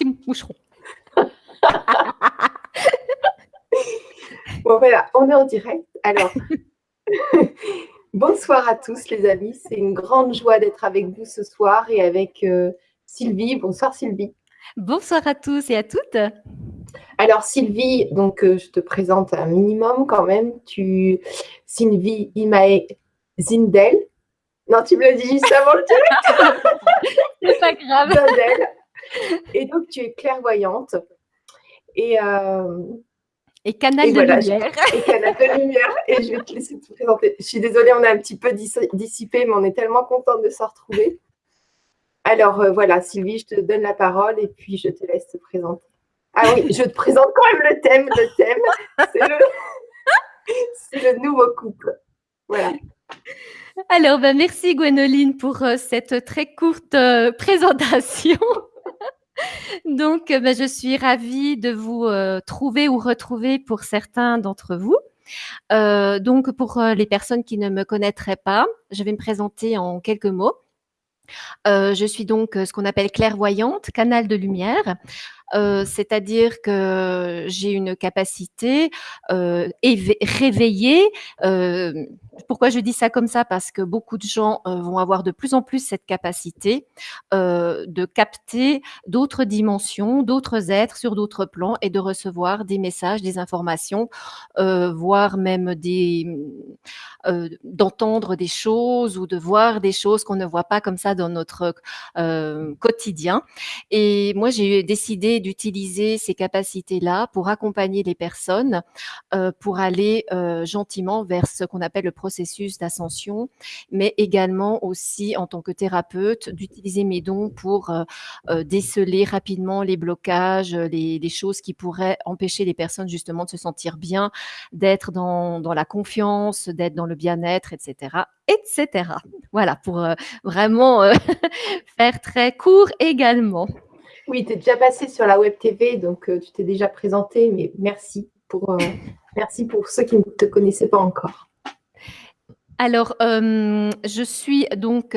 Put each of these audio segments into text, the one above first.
petit moucheron. bon, voilà, on est en direct. Alors, bonsoir à tous, les amis. C'est une grande joie d'être avec vous ce soir et avec euh, Sylvie. Bonsoir, Sylvie. Bonsoir à tous et à toutes. Alors, Sylvie, donc, euh, je te présente un minimum quand même. Tu, Sylvie Imae Zindel. Non, tu me l'as dit juste avant le direct. C'est pas grave. Zindel. Et donc, tu es clairvoyante. Et, euh, et canal et de voilà, lumière. je- Et canal de lumière. Et je vais te laisser te présenter. Je suis désolée, on est un petit peu dis- dissipé, mais on est tellement contente de se retrouver. Alors euh, voilà, Sylvie, je te donne la parole et puis je te laisse te présenter. Ah oui, je te présente quand même le thème. Le thème, c'est le, nouveau couple. Voilà. Alors, ben, merci Gwénoline pour euh, cette très courte euh, présentation. Donc, euh, ben, je suis ravie de vous euh, trouver ou retrouver pour certains d'entre vous. Euh, donc, pour les personnes qui ne me connaîtraient pas, je vais me présenter en quelques mots. Je suis donc ce qu'on appelle clairvoyante, canal de lumière. C'est-à-dire que j'ai une capacité éve- réveillée. pourquoi je dis ça comme ça? Parce que beaucoup de gens vont avoir de plus en plus cette capacité de capter d'autres dimensions, d'autres êtres sur d'autres plans et de recevoir des messages, des informations, voire même d'entendre des choses ou de voir des choses qu'on ne voit pas comme ça dans notre quotidien. Et moi, j'ai décidé d'utiliser ces capacités-là pour accompagner les personnes, euh, pour aller euh, gentiment vers ce qu'on appelle le processus d'ascension, mais également aussi en tant que thérapeute, d'utiliser mes dons pour euh, déceler rapidement les blocages, les, choses qui pourraient empêcher les personnes justement de se sentir bien, d'être dans, la confiance, d'être dans le bien-être, etc., etc. Voilà, pour vraiment faire très court également. Oui, tu es déjà passé sur la web TV, donc euh, tu t'es déjà présenté, mais merci pour, euh, merci pour ceux qui ne te connaissaient pas encore. Alors, euh, je suis donc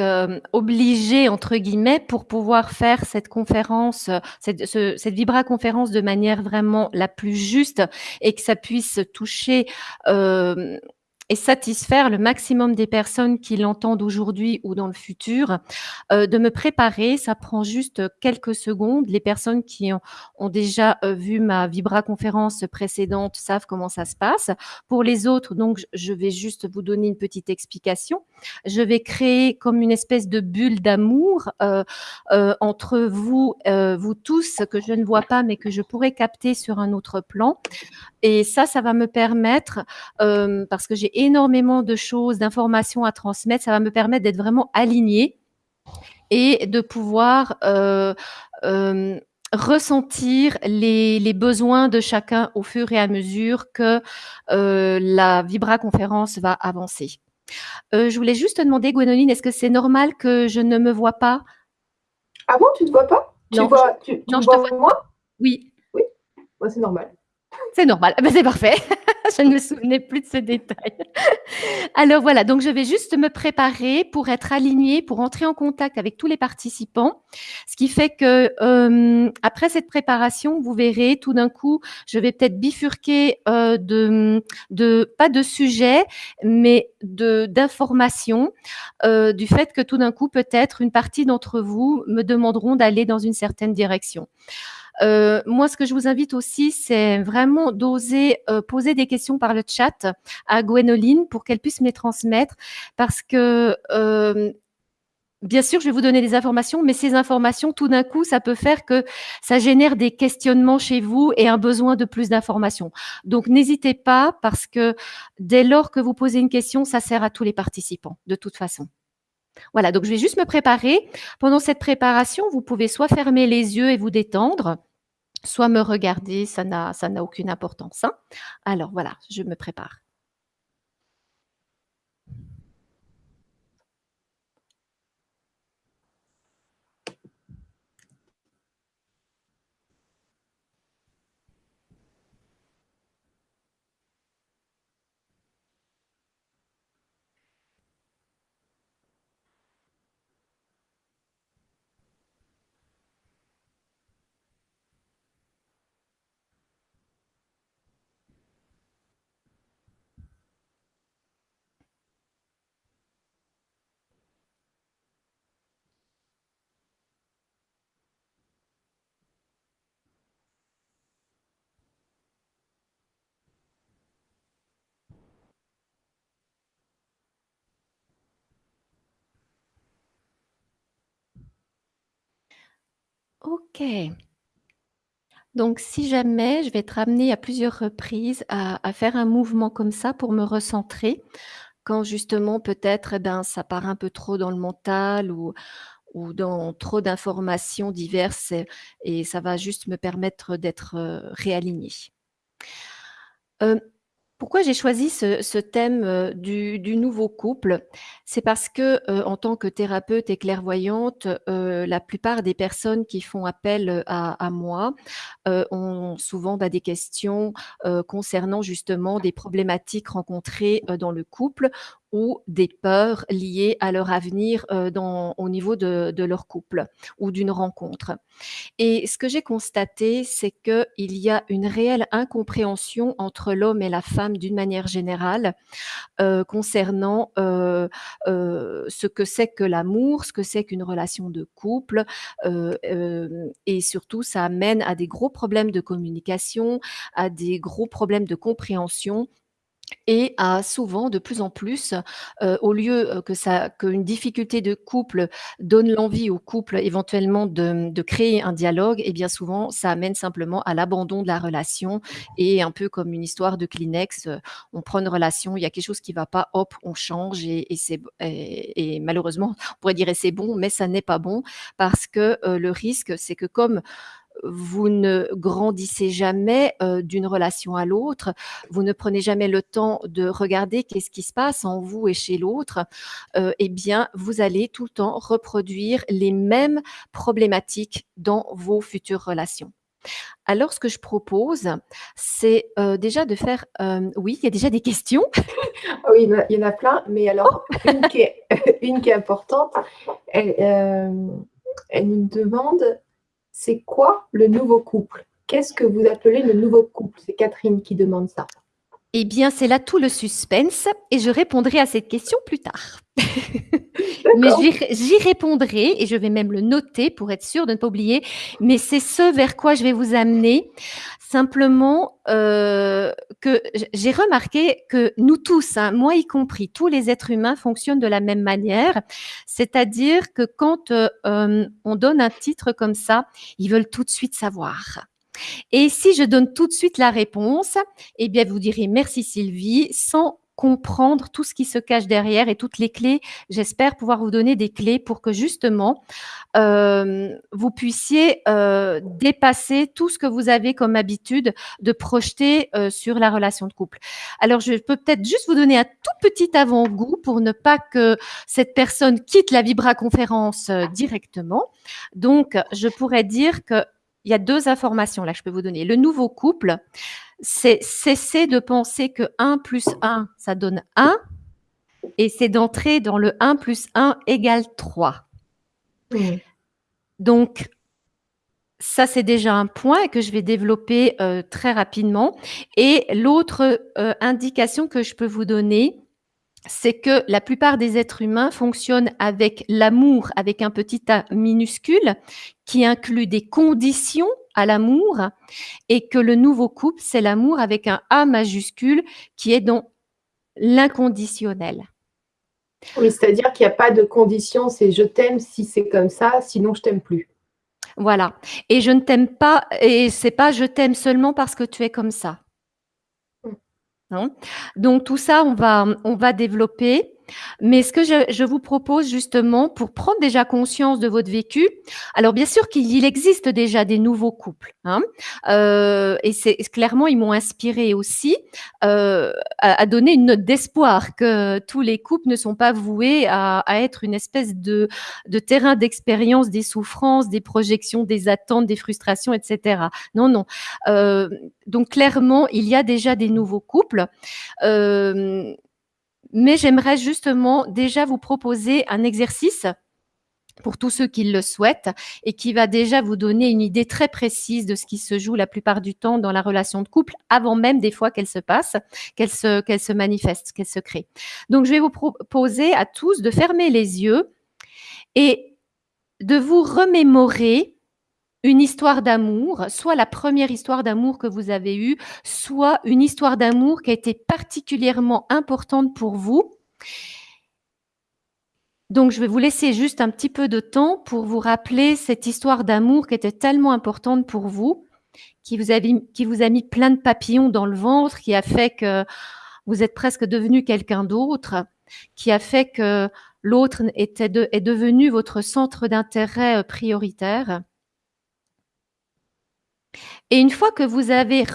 obligée, entre guillemets, pour pouvoir faire cette conférence, cette, ce- cette vibra-conférence de manière vraiment la plus juste et que ça puisse toucher et satisfaire le maximum des personnes qui l'entendent aujourd'hui ou dans le futur, euh, de me préparer. Ça prend juste quelques secondes. Les personnes qui ont, déjà euh, vu ma vibra-conférence précédente savent comment ça se passe. Pour les autres, donc, je vais juste vous donner une petite explication. Je vais créer comme une espèce de bulle d'amour euh, euh, entre vous, euh, vous tous, que je ne vois pas, mais que je pourrais capter sur un autre plan. Et ça, ça va me permettre, euh, parce que j'ai énormément de choses, d'informations à transmettre, ça va me permettre d'être vraiment alignée et de pouvoir euh, euh, ressentir les, les besoins de chacun au fur et à mesure que euh, la vibra-conférence va avancer. Je voulais juste te demander, Gwénoline, est-ce que c'est normal que je ne me vois pas? Ah bon, tu ne te vois pas? Tu Non, vois, tu, tu non, me je te vois vois. moi Oui, Moi, c'est normal. c'est normal. Ben, c'est parfait. je ne me souvenais plus de ce détail. Alors voilà, donc je vais juste me préparer pour être alignée, pour entrer en contact avec tous les participants. Ce qui fait que euh, après cette préparation, vous verrez, tout d'un coup, je vais peut-être bifurquer euh, de, de pas de sujet, mais d'informations euh, du fait que tout d'un coup, peut-être une partie d'entre vous me demanderont d'aller dans une certaine direction. Euh, moi, ce que je vous invite aussi, c'est vraiment d'oser euh, poser des questions par le chat à Gwénoline pour qu'elle puisse me les transmettre parce que euh, Bien sûr, je vais vous donner des informations, mais ces informations, tout d'un coup, ça peut faire que ça génère des questionnements chez vous et un besoin de plus d'informations. Donc, n'hésitez pas parce que dès lors que vous posez une question, ça sert à tous les participants, de toute façon. Voilà, donc je vais juste me préparer. Pendant cette préparation, vous pouvez soit fermer les yeux et vous détendre, soit me regarder, ça n'a aucune importance. hein. Alors voilà, je me prépare. OK. Donc si jamais je vais être amenée à plusieurs reprises à faire un mouvement comme ça pour me recentrer, quand justement peut-être, eh ben, ça part un peu trop dans le mental ou dans trop d'informations diverses et ça va juste me permettre d'être, heu, réalignée. Heu, pourquoi j'ai choisi ce thème, heu, du nouveau couple? C'est parce que, heu, en tant que thérapeute et clairvoyante, heu, la plupart des personnes qui font appel, à moi, ont souvent, bah, des questions, concernant justement des problématiques rencontrées, dans le couple ou des peurs liées à leur avenir, dans au niveau de leur couple ou d'une rencontre. Et ce que j'ai constaté, c'est qu'il y a une réelle incompréhension entre l'homme et la femme d'une manière générale, heu, concernant, heu, ce que c'est que l'amour, ce que c'est qu'une relation de couple, et surtout ça amène à des gros problèmes de communication, à des gros problèmes de compréhension et souvent de plus en plus, heu, au lieu, heu, que ça qu'une difficulté de couple donne l'envie au couple éventuellement de, de créer un dialogue et bien souvent ça amène simplement à l'abandon de la relation et un peu comme une histoire de Kleenex, heu, on prend une relation, il y a quelque chose qui va pas, hop, on change et c'est et malheureusement, on pourrait dire c'est bon, mais ça n'est pas bon parce que, le risque, c'est que comme vous ne grandissez jamais, heu, d'une relation à l'autre, vous ne prenez jamais le temps de regarder qu'est-ce qui se passe en vous et chez l'autre, heu et bien, vous allez tout le temps reproduire les mêmes problématiques dans vos futures relations. Alors ce que je propose, c'est, heu, déjà de faire, hem oui, il y a déjà des questions? Oui, il y en a plein, mais alors une qui est une qui est importante, elle nous demande: «C'est quoi le nouveau couple? Qu'est-ce que vous appelez le nouveau couple?» c'est Catherine qui demande ça. Eh bien, c'est là tout le suspense et je répondrai à cette question plus tard. Mais j'y ré j'y répondrai et je vais même le noter pour être sûre de ne pas oublier, mais c'est ce vers quoi je vais vous amener. Simplement, heu, que j'ai remarqué que nous tous, hein, moi y compris, tous les êtres humains fonctionnent de la même manière. C'est-à-dire que quand, heu, hem, on donne un titre comme ça, ils veulent tout de suite savoir. Et si je donne tout de suite la réponse, eh bien vous direz: «Merci Sylvie», sans comprendre tout ce qui se cache derrière et toutes les clés. J'espère pouvoir vous donner des clés pour que justement, hem, vous puissiez, heu, dépasser tout ce que vous avez comme habitude de projeter, heu, sur la relation de couple. Alors je peux peut-être juste vous donner un tout petit avant-goût pour ne pas que cette personne quitte la Vibra conférence, heu, directement. Donc je pourrais dire qu'il y a 2 informations là que je peux vous donner. Le nouveau couple, c'est cesser de penser que 1 + 1 ça donne 1 et c'est d'entrer dans le 1 + 1 = 3. Mmh. Donc ça, c'est déjà un point que je vais développer, heu, très rapidement et l'autre, heu, indication que je peux vous donner, c'est que la plupart des êtres humains fonctionnent avec l'amour avec un petit a minuscule, qui inclut des conditions à l'amour et que le nouveau couple, c'est l'amour avec un A majuscule qui est dans l'inconditionnel. Oui, c'est-à-dire qu'il y a pas de condition, c'est: «Je t'aime si c'est comme ça, sinon je t'aime plus». Voilà et je ne t'aime pas et c'est pas: «Je t'aime seulement parce que tu es comme ça». Hein? Donc tout ça, on va, on va développer. Mais ce que je vous propose justement pour prendre déjà conscience de votre vécu alors bien sûr qu'il il existe déjà des nouveaux couples, hein, heu et c'est clairement ils m'ont inspirée aussi, heu, à donner une note d'espoir que tous les couples ne sont pas voués à être une espèce de terrain d'expérience des souffrances, des projections, des attentes, des frustrations et cetera. Non, non, hem, donc clairement, il y a déjà des nouveaux couples, mais j'aimerais justement déjà vous proposer un exercice pour tous ceux qui le souhaitent et qui va déjà vous donner une idée très précise de ce qui se joue la plupart du temps dans la relation de couple, avant même des fois qu'elle se passe, qu'elle se qu'elle se manifeste, qu'elle se crée. Donc je vais vous proposer à tous de fermer les yeux et de vous remémorer une histoire d'amour, soit la 1re histoire d'amour que vous avez eue, soit une histoire d'amour qui a été particulièrement importante pour vous Donc je vais vous laisser juste un petit peu de temps pour vous rappeler cette histoire d'amour qui était tellement importante pour vous, qui vous a mis plein de papillons dans le ventre, qui a fait que vous êtes presque devenu quelqu'un d'autre, qui a fait que l'autre est devenu votre centre d'intérêt, euh, prioritaire. Et une fois que vous avez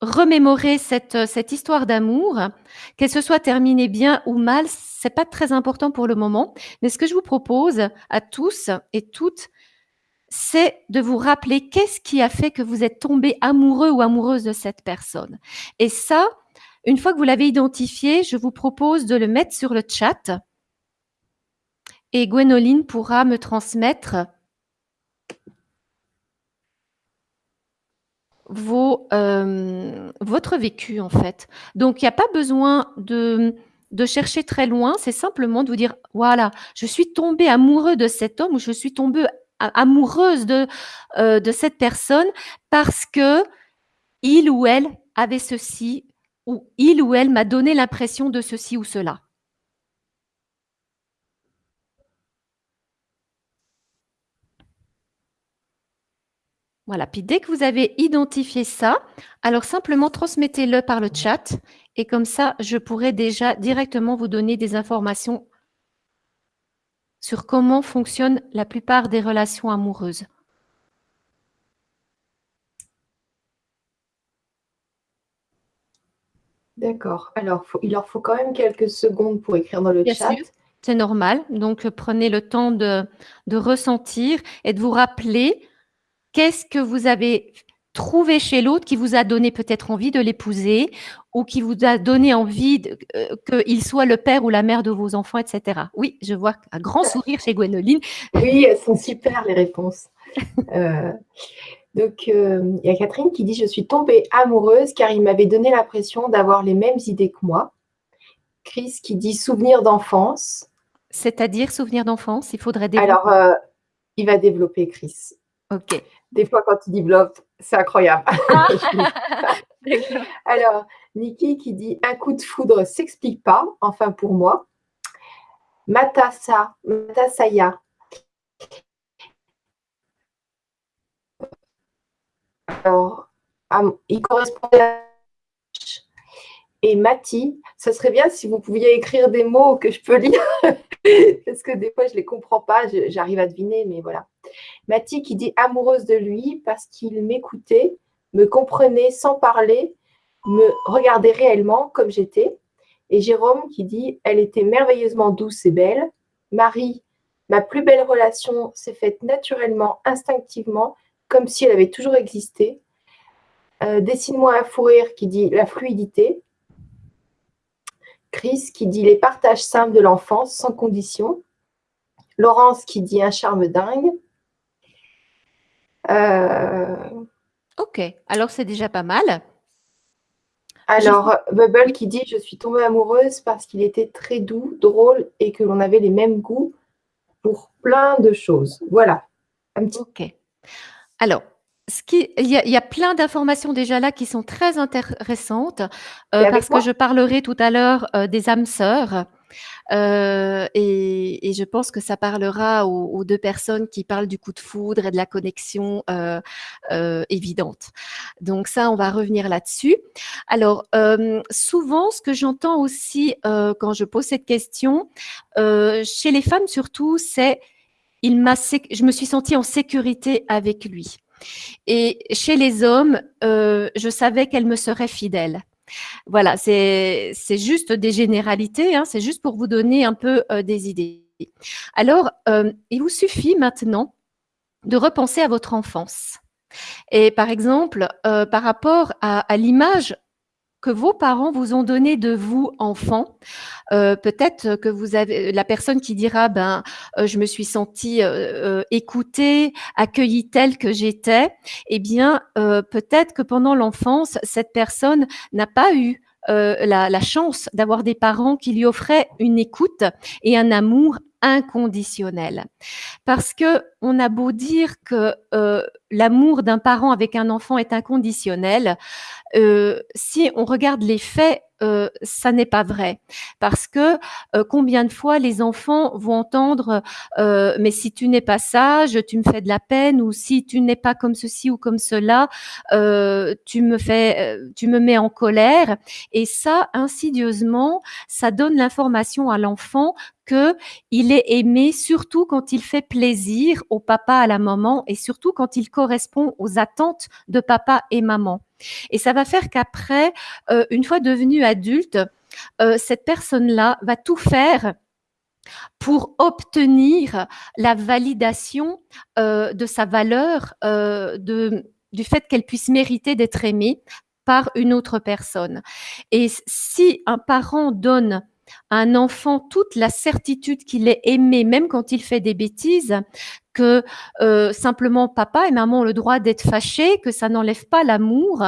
remémoré cette, euh, cette histoire d'amour, qu'elle se soit terminée bien ou mal, c'est pas très important pour le moment. Mais ce que je vous propose à tous et toutes, c'est de vous rappeler qu'est-ce qui a fait que vous êtes tombé amoureux ou amoureuse de cette personne. Et ça, une fois que vous l'avez identifié, je vous propose de le mettre sur le chat et Gwénoline pourra me transmettre euh, votre vécu en fait. Donc il n'y a pas besoin de, de chercher très loin, c'est simplement de vous dire voilà, je suis tombée amoureux de cet homme ou je suis tombée amoureuse de, euh, de cette personne parce que il ou elle avait ceci ou il ou elle m'a donné l'impression de ceci ou cela. Voilà, puis dès que vous avez identifié ça, alors simplement transmettez-le par le chat et comme ça, je pourrai déjà directement vous donner des informations sur comment fonctionnent la plupart des relations amoureuses. D'accord. Alors, il leur faut quand même quelques secondes pour écrire dans le chat. C'est normal. Donc, prenez le temps de, de ressentir et de vous rappeler Qu'est-ce que vous avez trouvé chez l'autre qui vous a donné peut-être envie de l'épouser ou qui vous a donné envie euh, qu'il soit le père ou la mère de vos enfants, etc. Oui, je vois un grand sourire chez Gwénoline. Oui, elles sont super les réponses. Euh, donc, euh, il y a Catherine qui dit « Je suis tombée amoureuse car il m'avait donné l'impression d'avoir les mêmes idées que moi. » Chris qui dit « Souvenir d'enfance. » C'est-à-dire souvenir d'enfance, il faudrait développer. Alors, il va développer Chris. Ok. Des fois, quand tu développes, c'est incroyable. Alors, Niki qui dit un coup de foudre s'explique pas, enfin pour moi. Matassa, Matasaya. Alors, il correspondait à et Mati, ce serait bien si vous pouviez écrire des mots que je peux lire, parce que des fois, je ne les comprends pas, j'arrive à deviner, mais voilà. Mati qui dit amoureuse de lui parce qu'il m'écoutait, me comprenait sans parler, me regardait réellement comme j'étais. Et Jérôme qui dit elle était merveilleusement douce et belle. Marie, ma plus belle relation s'est faite naturellement, instinctivement, comme si elle avait toujours existé. Euh, dessine-moi un fou rire qui dit la fluidité. Chris qui dit les partages simples de l'enfance sans condition. Laurence qui dit un charme dingue. Euh, ok, alors c'est déjà pas mal. Alors, Bubble qui dit « Je suis tombée amoureuse parce qu'il était très doux, drôle et que l'on avait les mêmes goûts pour plein de choses. » Voilà. Ok. Alors, il, y a, plein d'informations déjà là qui sont très intéressantes euh, parce que je parlerai tout à l'heure euh, des âmes sœurs. Euh, et, je pense que ça parlera aux, deux personnes qui parlent du coup de foudre et de la connexion évidente. Donc ça, on va revenir là-dessus. Alors, souvent, ce que j'entends aussi quand je pose cette question, chez les femmes surtout, c'est je me suis sentie en sécurité avec lui. Et chez les hommes, euh, je savais qu'elle me serait fidèle. Voilà, c'est juste des généralités, hein, c'est juste pour vous donner un peu euh, des idées. Alors, euh, il vous suffit maintenant de repenser à votre enfance. Et par exemple, par rapport à l'image que vos parents vous ont donné de vous, enfant. Euh, peut-être que vous avez la personne qui dira, ben, euh, je me suis sentie euh, écoutée, accueillie telle que j'étais. Eh bien, peut-être que pendant l'enfance, cette personne n'a pas eu la, la, chance d'avoir des parents qui lui offraient une écoute et un amour inconditionnel. Parce que on a beau dire que euh, l'amour d'un parent avec un enfant est inconditionnel, euh, si on regarde les faits heu, ça n'est pas vrai. Parce que, heu, combien de fois les enfants vont entendre, heu: «Mais si tu n'es pas sage, tu me fais de la peine» ou «Si tu n'es pas comme ceci ou comme cela, heu, tu me fais, tu me mets en colère» et ça, insidieusement, ça donne l'information à l'enfant qu'il est aimé, surtout quand il fait plaisir au papa, à la maman et surtout quand il correspond aux attentes de papa et maman et ça va faire qu'après, heu, une fois devenu adulte, heu, cette personne-là va tout faire pour obtenir la validation, heu, de sa valeur, de du fait qu'elle puisse mériter d'être aimée par une autre personne. Et si un parent donne à un enfant toute la certitude qu'il est aimé, même quand il fait des bêtises, que, heu, simplement papa et maman ont le droit d'être fâchés, que ça n'enlève pas l'amour,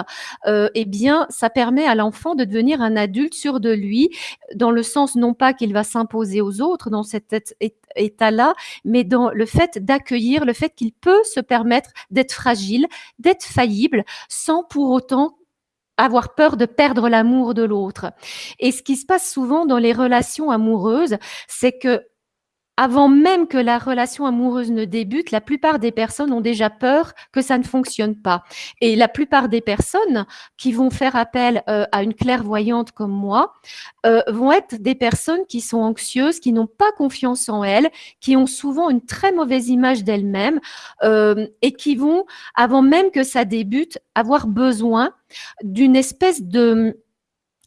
heu et bien, ça permet à l'enfant de devenir un adulte sûr de lui, dans le sens non pas qu'il va s'imposer aux autres dans cet ét ét état-là, mais dans le fait d'accueillir le fait qu'il peut se permettre d'être fragile, d'être faillible, sans pour autant avoir peur de perdre l'amour de l'autre. Et ce qui se passe souvent dans les relations amoureuses, c'est qu'avant même que la relation amoureuse ne débute, la plupart des personnes ont déjà peur que ça ne fonctionne pas. Et la plupart des personnes qui vont faire appel, heu, à une clairvoyante comme moi, heu, vont être des personnes qui sont anxieuses, qui n'ont pas confiance en elles, qui ont souvent une très mauvaise image d'elles-mêmes, hem et qui vont, avant même que ça débute, avoir besoin d'une espèce de,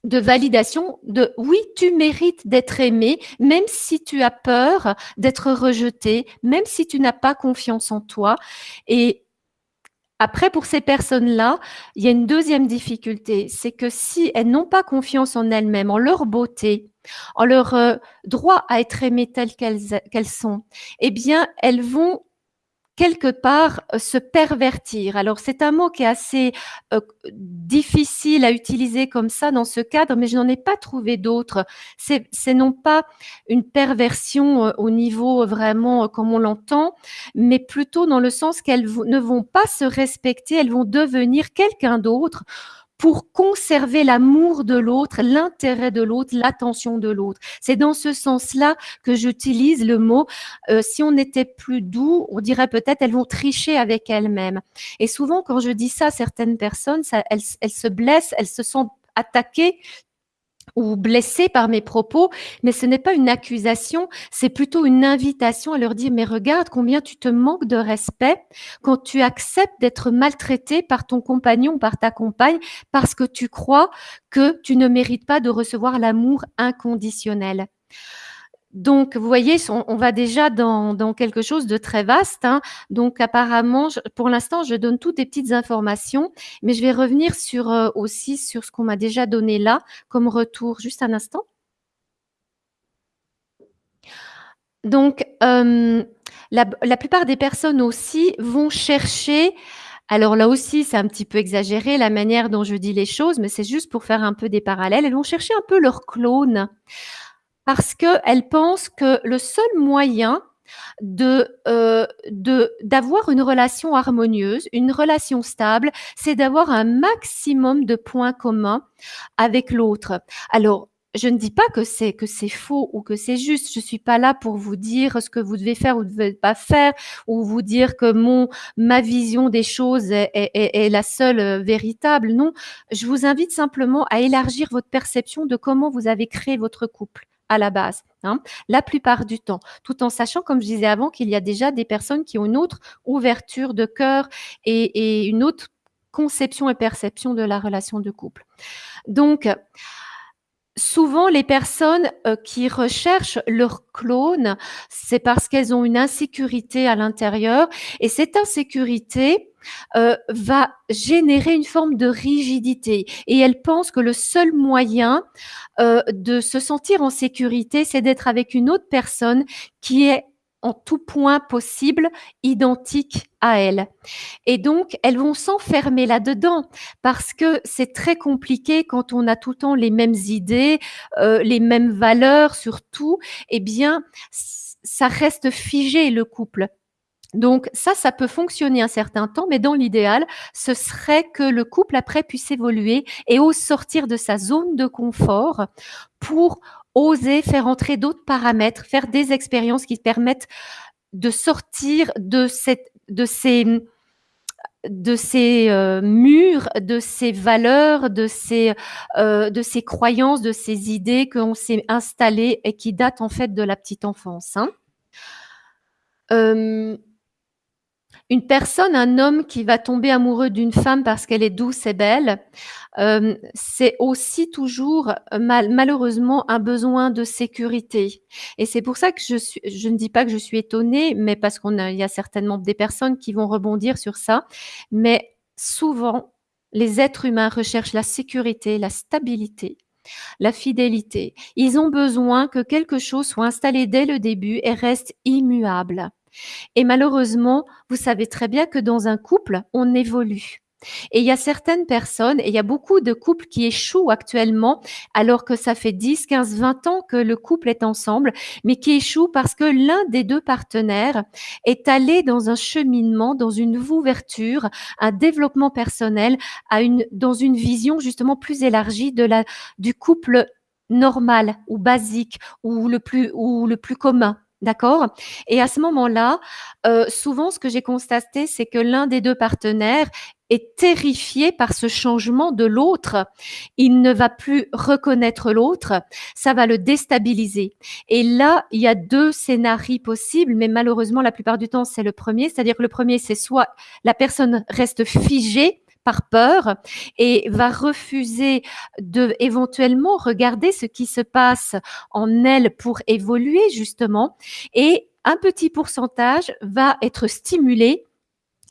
de validation de: «Oui, tu mérites d'être aimé, même si tu as peur d'être rejeté, même si tu n'as pas confiance en toi» et après pour ces personnes-là, il y a une 2e difficulté, c'est que si elles n'ont pas confiance en elles-mêmes, en leur beauté, en leur, heu, droit à être aimées telles qu'elles sont et bien, elles vont quelque part, heu, se pervertir. Alors c'est un mot qui est assez, heu, difficile à utiliser comme ça dans ce cadre, mais je n'en ai pas trouvé d'autre. C'est non pas une perversion, heu, au niveau vraiment comme on l'entend, mais plutôt dans le sens qu'elles ne vont pas se respecter, elles vont devenir quelqu'un d'autre pour conserver l'amour de l'autre, l'intérêt de l'autre, l'attention de l'autre. C'est dans ce sens-là que j'utilise le mot, heu, si on était plus doux, on dirait peut-être: «Elles vont tricher avec elles-mêmes» et souvent quand je dis ça, certaines personnes, elles se blessent, elles se sentent attaquées ou blessées par mes propos, mais ce n'est pas une accusation, c'est plutôt une invitation à leur dire: «Mais regarde combien tu te manques de respect quand tu acceptes d'être maltraité par ton compagnon par ta compagne, parce que tu crois que tu ne mérites pas de recevoir l'amour inconditionnel». Donc vous voyez, on va déjà dans quelque chose de très vaste, hein, donc apparemment, pour l'instant, je donne toutes des petites informations, mais je vais revenir sur, heu, aussi sur ce qu'on m'a déjà donné là, comme retour. Juste un instant. Donc, la plupart des personnes aussi vont chercher alors là aussi, c'est un petit peu exagéré la manière dont je dis les choses, mais c'est juste pour faire un peu des parallèles. Elles vont chercher un peu leur clone parce qu'elles pensent que le seul moyen de, de d'avoir une relation harmonieuse, une relation stable, c'est d'avoir un maximum de points communs avec l'autre. Alors, je ne dis pas que c'est que c'est faux ou que c'est juste, je suis pas là pour vous dire ce que vous devez faire ou devez pas faire ou vous dire que mon ma vision des choses est est est la seule, heu, véritable, non. Je vous invite simplement à élargir votre perception de comment vous avez créé votre couple, à la base, hein, la plupart du temps, tout en sachant, comme je disais avant, qu'il y a déjà des personnes qui ont une autre ouverture de cœur et une autre conception et perception de la relation de couple. Donc souvent les personnes, heu, qui recherchent leur clone, c'est parce qu'elles ont une insécurité à l'intérieur et cette insécurité, heu, va générer une forme de rigidité. Et elles pensent que le seul moyen, heu, de se sentir en sécurité, c'est d'être avec une autre personne qui est en tout point possible identique à elles et donc elles vont s'enfermer là-dedans parce que c'est très compliqué quand on a tout le temps les mêmes idées, heu, les mêmes valeurs sur tout et bien ça reste figé le couple. Donc ça, ça peut fonctionner un certain temps, mais dans l'idéal, ce serait que le couple après puisse évoluer et ose sortir de sa zone de confort pour oser faire entrer d'autres paramètres, faire des expériences qui permettent de sortir de ces euh, murs, de ces valeurs, de ces, euh, de ces croyances, de ces idées qu'on s'est installées et qui datent en fait de la petite enfance. Hein. Euh, une personne, un homme qui va tomber amoureux d'une femme parce qu'elle est douce et belle, euh, c'est aussi toujours euh, mal, malheureusement un besoin de sécurité. Et c'est pour ça que je je ne dis pas que je suis étonnée, mais parce qu'on a, il y a certainement des personnes qui vont rebondir sur ça. Mais souvent, les êtres humains recherchent la sécurité, la stabilité, la fidélité. Ils ont besoin que quelque chose soit installé dès le début et reste immuable. Et malheureusement, vous savez très bien que dans un couple, on évolue. Et il y a certaines personnes, et il y a beaucoup de couples qui échouent actuellement, alors que ça fait 10, 15, 20 ans que le couple est ensemble, mais qui échouent parce que l'un des deux partenaires est allé dans un cheminement, dans une ouverture, un développement personnel, dans une vision justement plus élargie de la, du couple normal ou basique ou le plus, ou le plus commun. D'accord? Et à ce moment-là, euh, souvent, ce que j'ai constaté, c'est que l'un des deux partenaires est terrifié par ce changement de l'autre. Il ne va plus reconnaître l'autre. Ça va le déstabiliser. Et là, il y a deux scénarios possibles, mais malheureusement, la plupart du temps, c'est le premier. C'est-à-dire que le premier, c'est soit la personne reste figée par peur et va refuser de éventuellement regarder ce qui se passe en elle pour évoluer justement. Et un petit pourcentage va être stimulé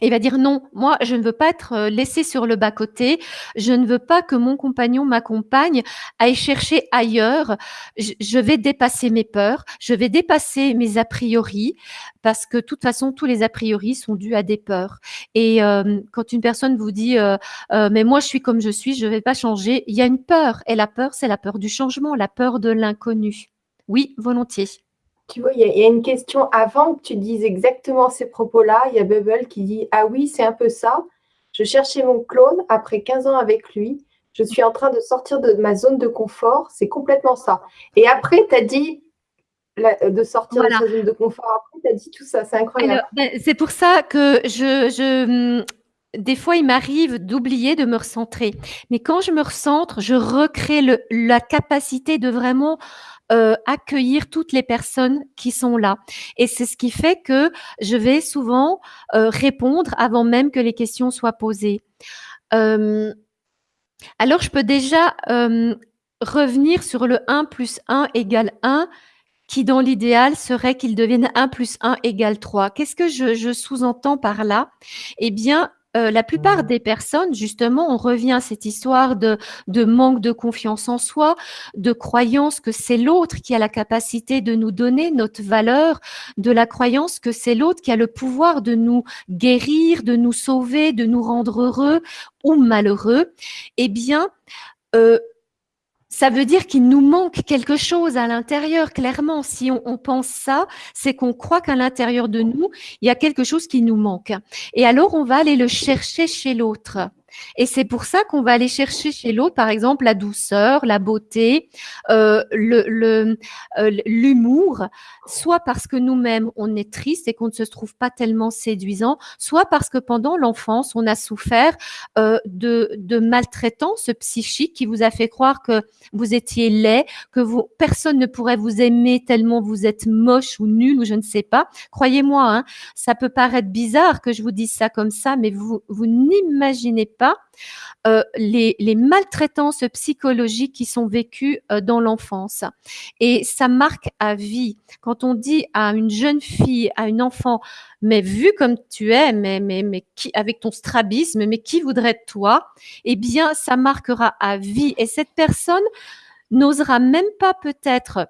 il va dire non, moi je ne veux pas être euh, laissé sur le bas-côté, je ne veux pas que mon compagnon m'accompagne à y chercher ailleurs, je, vais dépasser mes peurs, je vais dépasser mes a priori, parce que de toute façon tous les a priori sont dus à des peurs. Et euh, quand une personne vous dit euh, mais moi je suis comme je suis, je ne vais pas changer, il y a une peur, et la peur c'est la peur du changement, la peur de l'inconnu. Oui, volontiers. Tu vois, il y, a une question avant que tu dises exactement ces propos-là. Il y a Bubble qui dit Ah oui, c'est un peu ça. Je cherchais mon clone après 15 ans avec lui. Je suis en train de sortir de ma zone de confort. C'est complètement ça. Et après, tu as dit de sortir de sa zone de confort. Après, tu as dit tout ça. C'est incroyable. Ben, c'est pour ça que je, je, des fois, il m'arrive d'oublier de me recentrer. Mais quand je me recentre, je recrée le, la capacité de vraiment euh, accueillir toutes les personnes qui sont là. Et c'est ce qui fait que je vais souvent euh, répondre avant même que les questions soient posées. Euh, alors, je peux déjà revenir sur le 1 plus 1 égale 1 qui dans l'idéal serait qu'il devienne 1 plus 1 égale 3. Qu'est-ce que je, je sous-entends par là? Eh bien, euh, la plupart des personnes, justement, on revient à cette histoire de, de manque de confiance en soi, de croyance que c'est l'autre qui a la capacité de nous donner notre valeur, de la croyance que c'est l'autre qui a le pouvoir de nous guérir, de nous sauver, de nous rendre heureux ou malheureux. Eh bien, euh, ça veut dire qu'il nous manque quelque chose à l'intérieur. Clairement, si on, pense ça, c'est qu'on croit qu'à l'intérieur de nous, il y a quelque chose qui nous manque. Et alors, on va aller le chercher chez l'autre. Et c'est pour ça qu'on va aller chercher chez l'autre, par exemple, la douceur, la beauté, euh, euh, l'humour, soit parce que nous-mêmes, on est triste et qu'on ne se trouve pas tellement séduisant, soit parce que pendant l'enfance, on a souffert euh, de, maltraitance psychique qui vous a fait croire que vous étiez laid, que personne ne pourrait vous aimer tellement vous êtes moche ou nul ou je ne sais pas. Croyez-moi, hein, ça peut paraître bizarre que je vous dise ça comme ça, mais vous n'imaginez pas euh, les, maltraitances psychologiques qui sont vécues euh, dans l'enfance. Et ça marque à vie. Quand on dit à une jeune fille, à une enfant, mais vu comme tu es, mais, mais, mais qui, avec ton strabisme, mais qui voudrait de toi? Eh bien, ça marquera à vie. Et cette personne n'osera même pas peut-être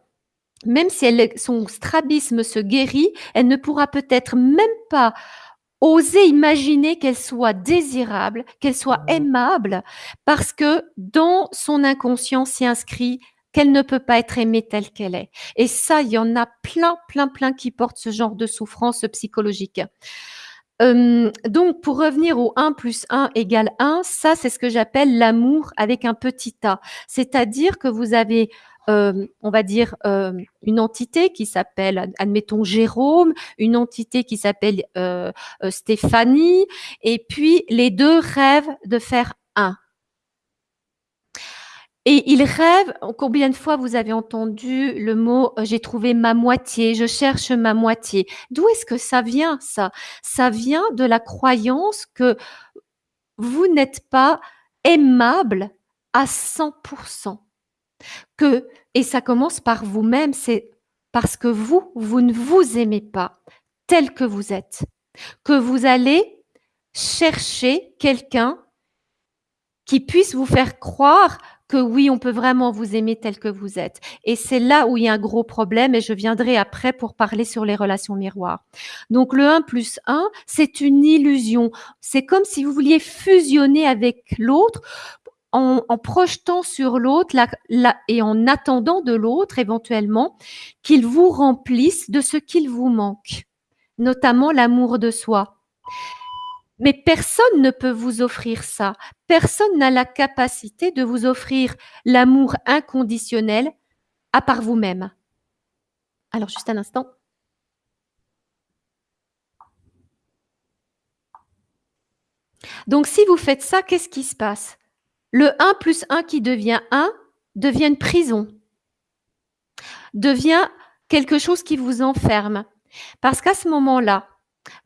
même si son strabisme se guérit, elle ne pourra peut-être même pas oser imaginer qu'elle soit désirable, qu'elle soit aimable, parce que dans son inconscient s'y inscrit qu'elle ne peut pas être aimée telle qu'elle est. Et ça, il y en a plein, plein, plein qui portent ce genre de souffrance psychologique. Euh, donc, pour revenir au 1 plus 1 égale 1, ça, c'est ce que j'appelle l'amour avec un petit a. C'est-à-dire que vous avez, euh, on va dire, euh, une entité qui s'appelle, admettons, Jérôme, une entité qui s'appelle euh, Stéphanie, et puis les deux rêvent de faire un. Et ils rêvent, combien de fois vous avez entendu le mot j'ai trouvé ma moitié, je cherche ma moitié. D'où est-ce que ça vient ça? Ça vient de la croyance que vous n'êtes pas aimable à 100%. Que, et ça commence par vous-même, c'est parce que vous, vous ne vous aimez pas tel que vous êtes. Que vous allez chercher quelqu'un qui puisse vous faire croire que oui, on peut vraiment vous aimer tel que vous êtes. Et c'est là où il y a un gros problème et je viendrai après pour parler sur les relations miroirs. Donc le 1 plus 1, c'est une illusion. C'est comme si vous vouliez fusionner avec l'autre en, projetant sur l'autre la, la, et en attendant de l'autre éventuellement qu'il vous remplisse de ce qu'il vous manque, notamment l'amour de soi. Mais personne ne peut vous offrir ça. Personne n'a la capacité de vous offrir l'amour inconditionnel à part vous-même. Alors, juste un instant. Donc, si vous faites ça, qu'est-ce qui se passe? Le 1 plus 1 qui devient 1 devient une prison, devient quelque chose qui vous enferme. Parce qu'à ce moment-là,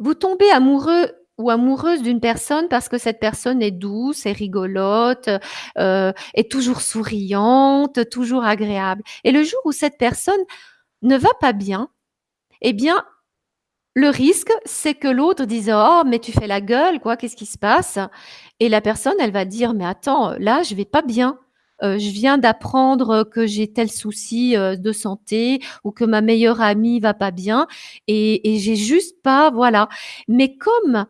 vous tombez amoureux ou amoureuse d'une personne parce que cette personne est douce, est rigolote, euh, est toujours souriante, toujours agréable. Et le jour où cette personne ne va pas bien, eh bien, le risque, c'est que l'autre dise Oh, mais tu fais la gueule, quoi, qu'est-ce qui se passe? Et la personne, elle va dire Mais attends, là, je vais pas bien. Euh, je viens d'apprendre que j'ai tel souci euh, de santé ou que ma meilleure amie va pas bien et, et j'ai juste pas, voilà. Mais comme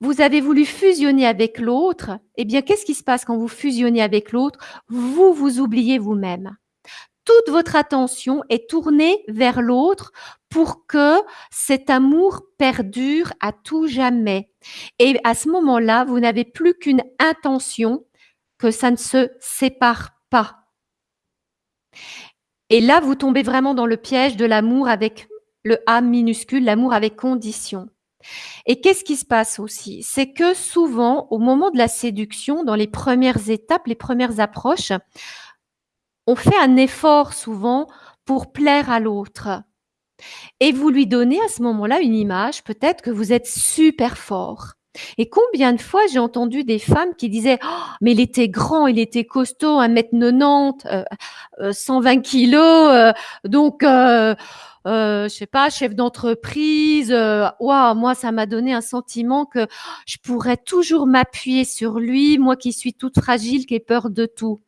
vous avez voulu fusionner avec l'autre, eh bien, qu'est-ce qui se passe quand vous fusionnez avec l'autre? Vous vous oubliez vous-même. Toute votre attention est tournée vers l'autre pour que cet amour perdure à tout jamais. Et à ce moment-là, vous n'avez plus qu'une intention que ça ne se sépare pas. Et là, vous tombez vraiment dans le piège de l'amour avec le A minuscule, l'amour avec condition. Et qu'est-ce qui se passe aussi? C'est que souvent, au moment de la séduction, dans les premières étapes, les premières approches, on fait un effort souvent pour plaire à l'autre. Et vous lui donnez à ce moment-là une image, peut-être que vous êtes super fort. Et combien de fois j'ai entendu des femmes qui disaient oh, mais il était grand, il était costaud, 1m90, euh, euh, 120 kilos, euh, donc euh, euh, je sais pas, chef d'entreprise. Euh, waouh, moi, ça m'a donné un sentiment que je pourrais toujours m'appuyer sur lui, moi qui suis toute fragile, qui ai peur de tout.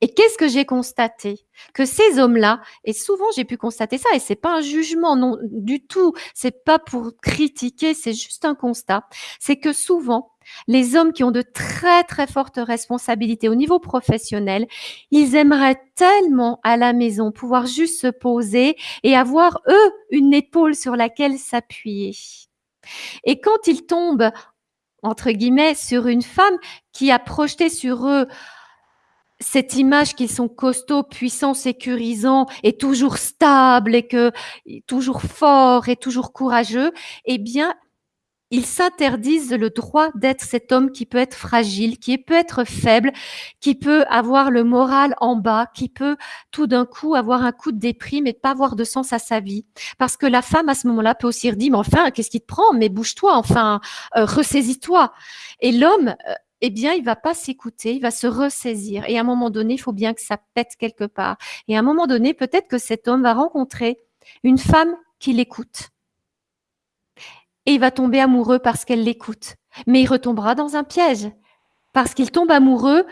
Et qu'est-ce que j'ai constaté? Que ces hommes-là, et souvent j'ai pu constater ça, et c'est pas un jugement non du tout, c'est pas pour critiquer, c'est juste un constat, c'est que souvent les hommes qui ont de très très fortes responsabilités au niveau professionnel, ils aimeraient tellement à la maison pouvoir juste se poser et avoir eux une épaule sur laquelle s'appuyer. Et quand ils tombent entre guillemets sur une femme qui a projeté sur eux cette image qu'ils sont costauds, puissants, sécurisants et toujours stables et que toujours forts et toujours courageux, eh bien, ils s'interdisent le droit d'être cet homme qui peut être fragile, qui peut être faible, qui peut avoir le moral en bas, qui peut tout d'un coup avoir un coup de déprime et pas avoir de sens à sa vie. Parce que la femme, à ce moment-là, peut aussi dire, mais enfin, qu'est-ce qui te prend? Mais bouge-toi, enfin, euh, ressaisis-toi. Et l'homme, euh, eh bien, il va pas s'écouter, il va se ressaisir. Et à un moment donné, il faut bien que ça pète quelque part. Et à un moment donné, peut-être que cet homme va rencontrer une femme qui l'écoute. Et il va tomber amoureux parce qu'elle l'écoute. Mais il retombera dans un piège parce qu'il tombe amoureux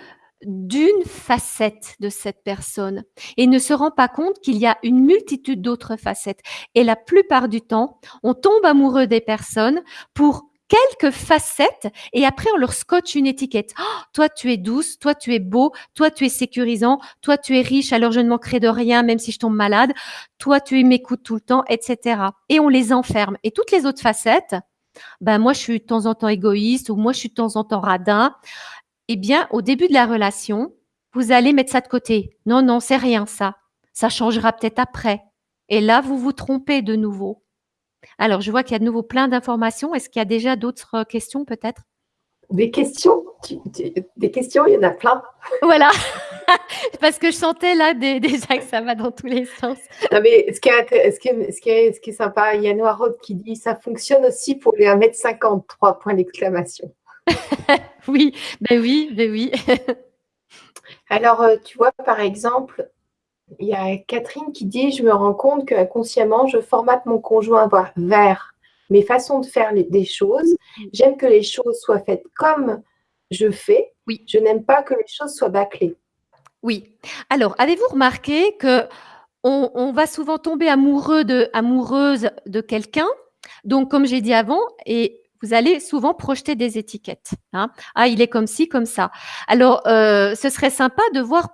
d'une facette de cette personne et ne se rend pas compte qu'il y a une multitude d'autres facettes. Et la plupart du temps, on tombe amoureux des personnes pour quelques facettes et après on leur scotche une étiquette. Oh, toi tu es douce, toi tu es beau, toi tu es sécurisant, toi tu es riche alors je ne manquerai de rien même si je tombe malade, toi tu m'écoutes tout le temps, etc. Et on les enferme. Et toutes les autres facettes, ben moi je suis de temps en temps égoïste ou moi je suis de temps en temps radin. Eh bien au début de la relation, vous allez mettre ça de côté. Non, non, c'est rien ça. Ça changera peut-être après. Et là, vous vous trompez de nouveau. Alors, je vois qu'il y a de nouveau plein d'informations. Est-ce qu'il y a déjà d'autres euh, questions peut-être? Des questions? Des questions, il y en a plein. Voilà, parce que je sentais là déjà que ça va dans tous les sens. mais ce qui est, ce qui est, ce qui est, ce qui est sympa, il y a Noirod qui dit ça fonctionne aussi pour les 1m50, 3 points d'exclamation. oui, ben oui, ben oui. Alors, euh, tu vois, par exemple, il y a Catherine qui dit Je me rends compte que inconsciemment, je formate mon conjoint vers mes façons de faire des choses. J'aime que les choses soient faites comme je fais. Oui. Je n'aime pas que les choses soient bâclées. Oui. Alors, avez-vous remarqué que on, va souvent tomber amoureux de, amoureuse de quelqu'un? Donc, comme j'ai dit avant, et vous allez souvent projeter des étiquettes. Hein. Ah, il est comme ci, comme ça. Alors, euh, ce serait sympa de voir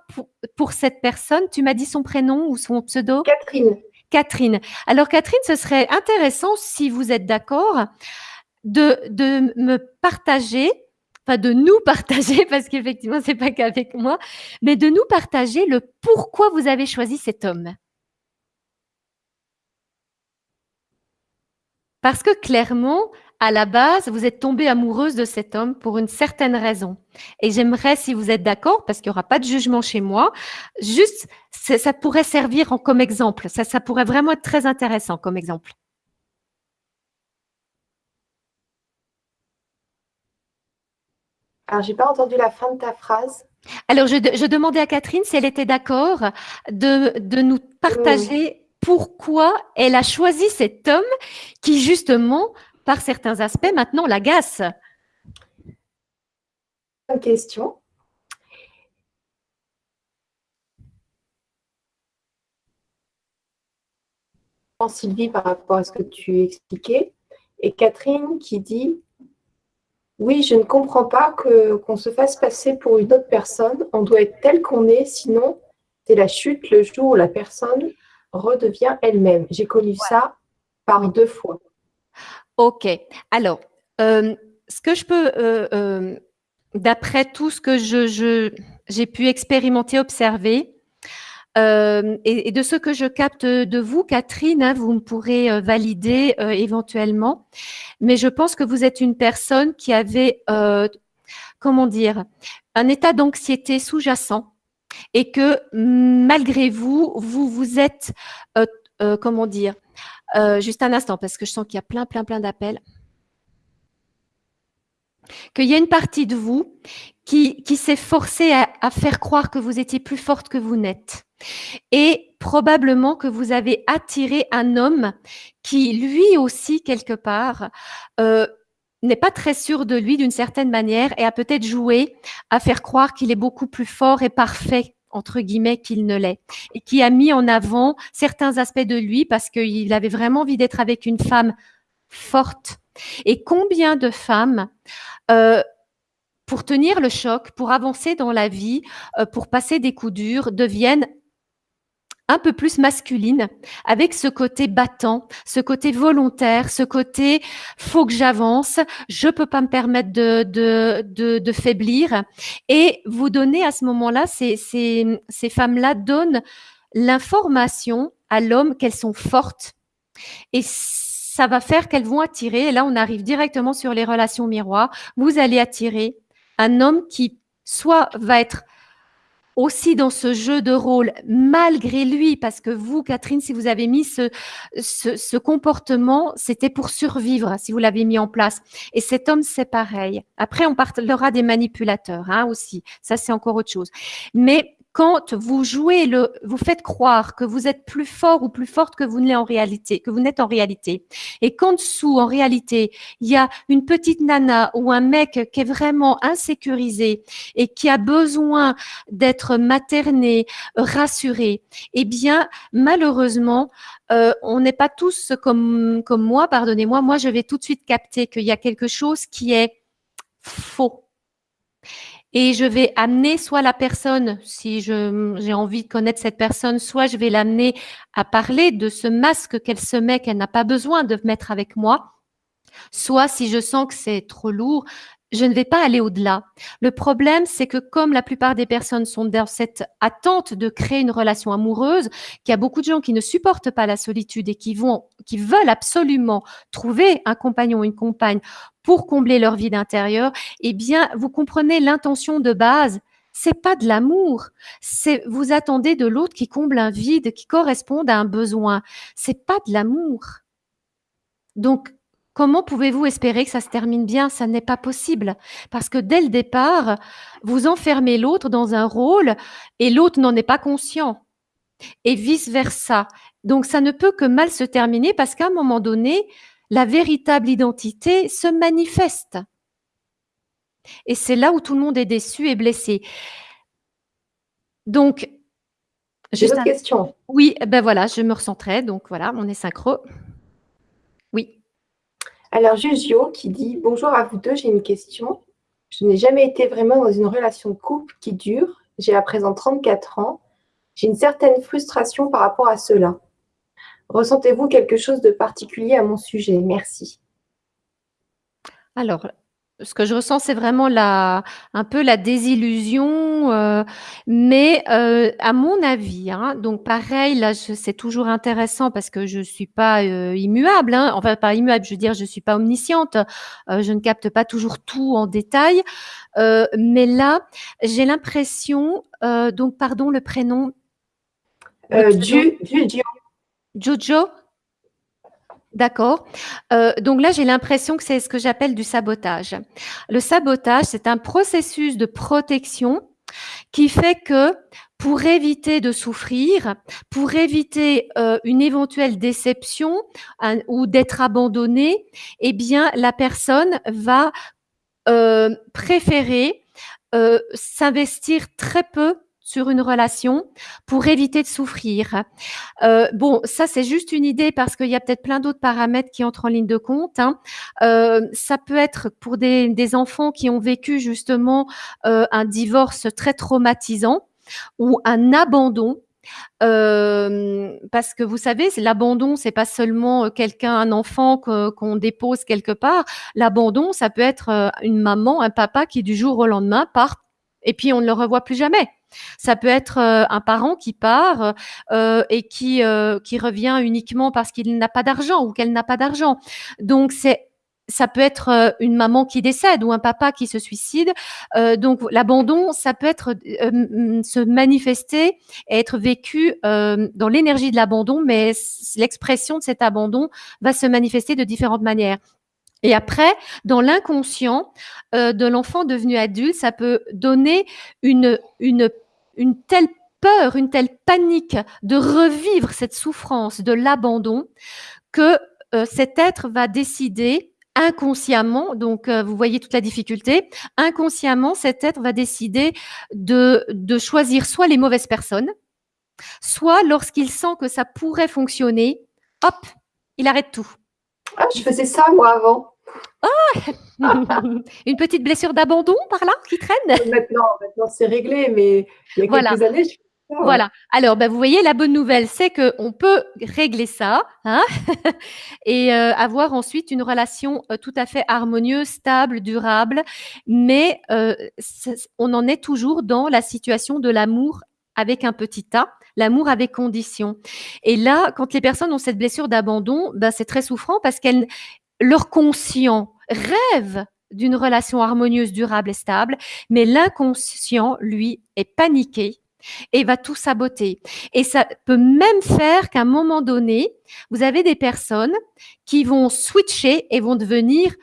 pour, cette personne, tu m'as dit son prénom ou son pseudo? Catherine. Catherine. Alors, Catherine, ce serait intéressant, si vous êtes d'accord, de, de me partager, enfin de nous partager, parce qu'effectivement, c'est pas qu'avec moi, mais de nous partager le pourquoi vous avez choisi cet homme. Parce que clairement, à la base, vous êtes tombée amoureuse de cet homme pour une certaine raison. Et j'aimerais, si vous êtes d'accord, parce qu'il n'y aura pas de jugement chez moi, juste, ça pourrait servir comme exemple. Ça, ça pourrait vraiment être très intéressant comme exemple. Alors, j'ai pas entendu la fin de ta phrase. Alors, je, demandais à Catherine si elle était d'accord de, de, nous partager pourquoi elle a choisi cet homme qui, justement, par certains aspects, maintenant l'agace? Bonne question. Sylvie par rapport à ce que tu expliquais. Et Catherine qui dit Oui, je ne comprends pas qu'on se fasse passer pour une autre personne. On doit être tel qu'on est, sinon c'est la chute le jour où la personne redevient elle-même. J'ai connu ça par deux fois. Ok. Alors, euh, ce que je peux, euh, euh, d'après tout ce que je, j'ai pu expérimenter, observer, et, de ce que je capte de vous, Catherine, hein, vous me pourrez valider éventuellement, mais je pense que vous êtes une personne qui avait, comment dire, un état d'anxiété sous-jacent et que malgré vous, vous vous êtes, comment dire, euh, juste un instant, parce que je sens qu'il y a plein, plein, plein d'appels. Qu'il y a une partie de vous qui, s'est forcée à, faire croire que vous étiez plus forte que vous n'êtes. Et probablement que vous avez attiré un homme qui, lui aussi, quelque part, euh, n'est pas très sûr de lui d'une certaine manière et a peut-être joué à faire croire qu'il est beaucoup plus fort et parfait entre guillemets, qu'il ne l'est, et qui a mis en avant certains aspects de lui parce qu'il avait vraiment envie d'être avec une femme forte. Et combien de femmes, euh, pour tenir le choc, pour avancer dans la vie, euh, pour passer des coups durs, deviennent un peu plus masculine, avec ce côté battant, ce côté volontaire, ce côté faut que j'avance, je peux pas me permettre de, de, de, faiblir. Et vous donnez à ce moment-là, ces, ces, ces femmes-là donnent l'information à l'homme qu'elles sont fortes. Et ça va faire qu'elles vont attirer, et là on arrive directement sur les relations miroirs, vous allez attirer un homme qui soit va être aussi dans ce jeu de rôle, malgré lui, parce que vous, Catherine, si vous avez mis ce, ce, comportement, c'était pour survivre, si vous l'avez mis en place. Et cet homme, c'est pareil. Après, on parlera des manipulateurs hein, aussi. Ça, c'est encore autre chose. Mais quand vous jouez vous faites croire que vous êtes plus fort ou plus forte que vous ne l'êtes en réalité, que vous n'êtes en réalité, et qu'en dessous, en réalité, il y a une petite nana ou un mec qui est vraiment insécurisé et qui a besoin d'être materné, rassuré, eh bien, malheureusement, euh, on n'est pas tous comme, comme moi, pardonnez-moi, moi je vais tout de suite capter qu'il y a quelque chose qui est faux. Et je vais amener soit la personne, si j'ai envie de connaître cette personne, soit je vais l'amener à parler de ce masque qu'elle se met, qu'elle n'a pas besoin de mettre avec moi. Soit si je sens que c'est trop lourd, je ne vais pas aller au-delà. Le problème, c'est que comme la plupart des personnes sont dans cette attente de créer une relation amoureuse, qu'il y a beaucoup de gens qui ne supportent pas la solitude et qui vont, qui veulent absolument trouver un compagnon, une compagne pour combler leur vie d'intérieur, eh bien, vous comprenez l'intention de base. C'est pas de l'amour. C'est vous attendez de l'autre qui comble un vide, qui corresponde à un besoin. C'est pas de l'amour. Donc, Comment pouvez-vous espérer que ça se termine bien? Ça n'est pas possible. Parce que dès le départ, vous enfermez l'autre dans un rôle et l'autre n'en est pas conscient. Et vice-versa. Donc ça ne peut que mal se terminer parce qu'à un moment donné, la véritable identité se manifeste. Et c'est là où tout le monde est déçu et blessé. Donc, j'ai une question. Oui, ben voilà, je me recentrais. Donc voilà, on est synchro. Oui. Alors, Jugio qui dit Bonjour à vous deux, j'ai une question. Je n'ai jamais été vraiment dans une relation de couple qui dure. J'ai à présent 34 ans. J'ai une certaine frustration par rapport à cela. Ressentez-vous quelque chose de particulier à mon sujet? Merci. Alors, ce que je ressens, c'est vraiment la un peu la désillusion, euh, mais euh, à mon avis, hein, donc pareil, là, c'est toujours intéressant parce que je suis pas euh, immuable, hein, enfin pas immuable, je veux dire, je suis pas omnisciente, je ne capte pas toujours tout en détail, mais là, j'ai l'impression, donc pardon, le prénom. du, Jojo? D'accord. Euh, donc là, j'ai l'impression que c'est ce que j'appelle du sabotage. Le sabotage, c'est un processus de protection qui fait que pour éviter de souffrir, pour éviter euh, une éventuelle déception ou d'être abandonnée, eh bien, la personne va euh, préférer s'investir très peu sur une relation pour éviter de souffrir. Euh, bon, ça c'est juste une idée parce qu'il y a peut-être plein d'autres paramètres qui entrent en ligne de compte. Hein. Euh, ça peut être pour des, enfants qui ont vécu justement euh, un divorce très traumatisant ou un abandon. Parce que vous savez, l'abandon, c'est pas seulement quelqu'un, un enfant qu'on dépose quelque part. L'abandon, ça peut être une maman, un papa qui du jour au lendemain part et puis on ne le revoit plus jamais. Ça peut être euh, un parent qui part euh, et qui, euh, qui revient uniquement parce qu'il n'a pas d'argent ou qu'elle n'a pas d'argent. Donc c'est ça peut être une maman qui décède ou un papa qui se suicide. donc l'abandon, ça peut être se manifester et être vécu dans l'énergie de l'abandon, mais l'expression de cet abandon va se manifester de différentes manières. Et après, dans l'inconscient de l'enfant devenu adulte, ça peut donner une, une, une telle peur, une telle panique de revivre cette souffrance de l'abandon que euh, cet être va décider inconsciemment, donc euh, vous voyez toute la difficulté, inconsciemment, cet être va décider de, choisir soit les mauvaises personnes, soit lorsqu'il sent que ça pourrait fonctionner, hop, il arrête tout. Ah, je faisais ça moi avant. Ah Une petite blessure d'abandon par là qui traîne? Maintenant, maintenant c'est réglé, mais il y a quelques années, je voilà. Alors, bah, vous voyez, la bonne nouvelle, c'est qu'on peut régler ça hein et euh, avoir ensuite une relation euh, tout à fait harmonieuse, stable, durable. Mais euh, on en est toujours dans la situation de l'amour avec un petit A, l'amour avec condition. Et là, quand les personnes ont cette blessure d'abandon, bah, c'est très souffrant parce qu'elles leur conscient rêve d'une relation harmonieuse, durable et stable, mais l'inconscient, lui, est paniqué et va tout saboter. Et ça peut même faire qu'à un moment donné, vous avez des personnes qui vont switcher et vont devenir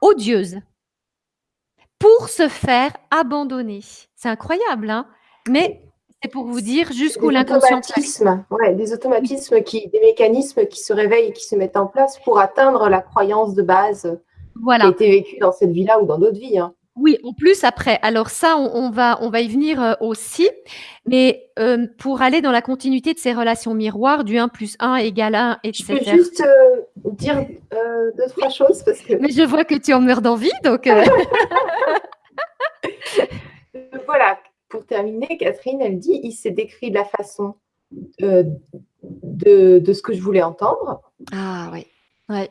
odieuses pour se faire abandonner. C'est incroyable, hein Mais C'est pour vous dire jusqu'où l'inconscient. Ouais, des automatismes, qui, des mécanismes qui se réveillent et qui se mettent en place pour atteindre la croyance de base voilà. qui a été vécue dans cette vie-là ou dans d'autres vies. Hein. Oui, en plus après. Alors ça, on, va, on va y venir euh, aussi. Mais euh, pour aller dans la continuité de ces relations miroirs, du 1 plus 1 égale 1, etc. Je peux juste euh, dire deux, trois choses parce que... Mais je vois que tu en meurs d'envie, donc... voilà, pour terminer, Catherine, elle dit, il s'est décrit de la façon de, de, ce que je voulais entendre. Ah oui, ouais.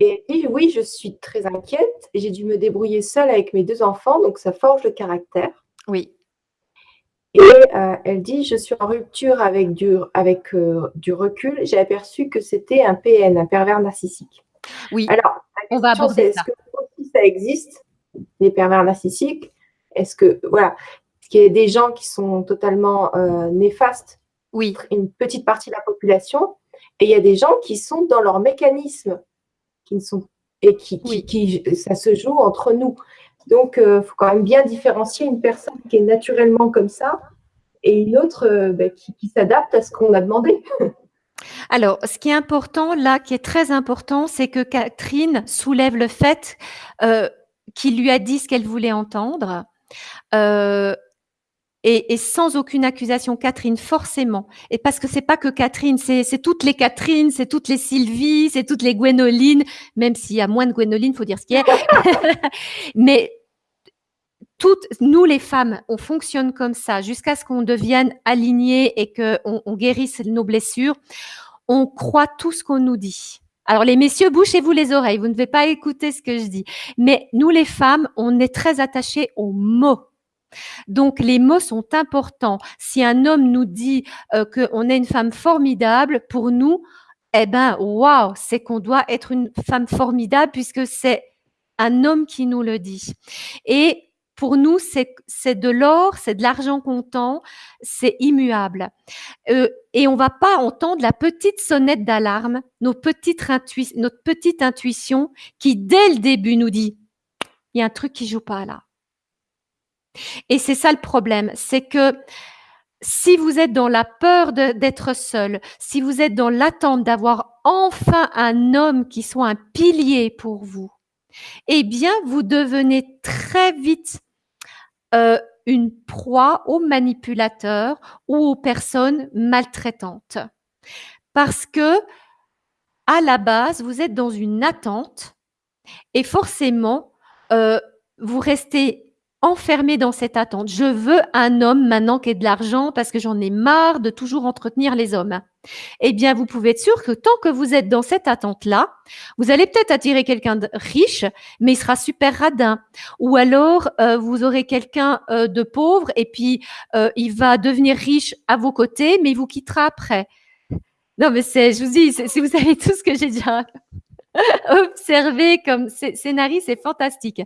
Et elle dit, oui, je suis très inquiète j'ai dû me débrouiller seule avec mes deux enfants, donc ça forge le caractère. Oui. Et euh, elle dit, je suis en rupture avec du, avec, euh, du recul. J'ai aperçu que c'était un PN, un pervers narcissique. Oui, Alors, on va aborder ça. Est-ce que ça existe, les pervers narcissiques Est-ce que, voilà, y a des gens qui sont totalement euh, néfastes Oui. Une petite partie de la population. Et il y a des gens qui sont dans leur mécanisme qui ne sont et qui, qui, ça se joue entre nous. Donc, il euh, faut quand même bien différencier une personne qui est naturellement comme ça et une autre euh, bah, qui, s'adapte à ce qu'on a demandé. Alors, ce qui est important là, qui est très important, c'est que Catherine soulève le fait euh, qu'il lui a dit ce qu'elle voulait entendre. Euh, et, sans aucune accusation, Catherine, forcément. Et parce que c'est pas que Catherine, c'est toutes les Catherine, c'est toutes les Sylvie, c'est toutes les Gwénoline, même s'il y a moins de Gwénoline, faut dire ce qu'il y a. Mais toutes, nous les femmes, on fonctionne comme ça jusqu'à ce qu'on devienne alignées et qu'on on guérisse nos blessures. On croit tout ce qu'on nous dit. Alors les messieurs, bouchez-vous les oreilles, vous ne devez pas écouter ce que je dis. Mais nous les femmes, on est très attachées aux mots donc les mots sont importants. Si un homme nous dit euh, qu'on est une femme formidable, pour nous, eh ben waouh, c'est qu'on doit être une femme formidable puisque c'est un homme qui nous le dit. Et pour nous, c'est de l'or, c'est de l'argent comptant, c'est immuable. Euh, et on va pas entendre la petite sonnette d'alarme, notre petite intuition qui, dès le début, nous dit il y a un truc qui joue pas là. Et c'est ça le problème, c'est que si vous êtes dans la peur d'être seul, si vous êtes dans l'attente d'avoir enfin un homme qui soit un pilier pour vous, eh bien, vous devenez très vite euh, une proie aux manipulateurs ou aux personnes maltraitantes. Parce que, à la base, vous êtes dans une attente et forcément, euh, vous restez enfermée dans cette attente. Je veux un homme maintenant qui ait de l'argent parce que j'en ai marre de toujours entretenir les hommes. Eh bien, vous pouvez être sûr que tant que vous êtes dans cette attente-là, vous allez peut-être attirer quelqu'un de riche, mais il sera super radin. Ou alors, euh, vous aurez quelqu'un euh, de pauvre et puis euh, il va devenir riche à vos côtés, mais il vous quittera après. Non, mais c'est, je vous dis, si vous savez tout ce que j'ai déjà observé comme scénario, c'est fantastique.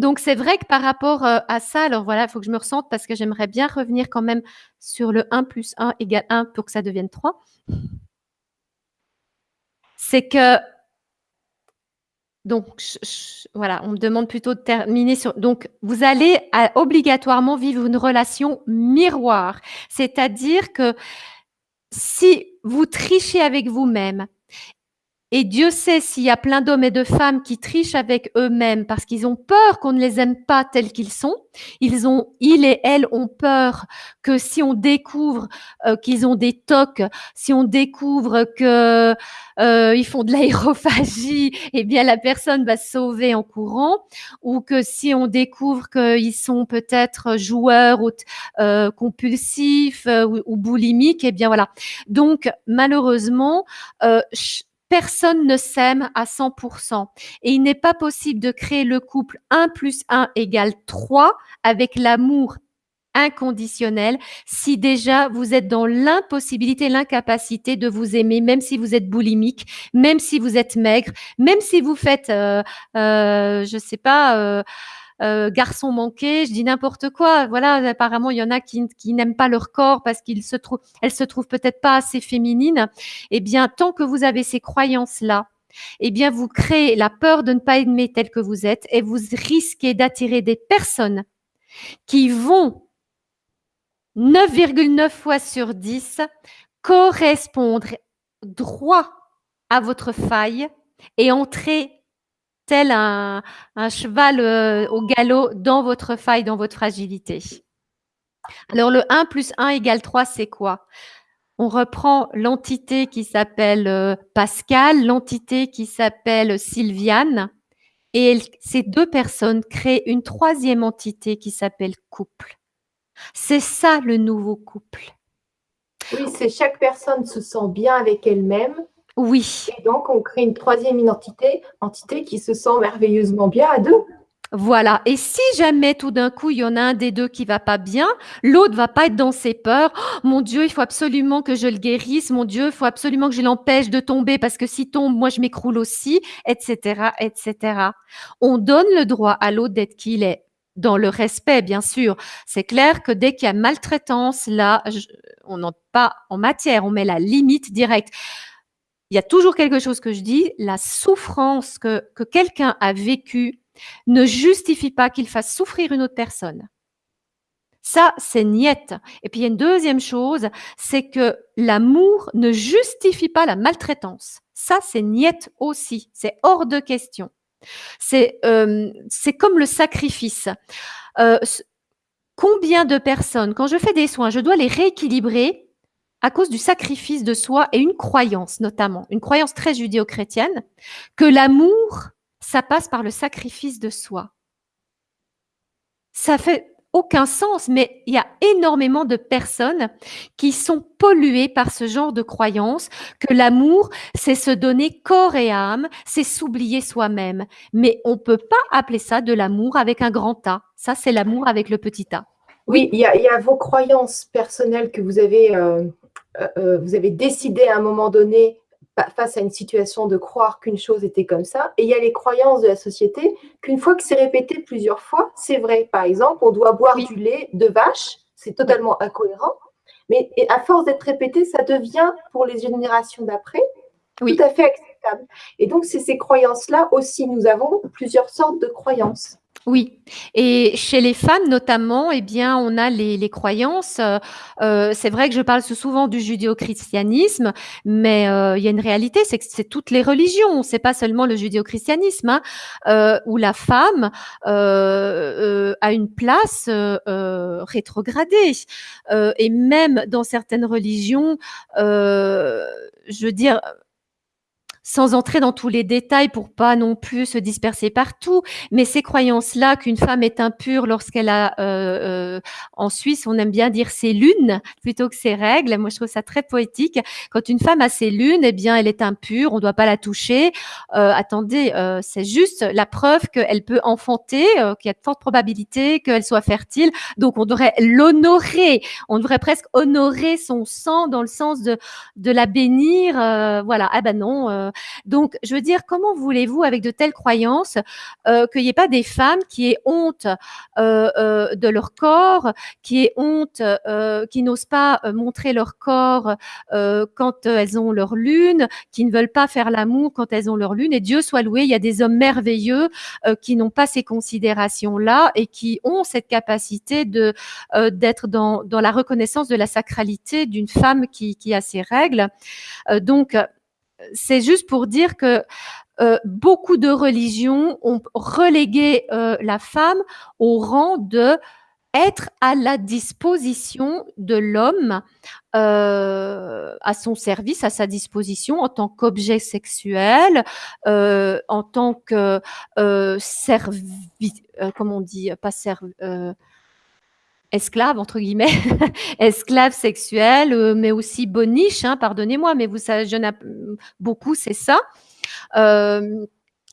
Donc, c'est vrai que par rapport euh, à ça, alors voilà, il faut que je me ressente parce que j'aimerais bien revenir quand même sur le 1 plus 1 égale 1 pour que ça devienne 3. C'est que, donc, voilà, on me demande plutôt de terminer sur. Donc, vous allez obligatoirement vivre une relation miroir. C'est-à-dire que si vous trichez avec vous-même et Dieu sait s'il y a plein d'hommes et de femmes qui trichent avec eux-mêmes parce qu'ils ont peur qu'on ne les aime pas tels qu'ils sont. Ils ont, ils et elles ont peur que si on découvre euh, qu'ils ont des tocs, si on découvre que euh, ils font de l'aérophagie, eh bien la personne va se sauver en courant, ou que si on découvre qu'ils sont peut-être joueurs ou euh, compulsifs ou, ou, boulimiques, eh bien voilà. Donc malheureusement personne ne s'aime à 100%. Et il n'est pas possible de créer le couple 1 plus 1 égale 3 avec l'amour inconditionnel si déjà vous êtes dans l'impossibilité, l'incapacité de vous aimer, même si vous êtes boulimique, même si vous êtes maigre, même si vous faites, euh, euh, je sais pas, euh, euh, garçon manqué, je dis n'importe quoi. Voilà, apparemment, il y en a qui, n'aiment pas leur corps parce qu'ils se trouvent, elles se trouvent peut-être pas assez féminines. Eh bien, tant que vous avez ces croyances-là, eh bien, vous créez la peur de ne pas aimer tel que vous êtes et vous risquez d'attirer des personnes qui vont 9,9 fois sur 10 correspondre droit à votre faille et entrer tel un, cheval euh, au galop dans votre faille, dans votre fragilité? Alors le 1 plus 1 égale 3, c'est quoi? On reprend l'entité qui s'appelle euh, Pascal, l'entité qui s'appelle Sylviane, et ces deux personnes créent une troisième entité qui s'appelle couple. C'est ça le nouveau couple. Oui, c'est chaque personne se sent bien avec elle-même. Oui. Et donc, on crée une troisième identité, entité qui se sent merveilleusement bien à deux. Voilà. Et si jamais tout d'un coup il y en a un des deux qui va pas bien, l'autre va pas être dans ses peurs. Oh, mon Dieu, il faut absolument que je le guérisse. Mon Dieu, il faut absolument que je l'empêche de tomber parce que s'il tombe, moi je m'écroule aussi, etc., etc. On donne le droit à l'autre d'être qui il est dans le respect, bien sûr. C'est clair que dès qu'il y a maltraitance, là, on n'entre pas en matière, on met la limite directe. Il y a toujours quelque chose que je dis, la souffrance que, que quelqu'un a vécue ne justifie pas qu'il fasse souffrir une autre personne. Ça, c'est niette. Et puis, il y a une deuxième chose, c'est que l'amour ne justifie pas la maltraitance. Ça, c'est niette aussi. C'est hors de question. C'est euh, comme le sacrifice. Euh, combien de personnes, quand je fais des soins, je dois les rééquilibrer à cause du sacrifice de soi et une croyance notamment, une croyance très judéo-chrétienne, que l'amour, ça passe par le sacrifice de soi. Ça fait aucun sens, mais il y a énormément de personnes qui sont polluées par ce genre de croyance que l'amour, c'est se donner corps et âme, c'est s'oublier soi-même. Mais on ne peut pas appeler ça de l'amour avec un grand A. Ça, c'est l'amour avec le petit A. Oui, il y, a, vos croyances personnelles que vous avez, euh, euh, euh, vous avez décidé à un moment donné face à une situation de croire qu'une chose était comme ça. Et il y a les croyances de la société qu'une fois que c'est répété plusieurs fois, c'est vrai. Par exemple, on doit boire du lait de vache, c'est totalement incohérent. Mais à force d'être répété, ça devient pour les générations d'après tout à fait acceptable. Et donc, c'est ces croyances-là aussi. Nous avons plusieurs sortes de croyances. Oui, et chez les femmes notamment, eh bien, on a les, croyances. Euh, c'est vrai que je parle souvent du judéo-christianisme, mais euh, il y a une réalité, c'est que c'est toutes les religions. C'est pas seulement le judéo-christianisme hein, euh, où la femme a une place rétrogradée. et même dans certaines religions, je veux dire sans entrer dans tous les détails pour pas non plus se disperser partout, mais ces croyances-là qu'une femme est impure lorsqu'elle a, euh, euh, en Suisse, on aime bien dire ses lunes plutôt que ses règles. Moi, je trouve ça très poétique. Quand une femme a ses lunes, eh bien, elle est impure, on ne doit pas la toucher. Euh, attendez, c'est juste la preuve qu'elle peut enfanter, qu'il y a de fortes probabilités qu'elle soit fertile. Donc, on devrait l'honorer. On devrait presque honorer son sang dans le sens de, de la bénir. voilà. Ah ben non donc, je veux dire, comment voulez-vous, avec de telles croyances, euh, qu'il n'y ait pas des femmes qui aient honte euh, euh, de leur corps, qui aient honte, qui n'osent pas montrer leur corps quand elles ont leur lune, qui ne veulent pas faire l'amour quand elles ont leur lune? Et Dieu soit loué, il y a des hommes merveilleux qui n'ont pas ces considérations-là et qui ont cette capacité de d'être dans, dans la reconnaissance de la sacralité d'une femme qui, qui a ses règles. donc, c'est juste pour dire que euh, beaucoup de religions ont relégué euh, la femme au rang de être à la disposition de l'homme, euh, à son service, à sa disposition en tant qu'objet sexuel, en tant que service, comment on dit, pas esclave entre guillemets, esclave sexuelle, euh, mais aussi boniche, hein, pardonnez-moi, mais vous savez, je beaucoup, c'est ça. Euh,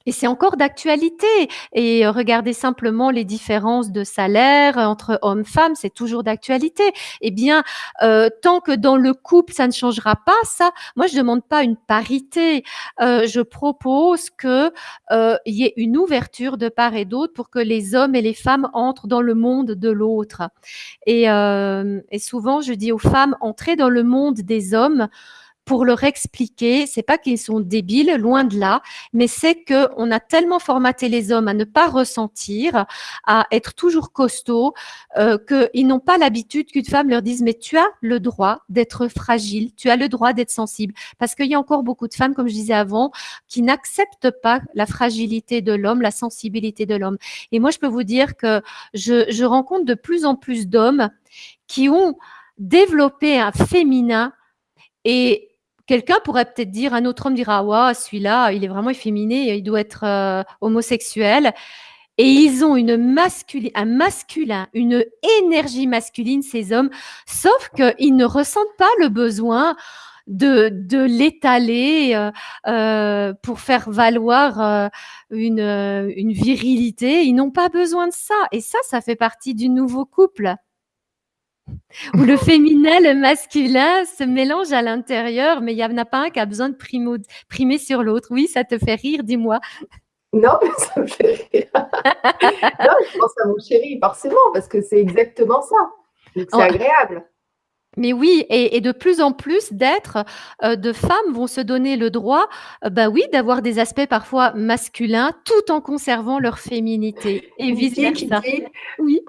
et c'est encore d'actualité. Et euh, regardez simplement les différences de salaire entre hommes-femmes, c'est toujours d'actualité. Eh bien, euh, tant que dans le couple, ça ne changera pas, ça, moi, je ne demande pas une parité. Euh, je propose qu'il y ait une ouverture de part et d'autre pour que les hommes et les femmes entrent dans le monde de l'autre. Et, et souvent, je dis aux femmes, entrez dans le monde des hommes pour leur expliquer, c'est pas qu'ils sont débiles, loin de là, mais c'est que on a tellement formaté les hommes à ne pas ressentir, à être toujours costaud, euh, qu'ils n'ont pas l'habitude qu'une femme leur dise mais tu as le droit d'être fragile, tu as le droit d'être sensible, parce qu'il y a encore beaucoup de femmes, comme je disais avant, qui n'acceptent pas la fragilité de l'homme, la sensibilité de l'homme. Et moi, je peux vous dire que je, je rencontre de plus en plus d'hommes qui ont développé un féminin et quelqu'un pourrait peut-être dire, un autre homme dira, ouais, celui-là, il est vraiment efféminé, il doit être euh, homosexuel. Et ils ont une masculine, un masculin, une énergie masculine, ces hommes, sauf qu'ils ne ressentent pas le besoin de, de l'étaler euh, euh, pour faire valoir une, une virilité. Ils n'ont pas besoin de ça. Et ça, ça fait partie du nouveau couple où le féminin, le masculin se mélangent à l'intérieur, mais il n'y en a pas un qui a besoin de primer sur l'autre. Oui, ça te fait rire, dis-moi. Non, mais ça me fait rire. non, je pense à mon chéri, forcément, parce que c'est exactement ça. C'est oh. agréable. Mais oui, et, de plus en plus d'êtres, euh, de femmes vont se donner le droit, euh, bah oui, d'avoir des aspects parfois masculins, tout en conservant leur féminité et vice versa. oui.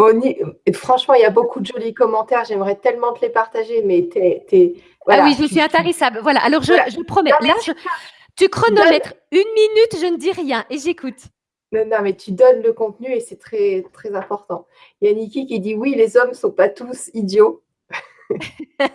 franchement, il y a beaucoup de jolis commentaires. J'aimerais tellement te les partager, mais t'es, ah oui, je suis intarissable. Voilà. Alors je, je promets. là, tu chronomètres une minute, je ne dis rien et j'écoute. Non, non, mais tu donnes le contenu et c'est très, très important. Il y a Niki qui dit oui, les hommes ne sont pas tous idiots.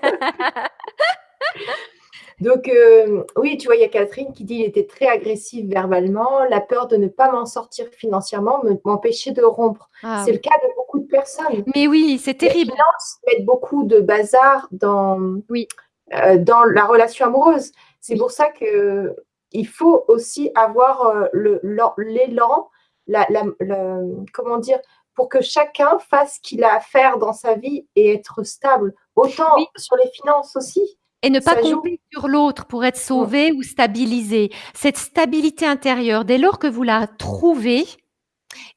Donc, euh, oui, tu vois, il y a Catherine qui dit il était très agressif verbalement, la peur de ne pas m'en sortir financièrement m'empêchait de rompre. Ah c'est le cas de beaucoup de personnes. Mais oui, c'est terrible. Les finances mettent beaucoup de bazar dans, oui. Euh, dans la relation amoureuse. C'est pour ça que il faut aussi avoir euh, l'élan, la, comment dire, pour que chacun fasse ce qu'il a à faire dans sa vie et être stable. Autant sur les finances aussi. Et ne pas compter sur l'autre pour être sauvé ou stabilisé. Cette stabilité intérieure, dès lors que vous la trouvez,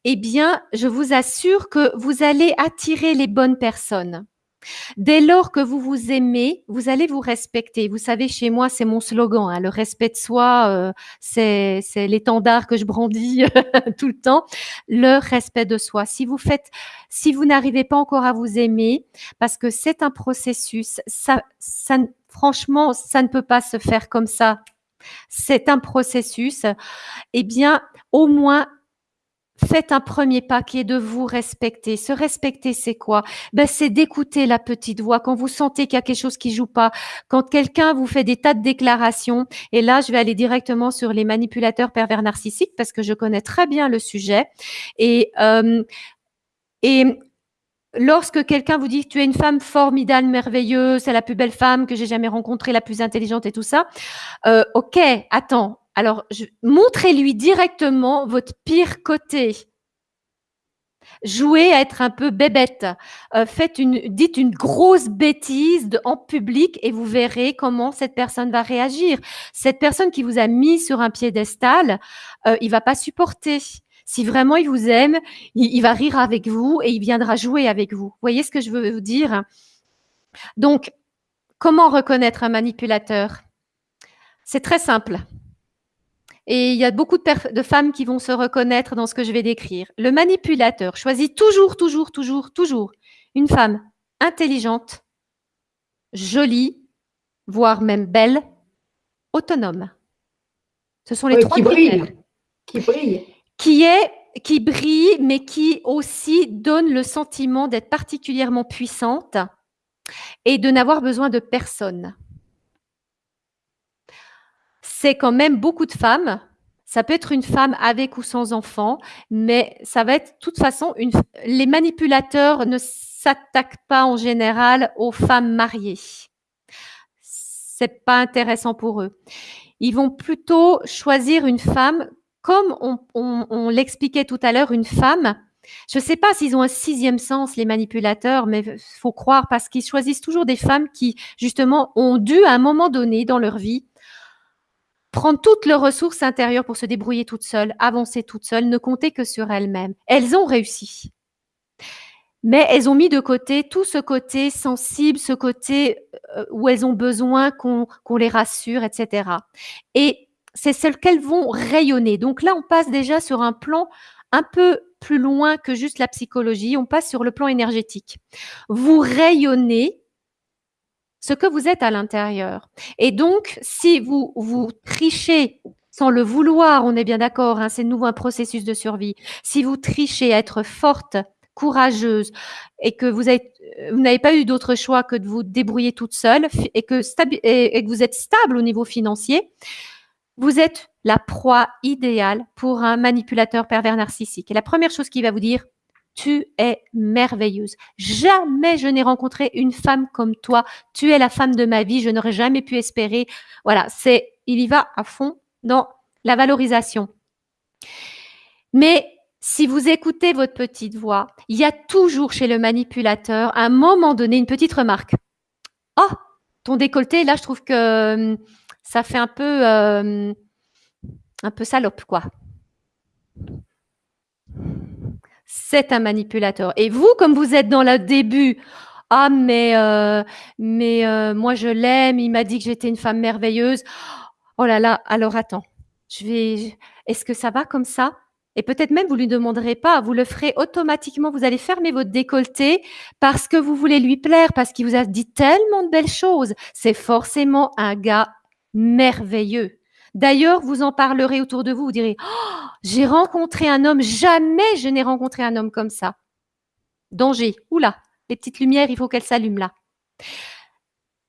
eh bien, je vous assure que vous allez attirer les bonnes personnes. Dès lors que vous vous aimez, vous allez vous respecter. Vous savez, chez moi, c'est mon slogan. Hein, le respect de soi, euh, c'est l'étendard que je brandis tout le temps. Le respect de soi. Si vous faites, si vous n'arrivez pas encore à vous aimer, parce que c'est un processus, franchement, ça ne peut pas se faire comme ça. C'est un processus. Eh bien, au moins faites un premier pas qui est de vous respecter. Se respecter, c'est quoi? Ben, C'est d'écouter la petite voix quand vous sentez qu'il y a quelque chose qui joue pas, quand quelqu'un vous fait des tas de déclarations. Et là, je vais aller directement sur les manipulateurs pervers narcissiques parce que je connais très bien le sujet. Et, euh, et lorsque quelqu'un vous dit tu es une femme formidable, merveilleuse, c'est la plus belle femme que j'ai jamais rencontrée, la plus intelligente et tout ça, euh, ok, attends, alors, montrez-lui directement votre pire côté. Jouez à être un peu bébête. Euh, faites dites une grosse bêtise en public et vous verrez comment cette personne va réagir. Cette personne qui vous a mis sur un piédestal, euh, il va pas supporter. Si vraiment il vous aime, il, il va rire avec vous et il viendra jouer avec. Vous voyez ce que je veux vous dire? Donc, comment reconnaître un manipulateur? C'est très simple. Et il y a beaucoup de, femmes qui vont se reconnaître dans ce que je vais décrire. Le manipulateur choisit toujours, toujours, toujours, toujours une femme intelligente, jolie, voire même belle, autonome. Ce sont les trois qui brillent. Qui brille. Qui est qui brille, mais qui aussi donne le sentiment d'être particulièrement puissante et de n'avoir besoin de personne c'est quand même beaucoup de femmes. Ça peut être une femme avec ou sans enfant, mais ça va être de toute façon une. Les manipulateurs ne s'attaquent pas en général aux femmes mariées. C'est pas intéressant pour eux. Ils vont plutôt choisir une femme, comme on, l'expliquait tout à l'heure, une femme. Je ne sais pas s'ils ont un sixième sens, les manipulateurs, mais faut croire parce qu'ils choisissent toujours des femmes qui, justement, ont dû à un moment donné dans leur vie prendre toutes leurs ressources intérieures pour se débrouiller toutes seules, avancer toutes seules, ne compter que sur elles-mêmes. Elles ont réussi. Mais elles ont mis de côté tout ce côté sensible, ce côté euh, où elles ont besoin qu'on les rassure, etc. Et c'est celles qu'elles vont rayonner. Donc là, on passe déjà sur un plan un peu plus loin que juste la psychologie, on passe sur le plan énergétique. Vous rayonnez ce que vous êtes à l'intérieur. Et donc, si vous vous trichez sans le vouloir, on est bien d'accord, hein, c'est nouveau un processus de survie. Si vous trichez à être forte, courageuse et que vous n'avez pas eu d'autre choix que de vous débrouiller toute seule et que, et que vous êtes stable au niveau financier, vous êtes la proie idéale pour un manipulateur pervers narcissique. Et la première chose qu'il va vous dire, tu es merveilleuse. Jamais je n'ai rencontré une femme comme toi. Tu es la femme de ma vie. Je n'aurais jamais pu espérer. Voilà, c'est, il y va à fond dans la valorisation. Mais si vous écoutez votre petite voix, il y a toujours chez le manipulateur, à un moment donné, une petite remarque. Oh, ton décolleté, là, je trouve que hum, ça fait un peu, euh, un peu salope, quoi. C'est un manipulateur. Et vous, comme vous êtes dans le début, ah mais euh, euh, moi je l'aime, il m'a dit que j'étais une femme merveilleuse. Oh là là, alors attends, je vais. Est-ce que ça va comme ça? Et peut-être même vous lui demanderez pas, vous le ferez automatiquement. Vous allez fermer votre décolleté parce que vous voulez lui plaire, parce qu'il vous a dit tellement de belles choses. C'est forcément un gars merveilleux. D'ailleurs, vous en parlerez autour de vous, vous direz oh, J'ai rencontré un homme, jamais je n'ai rencontré un homme comme ça. Danger. Oula, les petites lumières, il faut qu'elles s'allument là.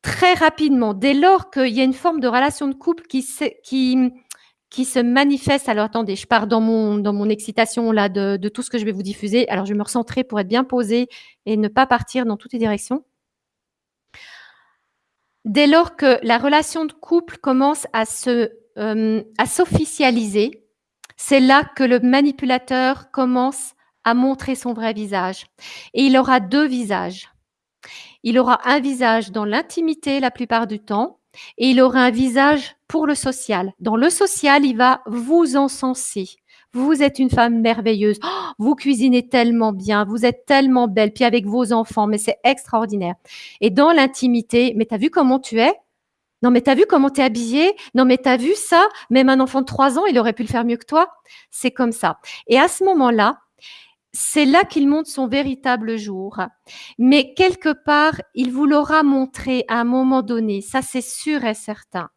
Très rapidement, dès lors qu'il y a une forme de relation de couple qui, se, manifeste. Alors attendez, je pars dans mon, excitation de, de tout ce que je vais vous diffuser. Alors je vais me recentrer pour être bien posée et ne pas partir dans toutes les directions. Dès lors que la relation de couple commence à se euh, à s'officialiser, c'est là que le manipulateur commence à montrer son vrai visage. Et il aura deux visages. Il aura un visage dans l'intimité la plupart du temps et il aura un visage pour le social. Dans le social, il va vous encenser. Vous êtes une femme merveilleuse. Oh, vous cuisinez tellement bien. Vous êtes tellement belle. Puis avec vos enfants, mais c'est extraordinaire. Et dans l'intimité, mais t'as vu comment tu es? Non, mais t'as vu comment t'es habillée Non, mais t'as vu ça? Même un enfant de trois ans, il aurait pu le faire mieux que toi? C'est comme ça. Et à ce moment-là, c'est là qu'il montre son véritable jour. Mais quelque part, il vous l'aura montré à un moment donné. Ça, c'est sûr et certain.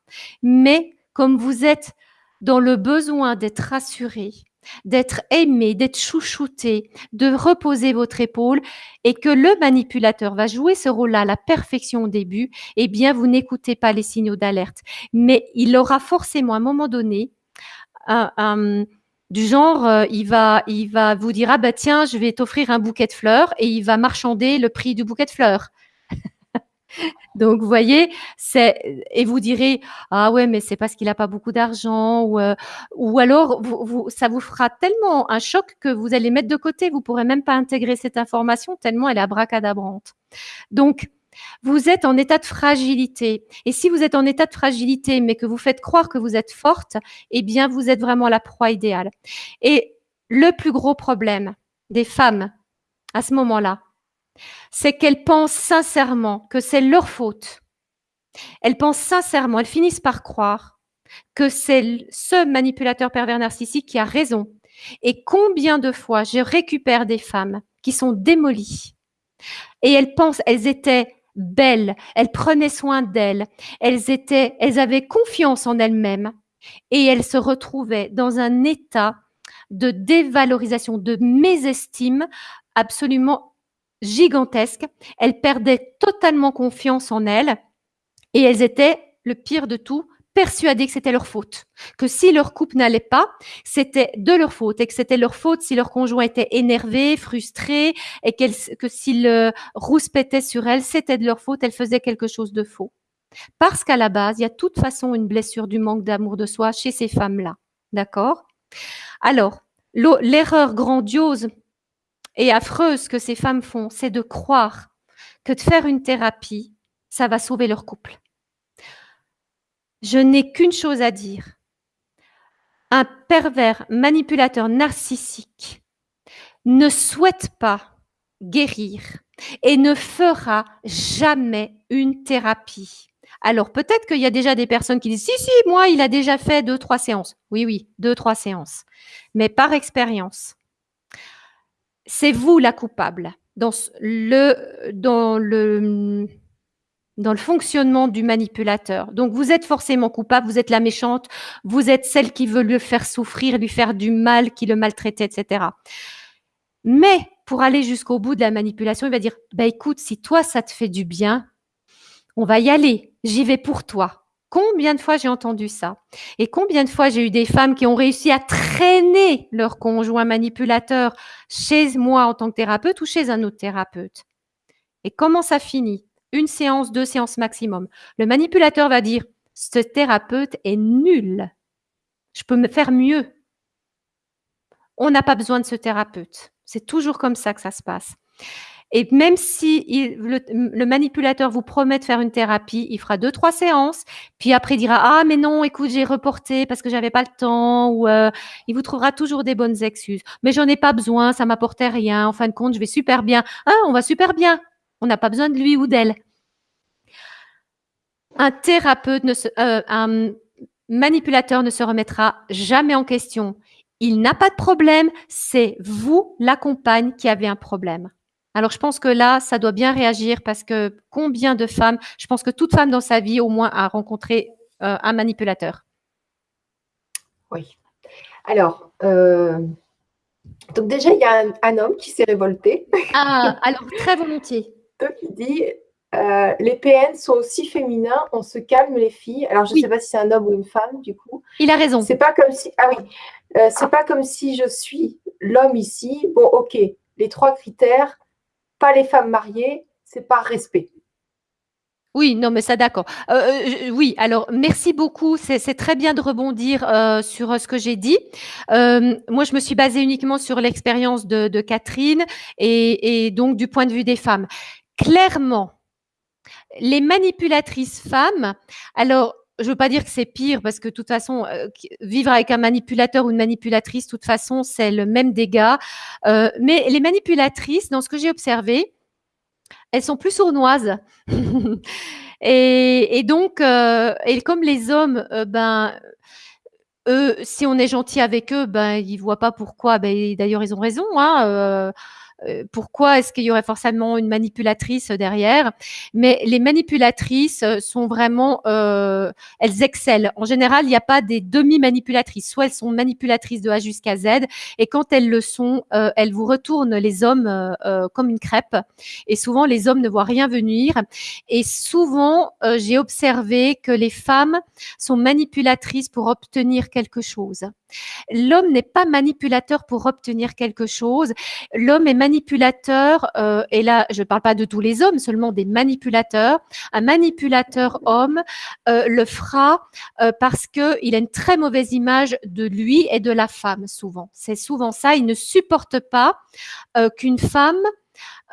Mais comme vous êtes dans le besoin d'être rassuré, d'être aimé, d'être chouchouté, de reposer votre épaule et que le manipulateur va jouer ce rôle-là à la perfection au début, eh bien, vous n'écoutez pas les signaux d'alerte. Mais il aura forcément à un moment donné du genre, euh, il va, il va vous dire ah bah tiens, je vais t'offrir un bouquet de fleurs et il va marchander le prix du bouquet de fleurs. Donc, vous voyez, c'est et vous direz ah ouais, mais c'est parce qu'il n'a pas beaucoup d'argent ou euh, alors vous, ça vous fera tellement un choc que vous allez mettre de côté. Vous pourrez même pas intégrer cette information tellement elle est abracadabrante. Donc, vous êtes en état de fragilité. Et si vous êtes en état de fragilité, mais que vous faites croire que vous êtes forte, eh bien, vous êtes vraiment la proie idéale. Et le plus gros problème des femmes à ce moment-là, c'est qu'elles pensent sincèrement que c'est leur faute. Elles pensent sincèrement, elles finissent par croire que c'est ce manipulateur pervers narcissique qui a raison. Et combien de fois je récupère des femmes qui sont démolies et elles pensent, elles étaient belles, elles prenaient soin d'elles, elles elles avaient confiance en elles-mêmes et elles se retrouvaient dans un état de dévalorisation, de mésestime absolument gigantesque. Elles perdaient totalement confiance en elles et elles étaient, le pire de tout, persuadées que c'était leur faute, que si leur couple n'allait pas, c'était de leur faute et que c'était leur faute si leur conjoint était énervé, frustré et que s'il euh, rouspétait sur elles, c'était de leur faute, elles faisaient quelque chose de faux. Parce qu'à la base, il y a de toute façon une blessure du manque d'amour de soi chez ces femmes-là. D'accord? Alors, l'erreur grandiose et affreuse que ces femmes font, c'est de croire que de faire une thérapie, ça va sauver leur couple. Je n'ai qu'une chose à dire. Un pervers manipulateur narcissique ne souhaite pas guérir et ne fera jamais une thérapie. Alors peut-être qu'il y a déjà des personnes qui disent si si moi il a déjà fait deux trois séances. Oui oui deux trois séances, mais par expérience. C'est vous la coupable dans le dans le dans le fonctionnement du manipulateur. Donc vous êtes forcément coupable, vous êtes la méchante, vous êtes celle qui veut le faire souffrir, lui faire du mal, qui le maltraitait, etc. Mais pour aller jusqu'au bout de la manipulation, il va dire, bah écoute, si toi ça te fait du bien, on va y aller, j'y vais pour toi. Combien de fois j'ai entendu ça? Et combien de fois j'ai eu des femmes qui ont réussi à traîner leur conjoint manipulateur chez moi en tant que thérapeute ou chez un autre thérapeute? Et comment ça finit? Une séance, deux séances maximum. Le manipulateur va dire, ce thérapeute est nul. Je peux me faire mieux. On n'a pas besoin de ce thérapeute. C'est toujours comme ça que ça se passe. Et même si le, manipulateur vous promet de faire une thérapie, il fera deux, trois séances, puis après il dira ah mais non, écoute j'ai reporté parce que j'avais pas le temps, ou euh, il vous trouvera toujours des bonnes excuses. Mais j'en ai pas besoin, ça m'apportait rien. En fin de compte, je vais super bien. Ah, on va super bien. On n'a pas besoin de lui ou d'elle. Un thérapeute, ne euh, un manipulateur ne se remettra jamais en question. Il n'a pas de problème, c'est vous, la compagne, qui avez un problème. Alors, je pense que là, ça doit bien réagir parce que combien de femmes, je pense que toute femme dans sa vie, au moins, a rencontré euh, un manipulateur. Oui. Alors, euh, donc déjà, il y a un homme qui s'est révolté. Ah, alors très volontiers qui dit euh, les PN sont aussi féminins, on se calme les filles. Alors je ne sais pas si c'est un homme ou une femme du coup. Il a raison. C'est pas comme si ah oui, euh, c'est pas comme si je suis l'homme ici. Bon ok, les trois critères, pas les femmes mariées, c'est par respect. Oui, non, mais ça, d'accord. Euh, oui, alors merci beaucoup. C'est très bien de rebondir sur ce que j'ai dit. moi, je me suis basée uniquement sur l'expérience de, Catherine et, donc du point de vue des femmes clairement, les manipulatrices femmes, alors je ne veux pas dire que c'est pire parce que de toute façon, euh, vivre avec un manipulateur ou une manipulatrice, de toute façon, c'est le même dégât. Euh, mais les manipulatrices, dans ce que j'ai observé, elles sont plus sournoises. et, donc, euh, et comme les hommes, ben, eux, si on est gentil avec eux, ben, ils voient pas pourquoi. Ben, D'ailleurs, ils ont raison. Hein, pourquoi est-ce qu'il y aurait forcément une manipulatrice derrière? Mais les manipulatrices sont vraiment, euh, elles excellent. En général, il n'y a pas des demi-manipulatrices. Soit elles sont manipulatrices de A jusqu'à Z, et quand elles le sont, euh, elles vous retournent les hommes comme une crêpe. Et souvent, les hommes ne voient rien venir. Et souvent, j'ai observé que les femmes sont manipulatrices pour obtenir quelque chose. L'homme n'est pas manipulateur pour obtenir quelque chose. L'homme est manipulateur, euh, et là, je ne parle pas de tous les hommes, seulement des manipulateurs. Un manipulateur homme euh, le fera euh, parce qu'il a une très mauvaise image de lui et de la femme, souvent. C'est souvent ça. Il ne supporte pas qu'une femme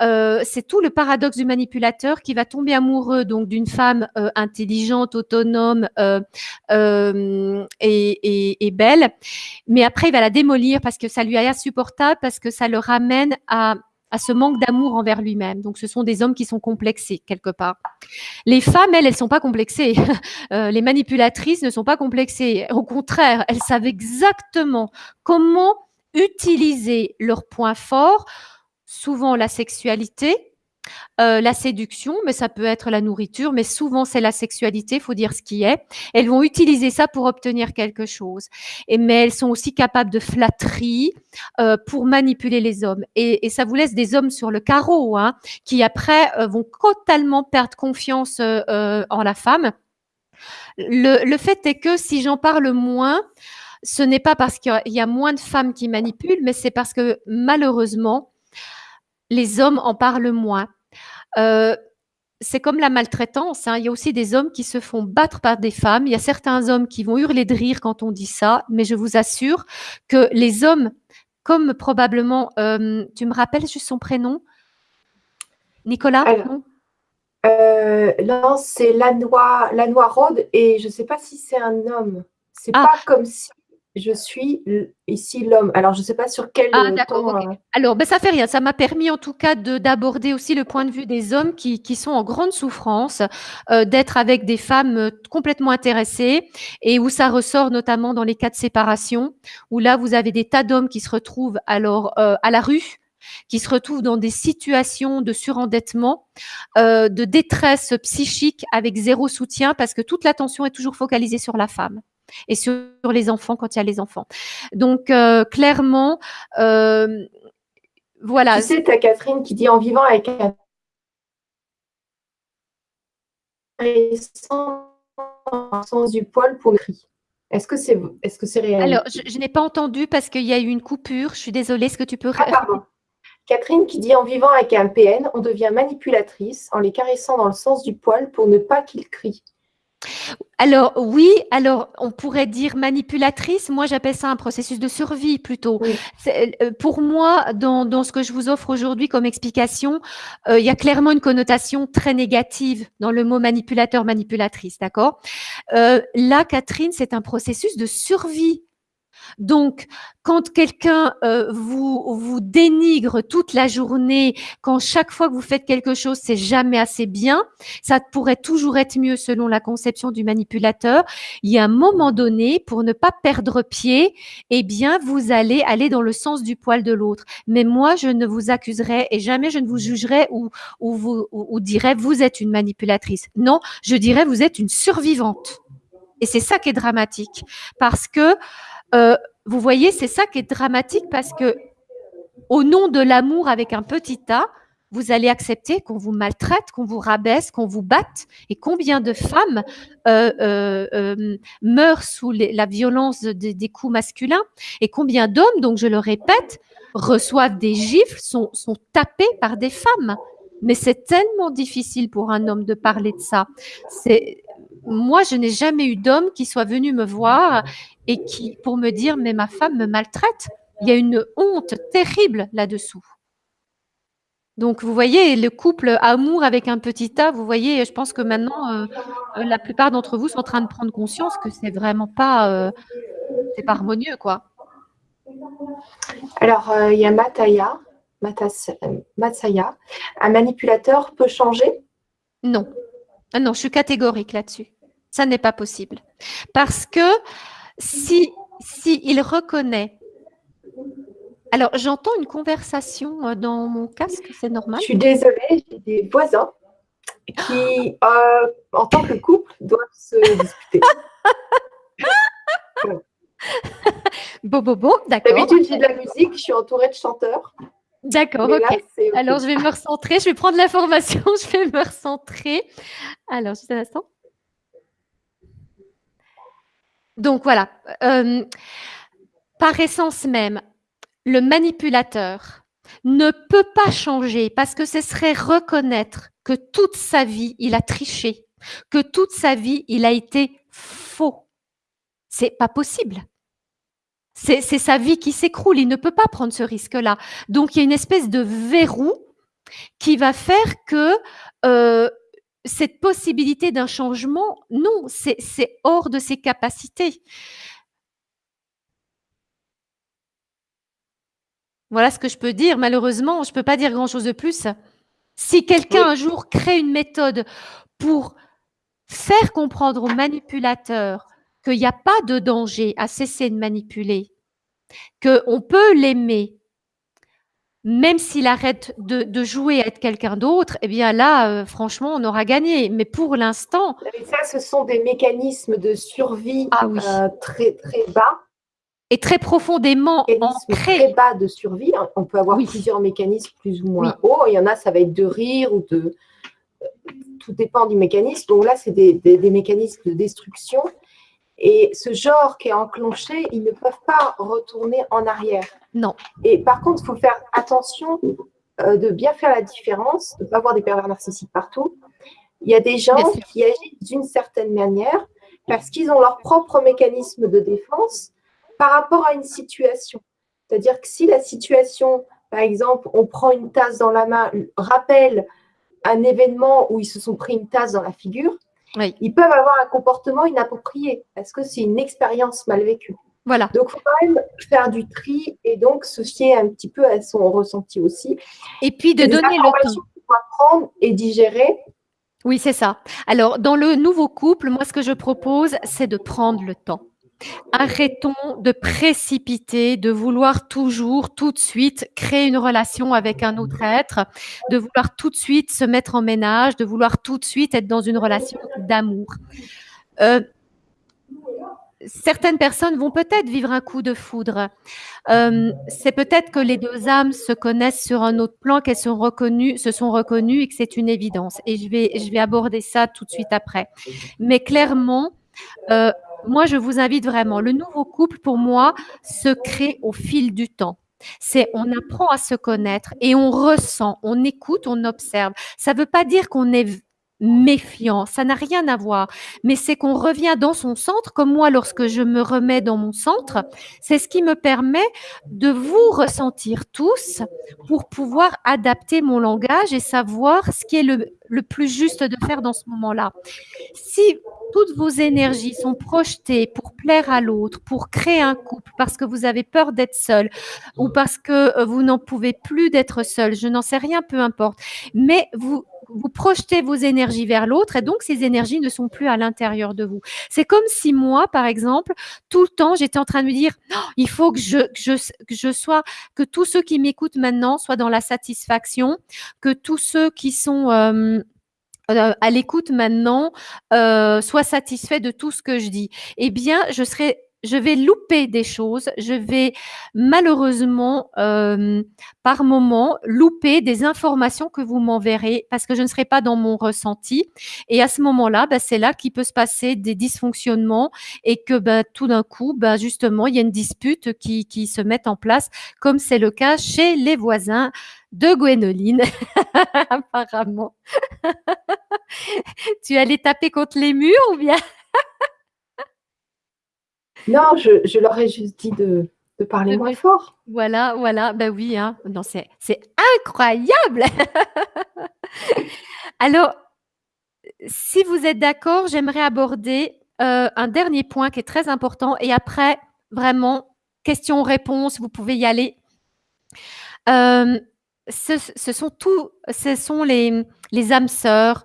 euh, c'est tout le paradoxe du manipulateur qui va tomber amoureux donc d'une femme euh, intelligente, autonome euh, et, belle, mais après il va la démolir parce que ça lui est insupportable, parce que ça le ramène à, à ce manque d'amour envers lui-même. Donc, ce sont des hommes qui sont complexés quelque part. Les femmes, elles, elles sont pas complexées. les manipulatrices ne sont pas complexées. Au contraire, elles savent exactement comment utiliser leurs points forts souvent la sexualité, euh, la séduction, mais ça peut être la nourriture, mais souvent c'est la sexualité, faut dire ce qui est. Elles vont utiliser ça pour obtenir quelque chose. Et, mais elles sont aussi capables de flatterie euh, pour manipuler les hommes. Et, ça vous laisse des hommes sur le carreau, hein, qui après euh, vont totalement perdre confiance en la femme. le fait est que si j'en parle moins, ce n'est pas parce qu'il y a moins de femmes qui manipulent, mais c'est parce que malheureusement, les hommes en parlent moins. Euh, c'est comme la maltraitance. Hein. Il y a aussi des hommes qui se font battre par des femmes. Il y a certains hommes qui vont hurler de rire quand on dit ça, mais je vous assure que les hommes, comme probablement, euh, tu me rappelles juste son prénom? Nicolas euh, Non, c'est Lanois, Lanois Rode et je ne sais pas si c'est un homme. C'est ah. pas comme si je suis ici l'homme. Alors, je ne sais pas sur quel ah, d'accord, euh, Alors, ben, ça fait rien. Ça m'a permis en tout cas d'aborder aussi le point de vue des hommes qui, qui sont en grande souffrance, euh, d'être avec des femmes euh, complètement intéressées et où ça ressort notamment dans les cas de séparation, où là, vous avez des tas d'hommes qui se retrouvent alors à la rue, qui se retrouvent dans des situations de surendettement, de détresse psychique avec zéro soutien parce que toute l'attention est toujours focalisée sur la femme et sur les enfants quand il y a les enfants. Donc, euh, clairement, euh, voilà. Tu sais, tu as Catherine qui dit en vivant avec un sens du poil pour le cri. Est-ce que c'est est -ce c'est réel? Alors, je, n'ai pas entendu parce qu'il y a eu une coupure. Je suis désolée. Est-ce que tu peux... Ah, pardon. Catherine qui dit en vivant avec un PN, on devient manipulatrice en les caressant dans le sens du poil pour ne pas qu'ils crient. Alors oui, alors on pourrait dire manipulatrice. Moi, j'appelle ça un processus de survie plutôt. Euh, pour moi, dans, ce que je vous offre aujourd'hui comme explication, euh, il y a clairement une connotation très négative dans le mot manipulateur, manipulatrice, d'accord? Euh, Là, Catherine, c'est un processus de survie donc, quand quelqu'un euh, vous, vous dénigre toute la journée, quand chaque fois que vous faites quelque chose, c'est jamais assez bien, ça pourrait toujours être mieux selon la conception du manipulateur. Il y a un moment donné, pour ne pas perdre pied, eh bien, vous allez aller dans le sens du poil de l'autre. Mais moi, je ne vous accuserai et jamais je ne vous jugerai ou, ou ou, dirai vous êtes une manipulatrice. Non, je dirais vous êtes une survivante. Et c'est ça qui est dramatique parce que euh, vous voyez, c'est ça qui est dramatique parce que au nom de l'amour avec un petit A, vous allez accepter qu'on vous maltraite, qu'on vous rabaisse, qu'on vous batte. Et combien de femmes euh, euh, meurent sous la violence des coups masculins? Et combien d'hommes, donc je le répète, reçoivent des gifles, sont, sont tapés par des femmes? Mais c'est tellement difficile pour un homme de parler de ça. Moi, je n'ai jamais eu d'homme qui soit venu me voir et qui, pour me dire, mais ma femme me maltraite. Il y a une honte terrible là-dessous. Donc, vous voyez, le couple amour avec un petit A, vous voyez, je pense que maintenant, euh, la plupart d'entre vous sont en train de prendre conscience que c'est vraiment pas, euh, c'est pas harmonieux, quoi. Alors, euh, il y a Mataya, Matsaya. Un manipulateur peut changer? Non. Ah non, je suis catégorique là-dessus. Ça n'est pas possible. Parce que si, si il reconnaît. Alors, j'entends une conversation euh, dans mon casque, c'est normal? Je suis désolée, j'ai des voisins qui, euh, en tant que couple, doivent se disputer. bon, bon, bon, d'accord. D'habitude, j'ai de la musique, je suis entourée de chanteurs. D'accord, ok. Alors, je vais me recentrer, je vais prendre l'information, je vais me recentrer. Alors, juste un instant. Donc voilà, euh, par essence même, le manipulateur ne peut pas changer parce que ce serait reconnaître que toute sa vie, il a triché, que toute sa vie, il a été faux. C'est pas possible. C'est sa vie qui s'écroule. Il ne peut pas prendre ce risque-là. Donc, il y a une espèce de verrou qui va faire que euh, cette possibilité d'un changement, non, c'est hors de ses capacités. Voilà ce que je peux dire. Malheureusement, je ne peux pas dire grand-chose de plus. Si quelqu'un un jour crée une méthode pour faire comprendre aux manipulateurs qu'il n'y a pas de danger à cesser de manipuler, qu'on peut l'aimer, même s'il arrête de, jouer à être quelqu'un d'autre, eh bien là, euh, franchement, on aura gagné. Mais pour l'instant. Ça, ce sont des mécanismes de survie ah euh, très, très bas. Et très profondément ancrés. Très bas de survie. On peut avoir plusieurs mécanismes plus ou moins hauts. Il y en a, ça va être de rire ou de. Tout dépend du mécanisme. Donc là, c'est des, mécanismes de destruction. Et ce genre qui est enclenché, ils ne peuvent pas retourner en arrière. Non. Et par contre, il faut faire attention euh, de bien faire la différence, de ne pas avoir des pervers narcissiques partout. Il y a des gens qui agissent d'une certaine manière parce qu'ils ont leur propre mécanisme de défense par rapport à une situation. C'est-à-dire que si la situation, par exemple, on prend une tasse dans la main, rappelle un événement où ils se sont pris une tasse dans la figure, ils peuvent avoir un comportement inapproprié parce que c'est une expérience mal vécue? Voilà. Donc, il faut quand même faire du tri et donc se fier un petit peu à son ressenti aussi. Et puis de donner le temps. Pour apprendre et digérer. Oui, c'est ça. Alors, dans le nouveau couple, moi, ce que je propose, c'est de prendre le temps. Arrêtons de précipiter, de vouloir toujours, tout de suite, créer une relation avec un autre être, de vouloir tout de suite se mettre en ménage, de vouloir tout de suite être dans une relation d'amour. Euh, certaines personnes vont peut-être vivre un coup de foudre. Euh, c'est peut-être que les deux âmes se connaissent sur un autre plan, qu'elles sont reconnues, se sont reconnues et que c'est une évidence. Et je vais, aborder ça tout de suite après. Mais clairement, euh, moi, je vous invite vraiment. Le nouveau couple, pour moi, se crée au fil du temps. C'est on apprend à se connaître et on ressent, on écoute, on observe. Ça ne veut pas dire qu'on est méfiant, ça n'a rien à voir, mais c'est qu'on revient dans son centre, comme moi lorsque je me remets dans mon centre, c'est ce qui me permet de vous ressentir tous pour pouvoir adapter mon langage et savoir ce qui est le, plus juste de faire dans ce moment-là. Si toutes vos énergies sont projetées pour plaire à l'autre, pour créer un couple, parce que vous avez peur d'être seul ou parce que vous n'en pouvez plus d'être seul, je n'en sais rien, peu importe, mais vous vous projetez vos énergies vers l'autre et donc ces énergies ne sont plus à l'intérieur de vous. C'est comme si moi, par exemple, tout le temps, j'étais en train de me dire, oh, il faut que je, je, que je sois, que tous ceux qui m'écoutent maintenant soient dans la satisfaction, que tous ceux qui sont... Euh, euh, à l'écoute maintenant euh, soient satisfaits de tout ce que je dis. Eh bien, je serai je vais louper des choses, je vais malheureusement, euh, par moment, louper des informations que vous m'enverrez parce que je ne serai pas dans mon ressenti. Et à ce moment-là, bah, c'est là qu'il peut se passer des dysfonctionnements et que bah, tout d'un coup, bah, justement, il y a une dispute qui, qui se met en place, comme c'est le cas chez les voisins de Gwénoline, apparemment. tu allais taper contre les murs ou bien? non, je, leur ai juste dit de, parler moins fort. Voilà, voilà, ben oui, hein. non, c'est, incroyable. Alors, si vous êtes d'accord, j'aimerais aborder euh, un dernier point qui est très important et après, vraiment, questions-réponses, vous pouvez y aller. Euh, ce, sont tous, ce sont les, les âmes sœurs.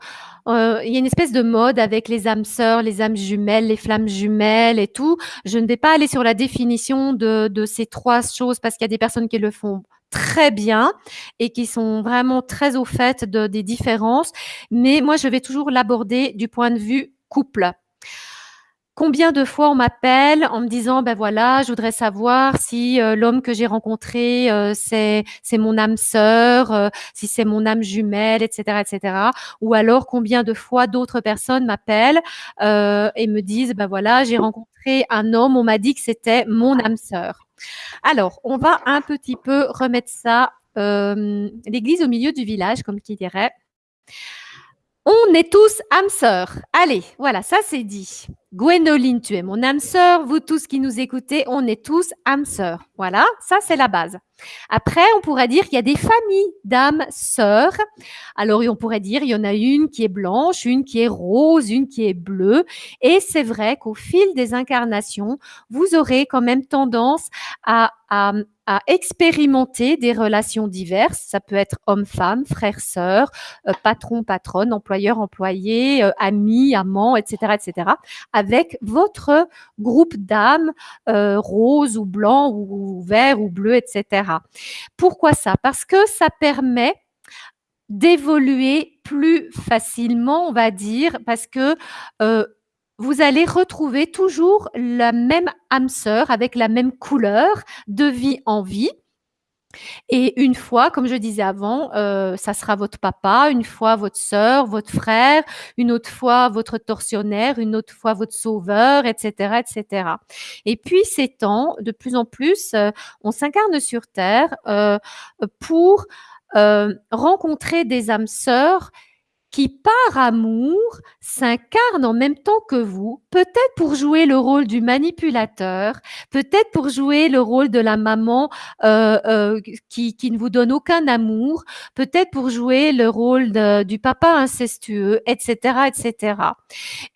Euh, il y a une espèce de mode avec les âmes sœurs, les âmes jumelles, les flammes jumelles et tout. Je ne vais pas aller sur la définition de, de ces trois choses parce qu'il y a des personnes qui le font très bien et qui sont vraiment très au fait de, des différences. Mais moi, je vais toujours l'aborder du point de vue couple. Combien de fois on m'appelle en me disant ben voilà, je voudrais savoir si euh, l'homme que j'ai rencontré euh, c'est mon âme sœur, euh, si c'est mon âme jumelle, etc., etc. Ou alors combien de fois d'autres personnes m'appellent et me disent ben voilà, j'ai rencontré un homme, on m'a dit que c'était mon âme sœur. Alors, on va un petit peu remettre ça l'église au milieu du village, comme qui dirait. On est tous âmes sœurs. Allez, voilà, ça c'est dit. Gwénoline, tu es mon âme sœur. Vous tous qui nous écoutez, on est tous âmes sœurs. Voilà, ça c'est la base. Après, on pourrait dire qu'il y a des familles d'âmes sœurs. Alors, on pourrait dire il y en a une qui est blanche, une qui est rose, une qui est bleue. Et c'est vrai qu'au fil des incarnations, vous aurez quand même tendance à expérimenter des relations diverses. Ça peut être homme-femme, frère-sœur, euh, patron-patronne, employeur-employé, euh, ami, amant, etc., etc., avec votre groupe d'âmes euh, rose ou blanc ou, vert ou bleu, etc. Pourquoi ça? Parce que ça permet d'évoluer plus facilement, on va dire, parce que euh, vous allez retrouver toujours la même âme sœur avec la même couleur de vie en vie. Et une fois, comme je disais avant, euh, ça sera votre papa, une fois votre sœur, votre frère, une autre fois votre tortionnaire, une autre fois votre sauveur, etc., etc. Et puis, ces temps, de plus en plus, euh, on s'incarne sur Terre euh, pour rencontrer des âmes sœurs qui, par amour, s'incarne en même temps que vous, peut-être pour jouer le rôle du manipulateur, peut-être pour jouer le rôle de la maman euh, euh, qui, qui, ne vous donne aucun amour, peut-être pour jouer le rôle du papa incestueux, etc., etc.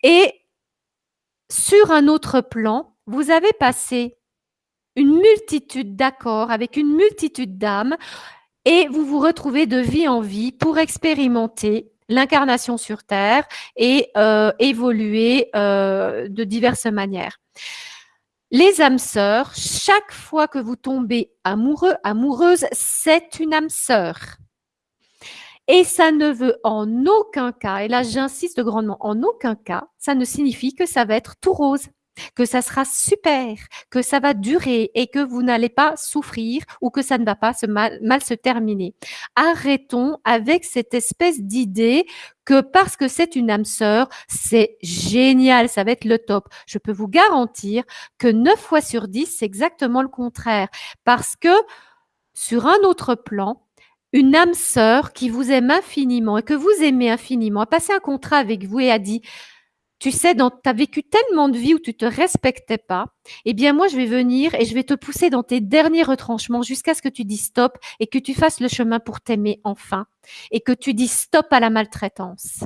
Et sur un autre plan, vous avez passé une multitude d'accords avec une multitude d'âmes et vous vous retrouvez de vie en vie pour expérimenter l'incarnation sur Terre et euh, évoluer euh, de diverses manières. Les âmes sœurs, chaque fois que vous tombez amoureux, amoureuse, c'est une âme sœur. Et ça ne veut en aucun cas, et là j'insiste grandement, en aucun cas, ça ne signifie que ça va être tout rose que ça sera super, que ça va durer et que vous n'allez pas souffrir ou que ça ne va pas se mal, se terminer. Arrêtons avec cette espèce d'idée que parce que c'est une âme sœur, c'est génial, ça va être le top. Je peux vous garantir que 9 fois sur 10, c'est exactement le contraire. Parce que sur un autre plan, une âme sœur qui vous aime infiniment et que vous aimez infiniment a passé un contrat avec vous et a dit tu sais, tu as vécu tellement de vie où tu te respectais pas, eh bien moi je vais venir et je vais te pousser dans tes derniers retranchements jusqu'à ce que tu dis stop et que tu fasses le chemin pour t'aimer enfin et que tu dis stop à la maltraitance.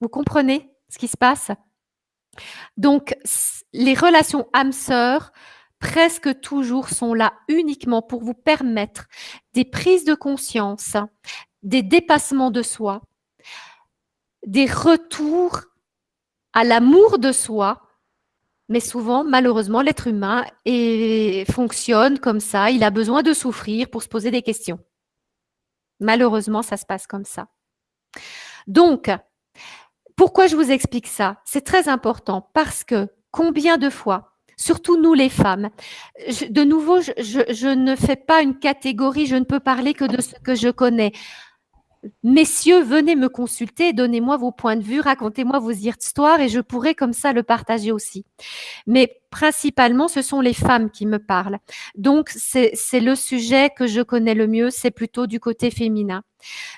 Vous comprenez ce qui se passe? Donc les relations âme-sœur presque toujours sont là uniquement pour vous permettre des prises de conscience, des dépassements de soi, des retours à l'amour de soi, mais souvent, malheureusement, l'être humain fonctionne comme ça. Il a besoin de souffrir pour se poser des questions. Malheureusement, ça se passe comme ça. Donc, pourquoi je vous explique ça? C'est très important parce que combien de fois, surtout nous les femmes, de nouveau, je, ne fais pas une catégorie, je ne peux parler que de ce que je connais. Messieurs, venez me consulter, donnez-moi vos points de vue, racontez-moi vos histoires et je pourrai comme ça le partager aussi. Mais principalement, ce sont les femmes qui me parlent. Donc, c'est le sujet que je connais le mieux, c'est plutôt du côté féminin.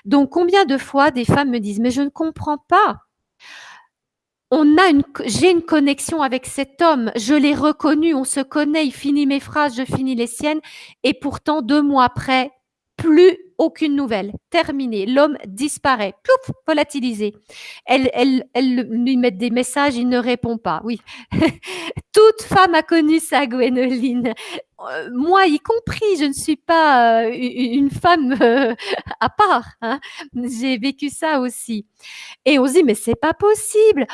Donc, combien de fois des femmes me disent, mais je ne comprends pas. On a j'ai une connexion avec cet homme, je l'ai reconnu, on se connaît, il finit mes phrases, je finis les siennes, et pourtant deux mois après, plus aucune nouvelle. Terminé. L'homme disparaît. Plouf, volatilisé. Elle, elle, elle lui met des messages, il ne répond pas. Oui. Toute femme a connu ça, Gwénoline. Euh, moi y compris, je ne suis pas euh, une femme euh, à part. Hein. J'ai vécu ça aussi. Et on se dit, mais c'est pas possible.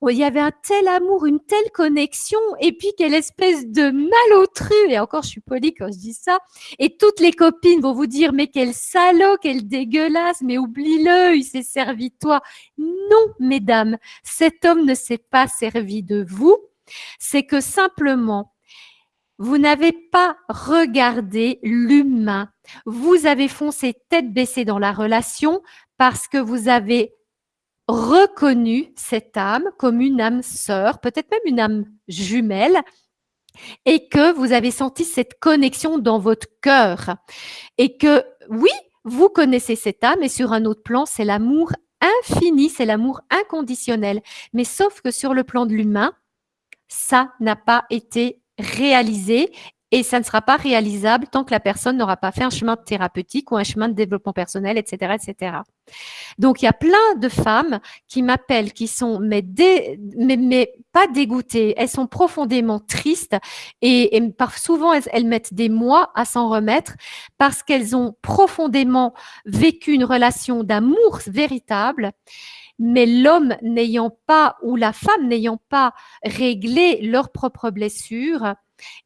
Oh, il y avait un tel amour, une telle connexion, et puis quelle espèce de malotru. Et encore, je suis polie quand je dis ça. Et toutes les copines vont vous dire, mais quel salaud, quel dégueulasse, mais oublie-le, il s'est servi de toi. Non, mesdames, cet homme ne s'est pas servi de vous. C'est que simplement, vous n'avez pas regardé l'humain. Vous avez foncé tête baissée dans la relation parce que vous avez reconnu cette âme comme une âme sœur, peut-être même une âme jumelle, et que vous avez senti cette connexion dans votre cœur. Et que oui, vous connaissez cette âme, et sur un autre plan, c'est l'amour infini, c'est l'amour inconditionnel. Mais sauf que sur le plan de l'humain, ça n'a pas été réalisé et ça ne sera pas réalisable tant que la personne n'aura pas fait un chemin thérapeutique ou un chemin de développement personnel, etc., etc. Donc, il y a plein de femmes qui m'appellent, qui sont mais, mais, pas dégoûtées, elles sont profondément tristes et, et par, souvent elles, elles, mettent des mois à s'en remettre parce qu'elles ont profondément vécu une relation d'amour véritable mais l'homme n'ayant pas ou la femme n'ayant pas réglé leurs propres blessures,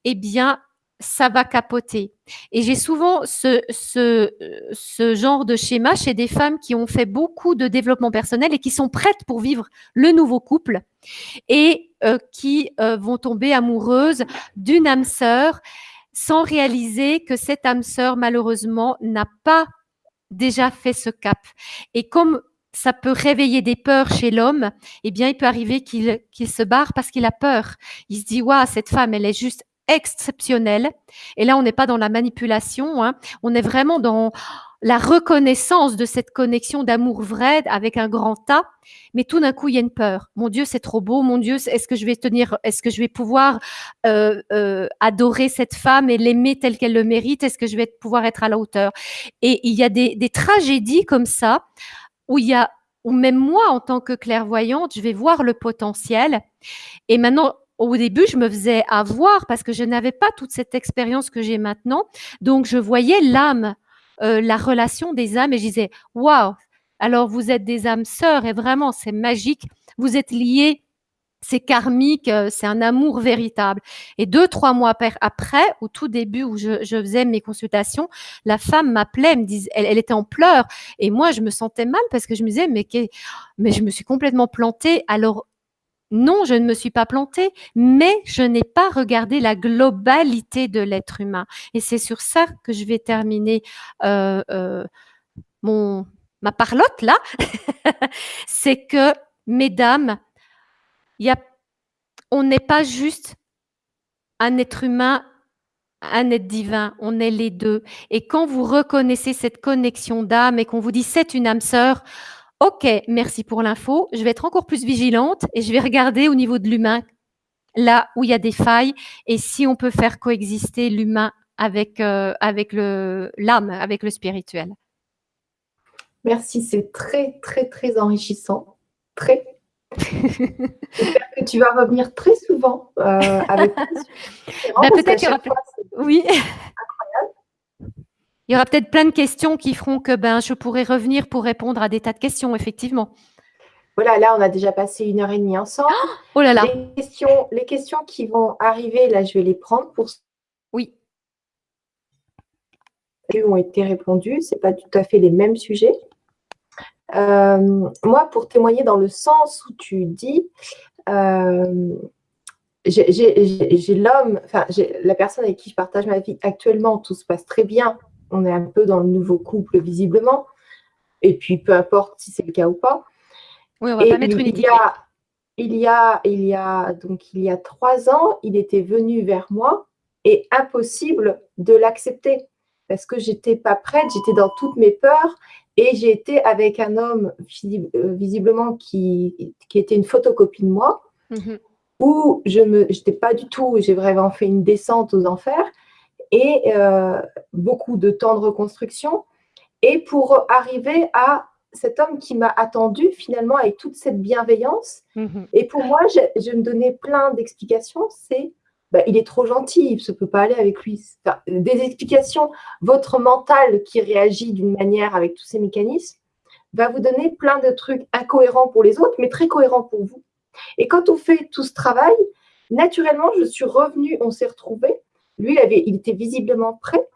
eh bien, ça va capoter. Et j'ai souvent ce, ce, ce, genre de schéma chez des femmes qui ont fait beaucoup de développement personnel et qui sont prêtes pour vivre le nouveau couple et euh, qui euh, vont tomber amoureuses d'une âme sœur sans réaliser que cette âme sœur, malheureusement, n'a pas déjà fait ce cap. Et comme ça peut réveiller des peurs chez l'homme, eh bien, il peut arriver qu'il se barre parce qu'il a peur. Il se dit, waouh, cette femme, elle est juste exceptionnelle. Et là, on n'est pas dans la manipulation, hein. on est vraiment dans la reconnaissance de cette connexion d'amour vrai avec un grand A. Mais tout d'un coup, il y a une peur. Mon Dieu, c'est trop beau. Mon Dieu, est-ce que je vais tenir, est-ce que je vais pouvoir euh, euh, adorer cette femme et l'aimer telle qu'elle le mérite? Est-ce que je vais pouvoir être à la hauteur? Et il y a des, des tragédies comme ça où il y a, ou même moi, en tant que clairvoyante, je vais voir le potentiel. Et maintenant, au début, je me faisais avoir parce que je n'avais pas toute cette expérience que j'ai maintenant. Donc, je voyais l'âme, euh, la relation des âmes et je disais, waouh, alors vous êtes des âmes sœurs et vraiment, c'est magique. Vous êtes liés c'est karmique, euh, c'est un amour véritable. Et deux, trois mois après, au tout début où je, faisais mes consultations, la femme m'appelait, me disait, elle, était en pleurs. Et moi, je me sentais mal parce que je me disais, mais, mais je me suis complètement plantée. Alors, non, je ne me suis pas plantée, mais je n'ai pas regardé la globalité de l'être humain. Et c'est sur ça que je vais terminer euh, euh, ma parlotte là. c'est que, mesdames, on n'est pas juste un être humain, un être divin, on est les deux. Et quand vous reconnaissez cette connexion d'âme et qu'on vous dit c'est une âme sœur, ok, merci pour l'info, je vais être encore plus vigilante et je vais regarder au niveau de l'humain, là où il y a des failles, et si on peut faire coexister l'humain avec, euh, avec l'âme, avec le spirituel. Merci, c'est très, très, très enrichissant. Très, J'espère que tu vas revenir très souvent euh, avec bah, peut-être qu'il y aura oui. Il y aura peut-être plein de questions qui feront que ben, je pourrai revenir pour répondre à des tas de questions, effectivement. Voilà, là, on a déjà passé une heure et demie ensemble. Oh là là. Les questions, les questions qui vont arriver, là, je vais les prendre pour. Oui. ont été répondues. Ce n'est pas tout à fait les mêmes sujets. Euh, moi, pour témoigner dans le sens où tu dis, euh, j'ai l'homme, enfin, la personne avec qui je partage ma vie actuellement, tout se passe très bien. On est un peu dans le nouveau couple, visiblement. Et puis, peu importe si c'est le cas ou pas. Oui, on va pas mettre une il y, a, il y a, il y a, donc, il y a trois ans, il était venu vers moi et impossible de l'accepter parce que j'étais pas prête, j'étais dans toutes mes peurs et j'ai été avec un homme euh, visiblement qui, qui était une photocopie de moi, mhm. où je n'étais pas du tout, j'ai vraiment fait une descente aux enfers et euh, beaucoup de temps de reconstruction. Et pour arriver à cet homme qui m'a attendu finalement avec toute cette bienveillance. Mhm. Et pour moi, je, je me donnais plein d'explications. C'est bah, il est trop gentil, il ne peut pas aller avec lui. des explications, votre mental qui réagit d'une manière avec tous ces mécanismes va vous donner plein de trucs incohérents pour les autres, mais très cohérents pour vous. Et quand on fait tout ce travail, naturellement, je suis revenue, on s'est retrouvés. Lui, il, avait, il était visiblement prêt.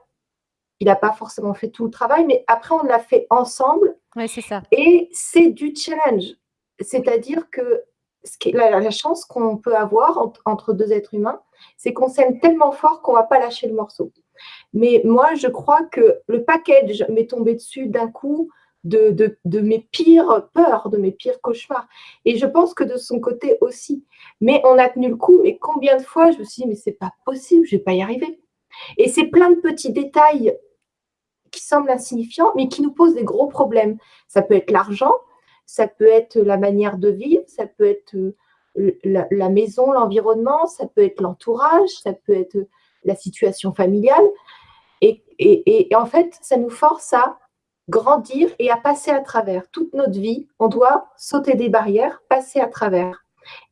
Il n'a pas forcément fait tout le travail, mais après, on l'a fait ensemble. Oui, c'est ça. Et c'est du challenge. C'est-à-dire que la, chance qu'on peut avoir entre deux êtres humains, c'est qu'on s'aime tellement fort qu'on ne va pas lâcher le morceau. Mais moi, je crois que le package m'est tombé dessus d'un coup de, mes pires peurs, de mes pires cauchemars. Et je pense que de son côté aussi. Mais on a tenu le coup. Mais combien de fois je me suis dit, mais c'est pas possible, je vais pas y arriver. Et c'est plein de petits détails qui semblent insignifiants, mais qui nous posent des gros problèmes. Ça peut être l'argent, ça peut être la manière de vivre, ça peut être euh, la, maison, l'environnement, ça peut être l'entourage, ça peut être la situation familiale. Et, en fait, ça nous force à grandir et à passer à travers. Toute notre vie, on doit sauter des barrières, passer à travers.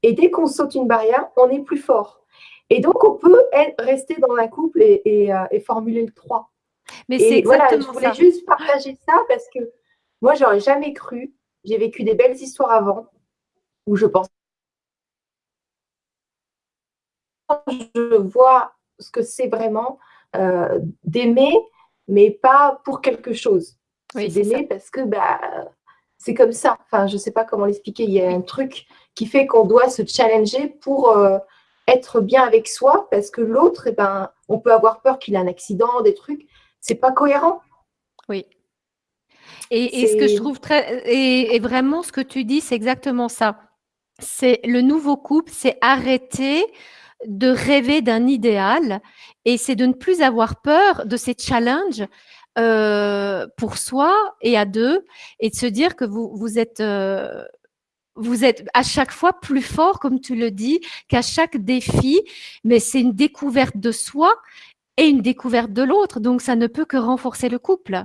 Et dès qu'on saute une barrière, on est plus fort. Et donc, on peut rester dans un couple et, euh, formuler le 3. Mais c'est exactement voilà, je voulais juste partager ça parce que moi, j'aurais jamais cru j'ai vécu des belles histoires avant où je pense je vois ce que c'est vraiment euh, d'aimer, mais pas pour quelque chose. Oui, d'aimer parce que bah, c'est comme ça. Enfin, je ne sais pas comment l'expliquer. Il y a un truc qui fait qu'on doit se challenger pour euh, être bien avec soi parce que l'autre, eh ben, on peut avoir peur qu'il ait un accident, des trucs. C'est pas cohérent. Oui. Et, ce que je trouve très. Et, vraiment, ce que tu dis, c'est exactement ça. C'est le nouveau couple, c'est arrêter de rêver d'un idéal et c'est de ne plus avoir peur de ces challenges euh, pour soi et à deux et de se dire que vous, êtes. Euh, vous êtes à chaque fois plus fort, comme tu le dis, qu'à chaque défi, mais c'est une découverte de soi et une découverte de l'autre. Donc, ça ne peut que renforcer le couple.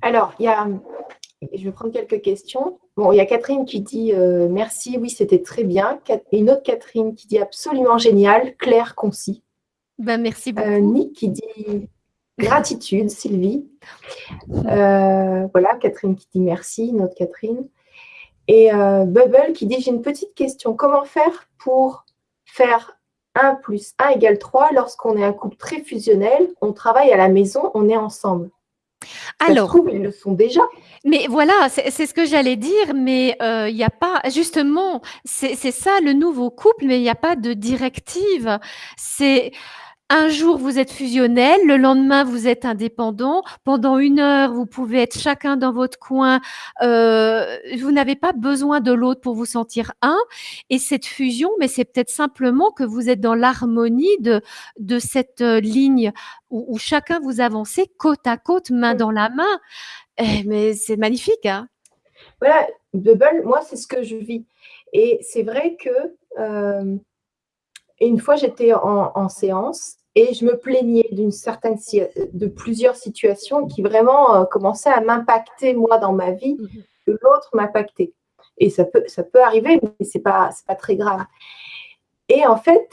Alors, il y a je vais prendre quelques questions. Bon, il y a Catherine qui dit euh, merci, oui, c'était très bien. Une autre Catherine qui dit absolument génial, clair, concis. Ben, merci beaucoup. Euh, Nick qui dit gratitude, Sylvie. Euh, voilà, Catherine qui dit merci, une autre Catherine. Et Bubble qui dit j'ai une petite question. Comment faire pour faire 1 plus 1 égale 3 lorsqu'on est un couple très fusionnel, on travaille à la maison, on est ensemble? Alors, ils le sont déjà. Mais voilà, c'est ce que j'allais dire, mais euh, il n'y a pas, justement, c'est ça le nouveau couple, mais il n'y a pas de directive. C'est un jour, vous êtes fusionnel, le lendemain, vous êtes indépendant. Pendant une heure, vous pouvez être chacun dans votre coin. Euh, vous n'avez pas besoin de l'autre pour vous sentir un. Et cette fusion, mais c'est peut-être simplement que vous êtes dans l'harmonie de, de cette euh, ligne où, chacun vous avancez côte à côte, main dans la main. Eh, mais c'est magnifique. Hein voilà, Bubble, moi, c'est ce que je vis. Et c'est vrai que... Euh, une fois, j'étais en, en, séance et je me plaignais d'une certaine, de plusieurs situations qui vraiment euh, commençaient à m'impacter moi dans ma vie, mhm. que l'autre m'impactait. Et ça peut, ça peut arriver, mais c'est pas, pas très grave. Et en fait,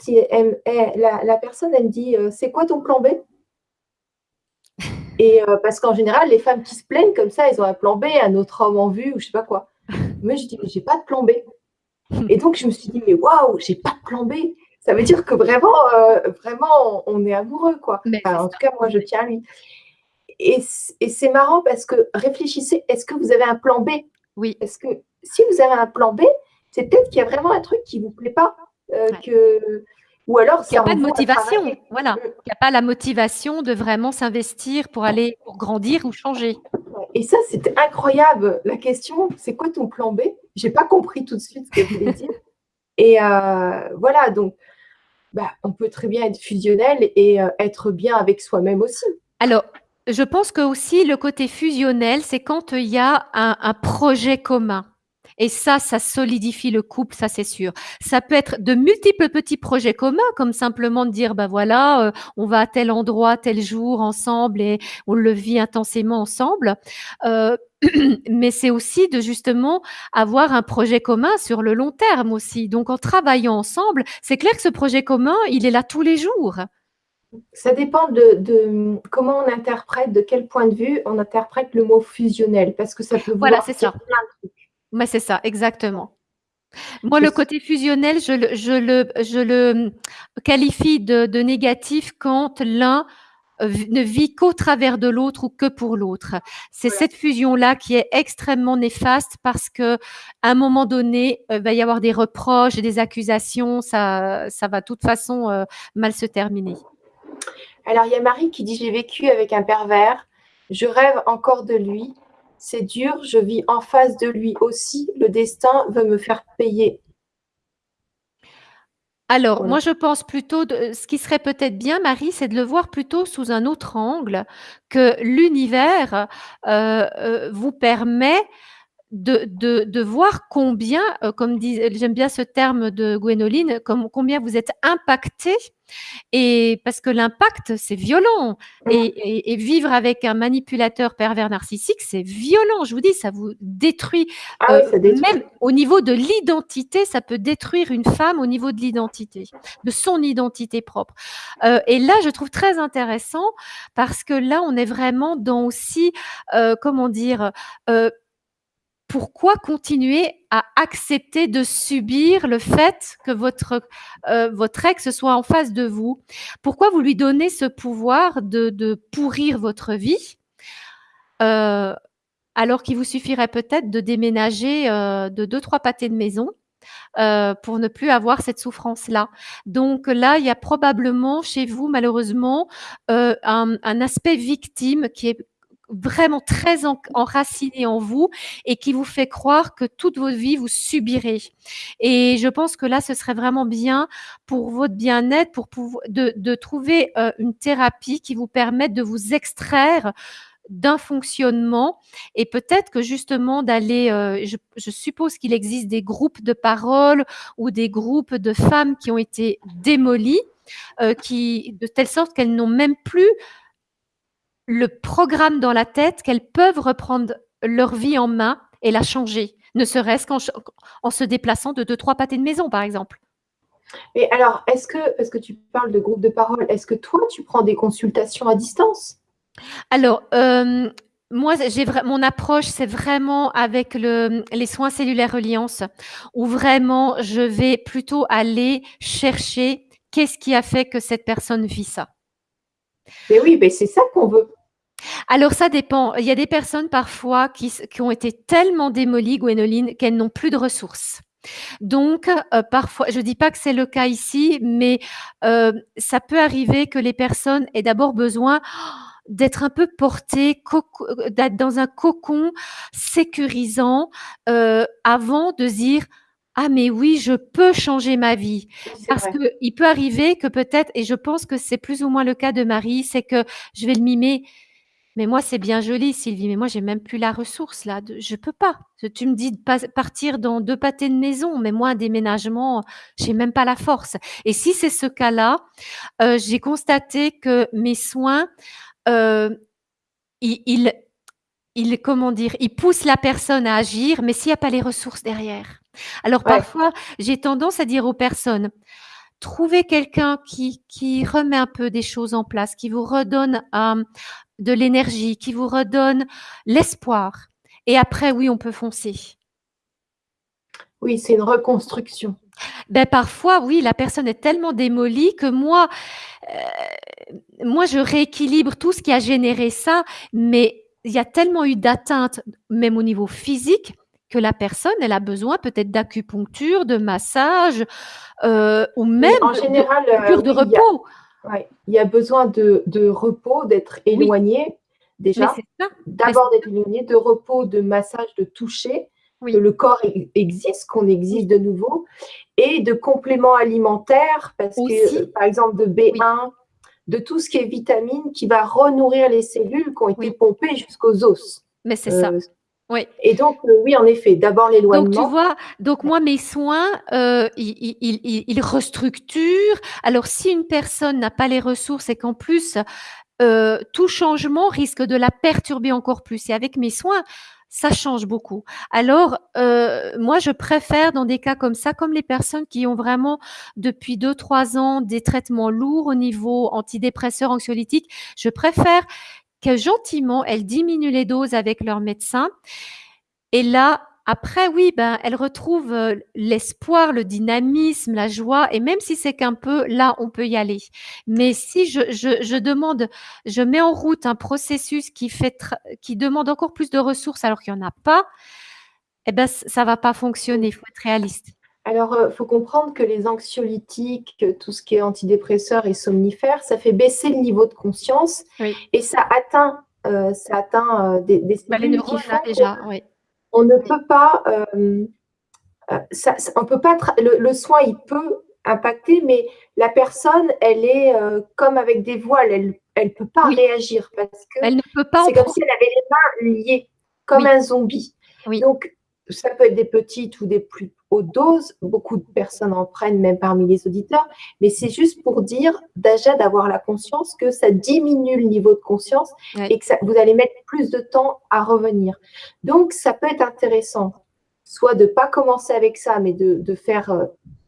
la, personne, elle me dit, euh, c'est quoi ton plan B? Et euh, parce qu'en général, les femmes qui se plaignent comme ça, elles ont un plan B, un autre homme en vue ou je sais pas quoi. Mais je dis, mais j'ai pas de plan B. Et donc, je me suis dit, mais waouh, j'ai pas de plan B ça veut dire que vraiment, euh, vraiment, on est amoureux, quoi. en tout cas, moi, je tiens à lui. Et, c'est marrant parce que réfléchissez, est-ce que vous avez un plan B? Oui. Est-ce que si vous avez un plan B, c'est peut-être qu'il y a vraiment un truc qui ne vous plaît pas, euh, que ou alors il n'y a pas de motivation. Voilà, mm. il n'y a pas la motivation de vraiment s'investir pour aller pour grandir ou changer. Et ça, c'était incroyable. La question, c'est quoi ton plan B? J'ai pas compris tout de suite ce que vous voulez dire. Et euh, voilà, donc bah, on peut très bien être fusionnel et euh, être bien avec soi-même aussi. Alors, je pense que aussi le côté fusionnel, c'est quand il y a un, projet commun. Et ça, ça solidifie le couple, ça c'est sûr. Ça peut être de multiples petits projets communs, comme simplement de dire, ben voilà, euh, on va à tel endroit, tel jour ensemble et on le vit intensément ensemble. Euh, mais c'est aussi de justement avoir un projet commun sur le long terme aussi. Donc en travaillant ensemble, c'est clair que ce projet commun, il est là tous les jours. Ça dépend de, comment on interprète, de quel point de vue on interprète le mot fusionnel, parce que ça peut voilà, c'est ça. Mais c'est ça, exactement. Moi, le côté fusionnel, je le, je le, je le qualifie de, de négatif quand l'un ne vit qu'au travers de l'autre ou que pour l'autre. C'est cette fusion-là qui est extrêmement néfaste parce que à un moment donné, il euh, va y avoir des reproches et des accusations. Ça, ça va de toute façon euh, mal se terminer. Alors, il y a Marie qui dit J'ai vécu avec un pervers. Je rêve encore de lui. C'est dur. Je vis en face de lui aussi. Le destin veut me faire payer. Alors, moi, je pense plutôt, de, ce qui serait peut-être bien, Marie, c'est de le voir plutôt sous un autre angle, que l'univers euh, euh, vous permet de, de, de, voir combien, euh, comme j'aime bien ce terme de Gwénoline, comme, combien vous êtes impacté. Et parce que l'impact, c'est violent. Et, et, vivre avec un manipulateur pervers narcissique, c'est violent. Je vous dis, ça vous détruit. Ah euh, même au niveau de l'identité, ça peut détruire une femme au niveau de l'identité, de son identité propre. Euh, et là, je trouve très intéressant parce que là, on est vraiment dans aussi, euh, comment dire, pourquoi continuer à accepter de subir le fait que votre, euh, votre ex soit en face de vous? Pourquoi vous lui donnez ce pouvoir de, pourrir votre vie euh, alors qu'il vous suffirait peut-être de déménager euh, de deux, trois pâtés de maison pour ne plus avoir cette souffrance-là? Donc là, il y a probablement chez vous, malheureusement, un, un, aspect victime qui est vraiment très enraciné en vous et qui vous fait croire que toute votre vie, vous subirez. Et je pense que là, ce serait vraiment bien pour votre bien-être, pour de, trouver euh, une thérapie qui vous permette de vous extraire d'un fonctionnement et peut-être que justement d'aller, euh, je, suppose qu'il existe des groupes de parole ou des groupes de femmes qui ont été démolies, euh, qui de telle sorte qu'elles n'ont même plus le programme dans la tête qu'elles peuvent reprendre leur vie en main et la changer, ne serait-ce qu'en en se déplaçant de 2-3 pâtés de maison, par exemple. Mais alors, est-ce que, parce que tu parles de groupe de parole, est-ce que toi, tu prends des consultations à distance? Alors, euh, moi, j'ai mon approche, c'est vraiment avec le, les soins cellulaires reliance, où vraiment je vais plutôt aller chercher qu'est-ce qui a fait que cette personne vit ça. Mais oui, mais c'est ça qu'on veut. Alors ça dépend. Il y a des personnes parfois qui, qui ont été tellement démolies, Gwénoline, qu'elles n'ont plus de ressources. Donc, euh, parfois, je ne dis pas que c'est le cas ici, mais euh, ça peut arriver que les personnes aient d'abord besoin d'être un peu portées, d'être dans un cocon sécurisant euh, avant de dire ah mais oui, je peux changer ma vie. Parce qu'il peut arriver que peut-être, et je pense que c'est plus ou moins le cas de Marie, c'est que je vais le mimer, mais moi, c'est bien joli, Sylvie, mais moi, j'ai même plus la ressource là. De, je peux pas. Tu me dis de partir dans deux pâtés de maison, mais moi, un déménagement, j'ai même pas la force. Et si c'est ce cas-là, euh, j'ai constaté que mes soins, euh, ils, il, comment dire, ils poussent la personne à agir, mais s'il n'y a pas les ressources derrière. Alors parfois, j'ai tendance à dire aux personnes, trouvez quelqu'un qui, qui remet un peu des choses en place, qui vous redonne un, de l'énergie, qui vous redonne l'espoir. Et après, oui, on peut foncer. Oui, c'est une reconstruction. Ben, parfois, oui, la personne est tellement démolie que moi, euh, moi, je rééquilibre tout ce qui a généré ça, mais il y a tellement eu d'atteinte, même au niveau physique, que la personne, elle a besoin peut-être d'acupuncture, de massage, euh, ou même en général, de, de repos. Il y a besoin de, repos, d'être éloigné déjà. D'abord d'être éloigné, de repos, de massage, de toucher, que le corps existe, qu'on existe de nouveau, et de compléments alimentaires, parce que par exemple de B1, de tout ce qui est vitamine qui va renourrir les cellules qui ont été pompées jusqu'aux os. Mais c'est ça. Oui. Et donc, euh, oui, en effet, d'abord l'éloignement. Donc, tu vois, donc moi, mes soins, euh, ils, ils, restructurent. Alors, si une personne n'a pas les ressources et qu'en plus, euh, tout changement risque de la perturber encore plus. Et avec mes soins, ça change beaucoup. Alors, euh, moi, je préfère dans des cas comme ça, comme les personnes qui ont vraiment depuis deux, trois ans des traitements lourds au niveau antidépresseur, anxiolytique, je préfère que gentiment, elles diminuent les doses avec leur médecin. Et là, après, oui, ben, elles retrouvent euh, l'espoir, le dynamisme, la joie. Et même si c'est qu'un peu, là, on peut y aller. Mais si je, je, je demande, je mets en route un processus qui, fait qui demande encore plus de ressources alors qu'il n'y en a pas, eh ben, ça ne va pas fonctionner. Il faut être réaliste. Alors, il euh, faut comprendre que les anxiolytiques, tout ce qui est antidépresseurs et somnifères, ça fait baisser le niveau de conscience et ça atteint, euh, ça atteint euh, des, des bah, les neurones, déjà, oui. On ne peut pas, ça, on peut pas le, soin, il peut impacter, mais la personne, elle est comme avec des voiles, elle ne peut pas réagir parce que elle ne peut pas c'est comme si elle avait les mains liées, comme un zombie. Donc, ça peut être des petites ou des plus hautes doses. Beaucoup de personnes en prennent, même parmi les auditeurs. Mais c'est juste pour dire déjà d'avoir la conscience que ça diminue le niveau de conscience et que ça, vous allez mettre plus de temps à revenir. Donc, ça peut être intéressant, soit de ne pas commencer avec ça, mais de, faire euh,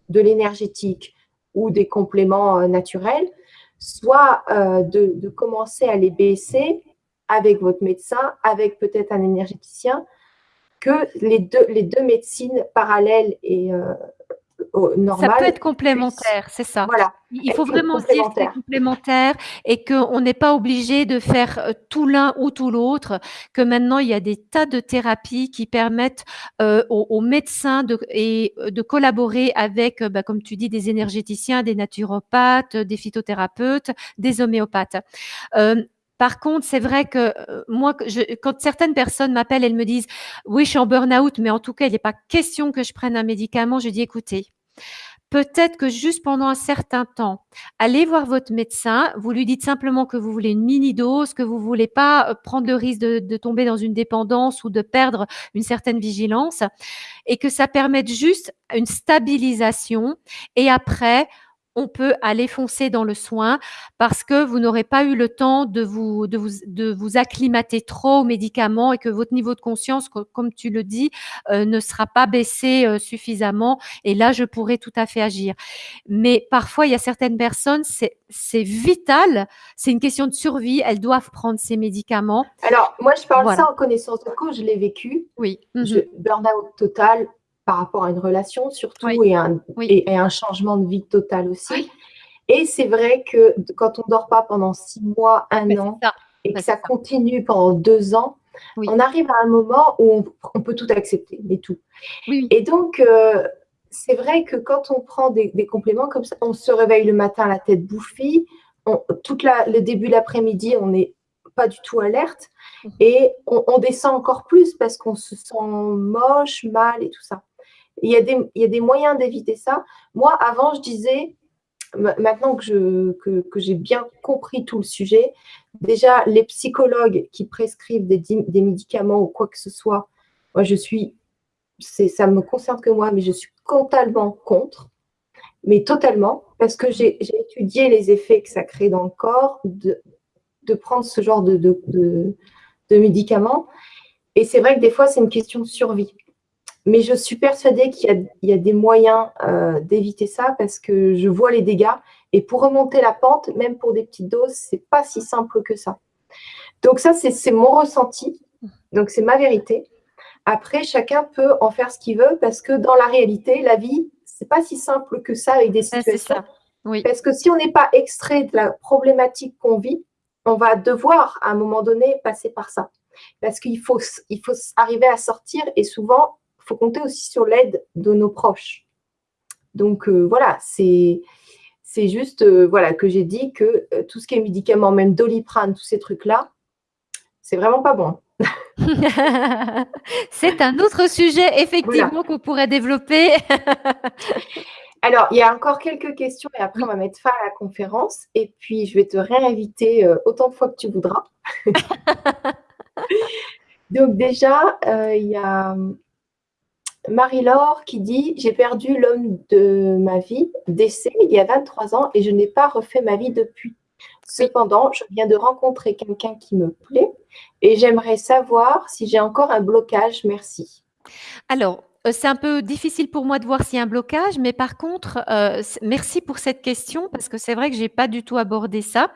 de l'énergétique ou des compléments euh, naturels, soit euh, de, de commencer à les baisser avec votre médecin, avec peut-être un énergéticien, que les deux, les deux médecines parallèles et euh, normales. Ça peut être complémentaire, c'est ça. Voilà. Il faut vraiment dire que c'est complémentaire et qu'on n'est pas obligé de faire euh, tout l'un ou tout l'autre, que maintenant il y a des tas de thérapies qui permettent euh, aux, médecins de, et, de collaborer avec, bah, comme tu dis, des énergéticiens, des naturopathes, des phytothérapeutes, des homéopathes. Par contre, c'est vrai que euh, moi, quand certaines personnes m'appellent, elles me disent oui, je suis en burn-out, mais en tout cas, il n'est pas question que je prenne un médicament. Je dis écoutez, peut-être que juste pendant un certain temps, allez voir votre médecin. Vous lui dites simplement que vous voulez une mini dose, que vous voulez pas euh, prendre le risque de, de tomber dans une dépendance ou de perdre une certaine vigilance, et que ça permette juste une stabilisation. Et après, on peut aller foncer dans le soin parce que vous n'aurez pas eu le temps de vous, de vous, de vous acclimater trop aux médicaments et que votre niveau de conscience, comme tu le dis, euh, ne sera pas baissé euh, suffisamment. Et là, je pourrais tout à fait agir. Mais parfois, il y a certaines personnes, c'est vital, c'est une question de survie, elles doivent prendre ces médicaments. Alors, moi, je parle ça en connaissance de cause, je l'ai vécu. Oui. Mhm. Burn-out total par rapport à une relation surtout et, un, et, un changement de vie total aussi. Et c'est vrai que quand on ne dort pas pendant six mois, un an, et que ça, continue pendant deux ans, on arrive à un moment où on, peut tout accepter, mais tout. Et donc, euh, c'est vrai que quand on prend des, compléments comme ça, on se réveille le matin la tête bouffie, on, toute la, le début de l'après-midi, on n'est pas du tout alerte mmh. et on, descend encore plus parce qu'on se sent moche, mal et tout ça. Il y a des, moyens d'éviter ça. Moi, avant, je disais, maintenant que, j'ai bien compris tout le sujet, déjà, les psychologues qui prescrivent des, médicaments ou quoi que ce soit, moi, je suis, ça me concerne que moi, mais je suis totalement contre, mais totalement, parce que j'ai étudié les effets que ça crée dans le corps de, prendre ce genre de, médicaments. Et c'est vrai que des fois, c'est une question de survie. Mais je suis persuadée qu'il y, y, a des moyens euh, d'éviter ça parce que je vois les dégâts. Et pour remonter la pente, même pour des petites doses, c'est pas si simple que ça. Donc ça, c'est mon ressenti. Donc c'est ma vérité. Après, chacun peut en faire ce qu'il veut parce que dans la réalité, la vie, c'est pas si simple que ça avec des situations. Oui. Parce que si on n'est pas extrait de la problématique qu'on vit, on va devoir à un moment donné passer par ça. Parce qu'il faut, il faut arriver à sortir et souvent, faut compter aussi sur l'aide de nos proches. Donc euh, voilà, c'est juste euh, voilà, que j'ai dit que euh, tout ce qui est médicaments, même doliprane, tous ces trucs-là, c'est vraiment pas bon. c'est un autre sujet, effectivement, qu'on pourrait développer. Alors, il y a encore quelques questions et après, on va mettre fin à la conférence. Et puis, je vais te réinviter autant de fois que tu voudras. Donc, déjà, il y a Marie-Laure qui dit « J'ai perdu l'homme de ma vie, décès il y a 23 ans et je n'ai pas refait ma vie depuis. Cependant, je viens de rencontrer quelqu'un qui me plaît et j'aimerais savoir si j'ai encore un blocage. Merci. Alors, c'est un peu difficile pour moi de voir s'il y a un blocage, mais par contre, euh, merci pour cette question parce que c'est vrai que j'ai pas du tout abordé ça.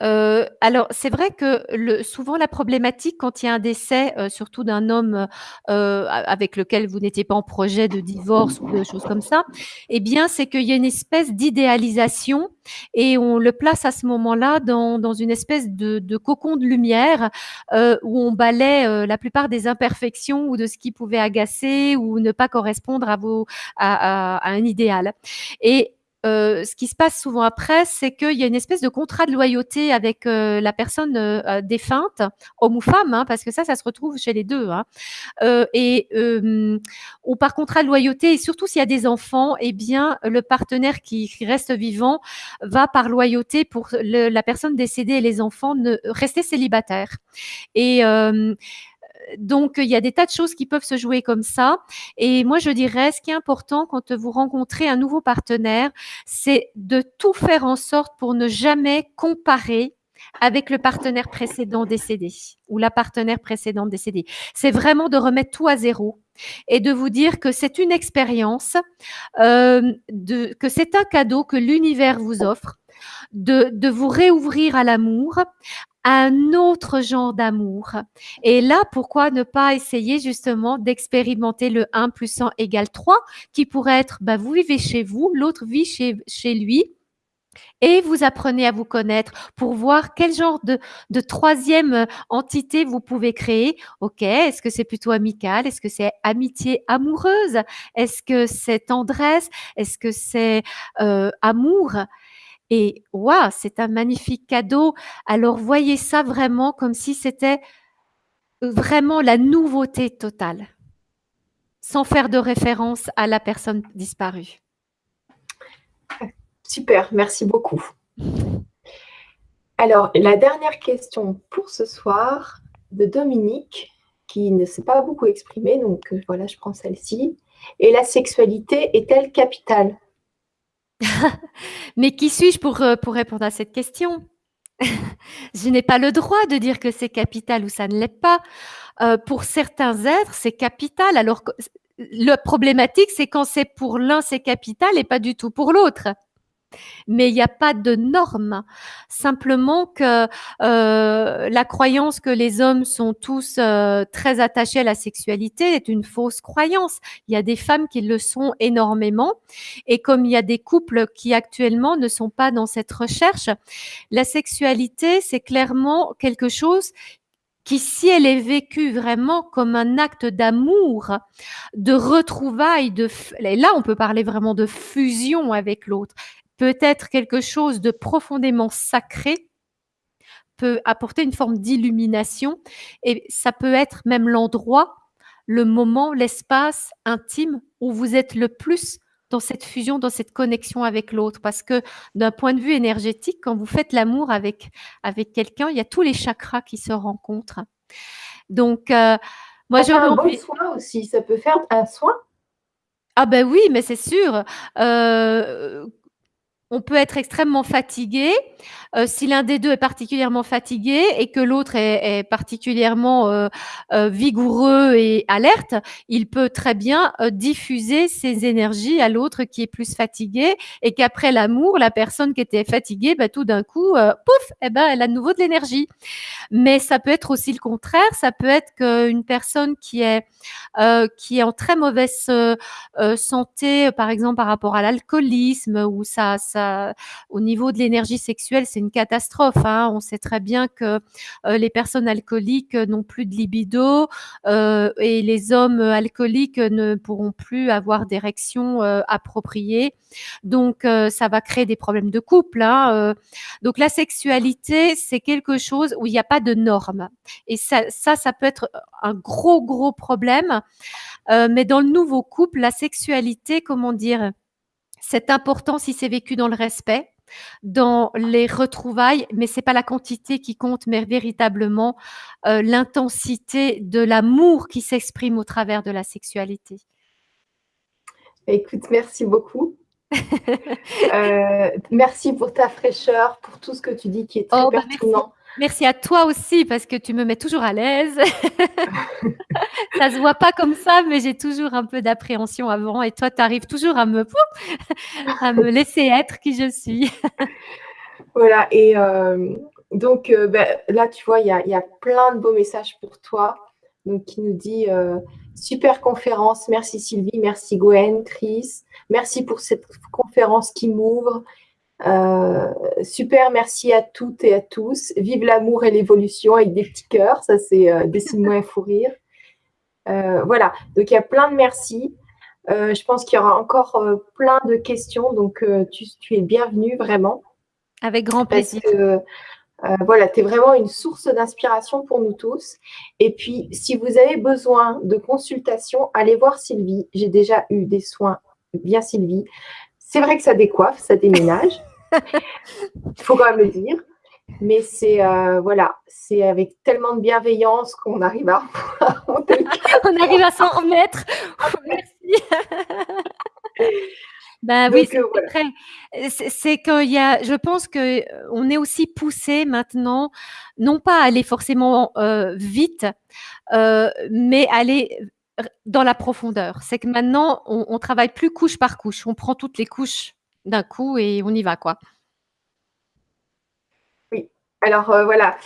Euh, alors, c'est vrai que souvent la problématique quand il y a un décès, surtout d'un homme avec lequel vous n'étiez pas en projet de divorce ou de choses comme ça, eh bien, c'est qu'il y a une espèce d'idéalisation et on le place à ce moment-là dans, dans une espèce de, cocon de lumière où on balaie la plupart des imperfections ou de ce qui pouvait agacer ou ne pas correspondre à, vos, à, à, un idéal. Et euh, ce qui se passe souvent après, c'est qu'il y a une espèce de contrat de loyauté avec euh, la personne euh, défunte, homme ou femme, hein, parce que ça, ça se retrouve chez les deux. Hein. Et ou par contrat de loyauté, et surtout s'il y a des enfants, eh bien, le partenaire qui, reste vivant va par loyauté pour la personne décédée et les enfants rester célibataires. Et donc, il y a des tas de choses qui peuvent se jouer comme ça. Et moi, je dirais, ce qui est important quand vous rencontrez un nouveau partenaire, c'est de tout faire en sorte pour ne jamais comparer avec le partenaire précédent décédé ou la partenaire précédente décédée. C'est vraiment de remettre tout à zéro et de vous dire que c'est une expérience, euh, que c'est un cadeau que l'univers vous offre, de vous réouvrir à l'amour, un autre genre d'amour. Et là, pourquoi ne pas essayer justement d'expérimenter le 1 plus 1 égale 3, qui pourrait être, bah, vous vivez chez vous, l'autre vit chez, lui, et vous apprenez à vous connaître pour voir quel genre de, troisième entité vous pouvez créer. Ok, est-ce que c'est plutôt amical? Est-ce que c'est amitié amoureuse? Est-ce que c'est tendresse? Est-ce que c'est euh, amour? Et waouh, c'est un magnifique cadeau. Alors voyez ça vraiment comme si c'était vraiment la nouveauté totale, sans faire de référence à la personne disparue. Super, merci beaucoup. Alors, la dernière question pour ce soir de Dominique, qui ne s'est pas beaucoup exprimée, donc euh, voilà, je prends celle-ci. Et la sexualité est-elle capitale? Mais qui suis-je pour, euh, pour répondre à cette question? Je n'ai pas le droit de dire que c'est capital ou ça ne l'est pas. Euh, pour certains êtres, c'est capital. Alors, le problématique, c'est quand c'est pour l'un, c'est capital et pas du tout pour l'autre mais il n'y a pas de normes. Simplement que euh, la croyance que les hommes sont tous euh, très attachés à la sexualité est une fausse croyance. Il y a des femmes qui le sont énormément, et comme il y a des couples qui actuellement ne sont pas dans cette recherche, la sexualité, c'est clairement quelque chose qui, si elle est vécue vraiment comme un acte d'amour, de retrouvailles, de, et là on peut parler vraiment de fusion avec l'autre, peut être quelque chose de profondément sacré, peut apporter une forme d'illumination et ça peut être même l'endroit, le moment, l'espace intime où vous êtes le plus dans cette fusion, dans cette connexion avec l'autre. Parce que d'un point de vue énergétique, quand vous faites l'amour avec, avec quelqu'un, il y a tous les chakras qui se rencontrent. Donc, euh, moi, je un bon soin aussi. Ça peut faire un soin ah ben oui, mais c'est sûr. Euh, on peut être extrêmement fatigué. Euh, si l'un des deux est particulièrement fatigué et que l'autre est, particulièrement euh, euh, vigoureux et alerte, il peut très bien diffuser ses énergies à l'autre qui est plus fatigué et qu'après l'amour, la personne qui était fatiguée, bah, tout d'un coup, pouf, eh ben, elle a de nouveau de l'énergie. Mais ça peut être aussi le contraire. Ça peut être qu'une personne qui est qui est en très mauvaise santé, par exemple par rapport à l'alcoolisme ou ça, ça au niveau de l'énergie sexuelle, c'est une catastrophe. Hein. On sait très bien que euh, les personnes alcooliques n'ont plus de libido euh, et les hommes alcooliques ne pourront plus avoir d'érection euh, appropriée. Donc, ça va créer des problèmes de couple. Hein. Donc, la sexualité, c'est quelque chose où il n'y a pas de normes. Et ça, ça peut être un gros, gros problème. mais dans le nouveau couple, la sexualité, comment dire, c'est important si c'est vécu dans le respect, dans les retrouvailles, mais c'est pas la quantité qui compte, mais véritablement euh, l'intensité de l'amour qui s'exprime au travers de la sexualité. Écoute, merci beaucoup. Euh, merci pour ta fraîcheur, pour tout ce que tu dis qui est très oh, bah, pertinent. Merci à toi aussi parce que tu me mets toujours à l'aise. ça se voit pas comme ça, mais j'ai toujours un peu d'appréhension avant et toi, tu arrives toujours à me, laisser être qui je suis. voilà, et euh, donc euh, ben, là, tu vois, il y a, plein de beaux messages pour toi. Donc, qui nous dit euh, super conférence, merci Sylvie, merci Gwen, Chris, merci pour cette conférence qui m'ouvre euh, super, merci à toutes et à tous. Vive l'amour et l'évolution avec des petits cœurs. Ça, c'est euh, Dessine-moi un fou rire. Euh, voilà, donc il y a plein de merci. je pense qu'il y aura encore plein de questions, donc tu, es bienvenue vraiment. Avec grand plaisir. voilà, tu es vraiment une source d'inspiration pour nous tous. Et puis, si vous avez besoin de consultation, allez voir Sylvie. J'ai déjà eu des soins bien Sylvie. C'est vrai que ça décoiffe, ça déménage. Il faut quand même le dire. Mais c'est euh, voilà, c'est avec tellement de bienveillance qu'on arrive à On arrive à s'en remettre. Merci. Ben oui, euh, c'est qu'il y a, je pense que euh, on est aussi poussé maintenant, non pas à aller forcément vite, mais aller dans la profondeur. C'est que maintenant, on, on travaille plus couche par couche. On prend toutes les couches d'un coup et on y va, quoi. Oui, alors euh, voilà,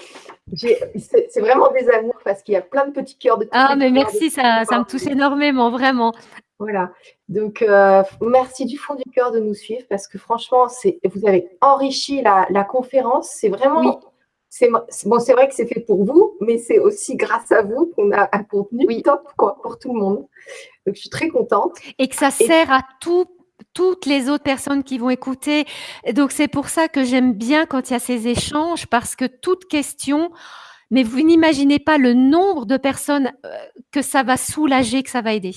c'est vraiment des amours parce qu'il y a plein de petits cœurs de Ah, mais merci, ça, ça, me touche énormément, vraiment. Voilà, donc euh, merci du fond du cœur de nous suivre parce que franchement, vous avez enrichi la, conférence. C'est vraiment. C'est bon, c'est vrai que c'est fait pour vous, mais c'est aussi grâce à vous qu'on a un contenu top quoi, pour tout le monde. Donc, je suis très contente. Et que ça sert à tout toutes les autres personnes qui vont écouter. Donc c'est pour ça que j'aime bien quand il y a ces échanges parce que toute question, mais vous n'imaginez pas le nombre de personnes euh, que ça va soulager, que ça va aider.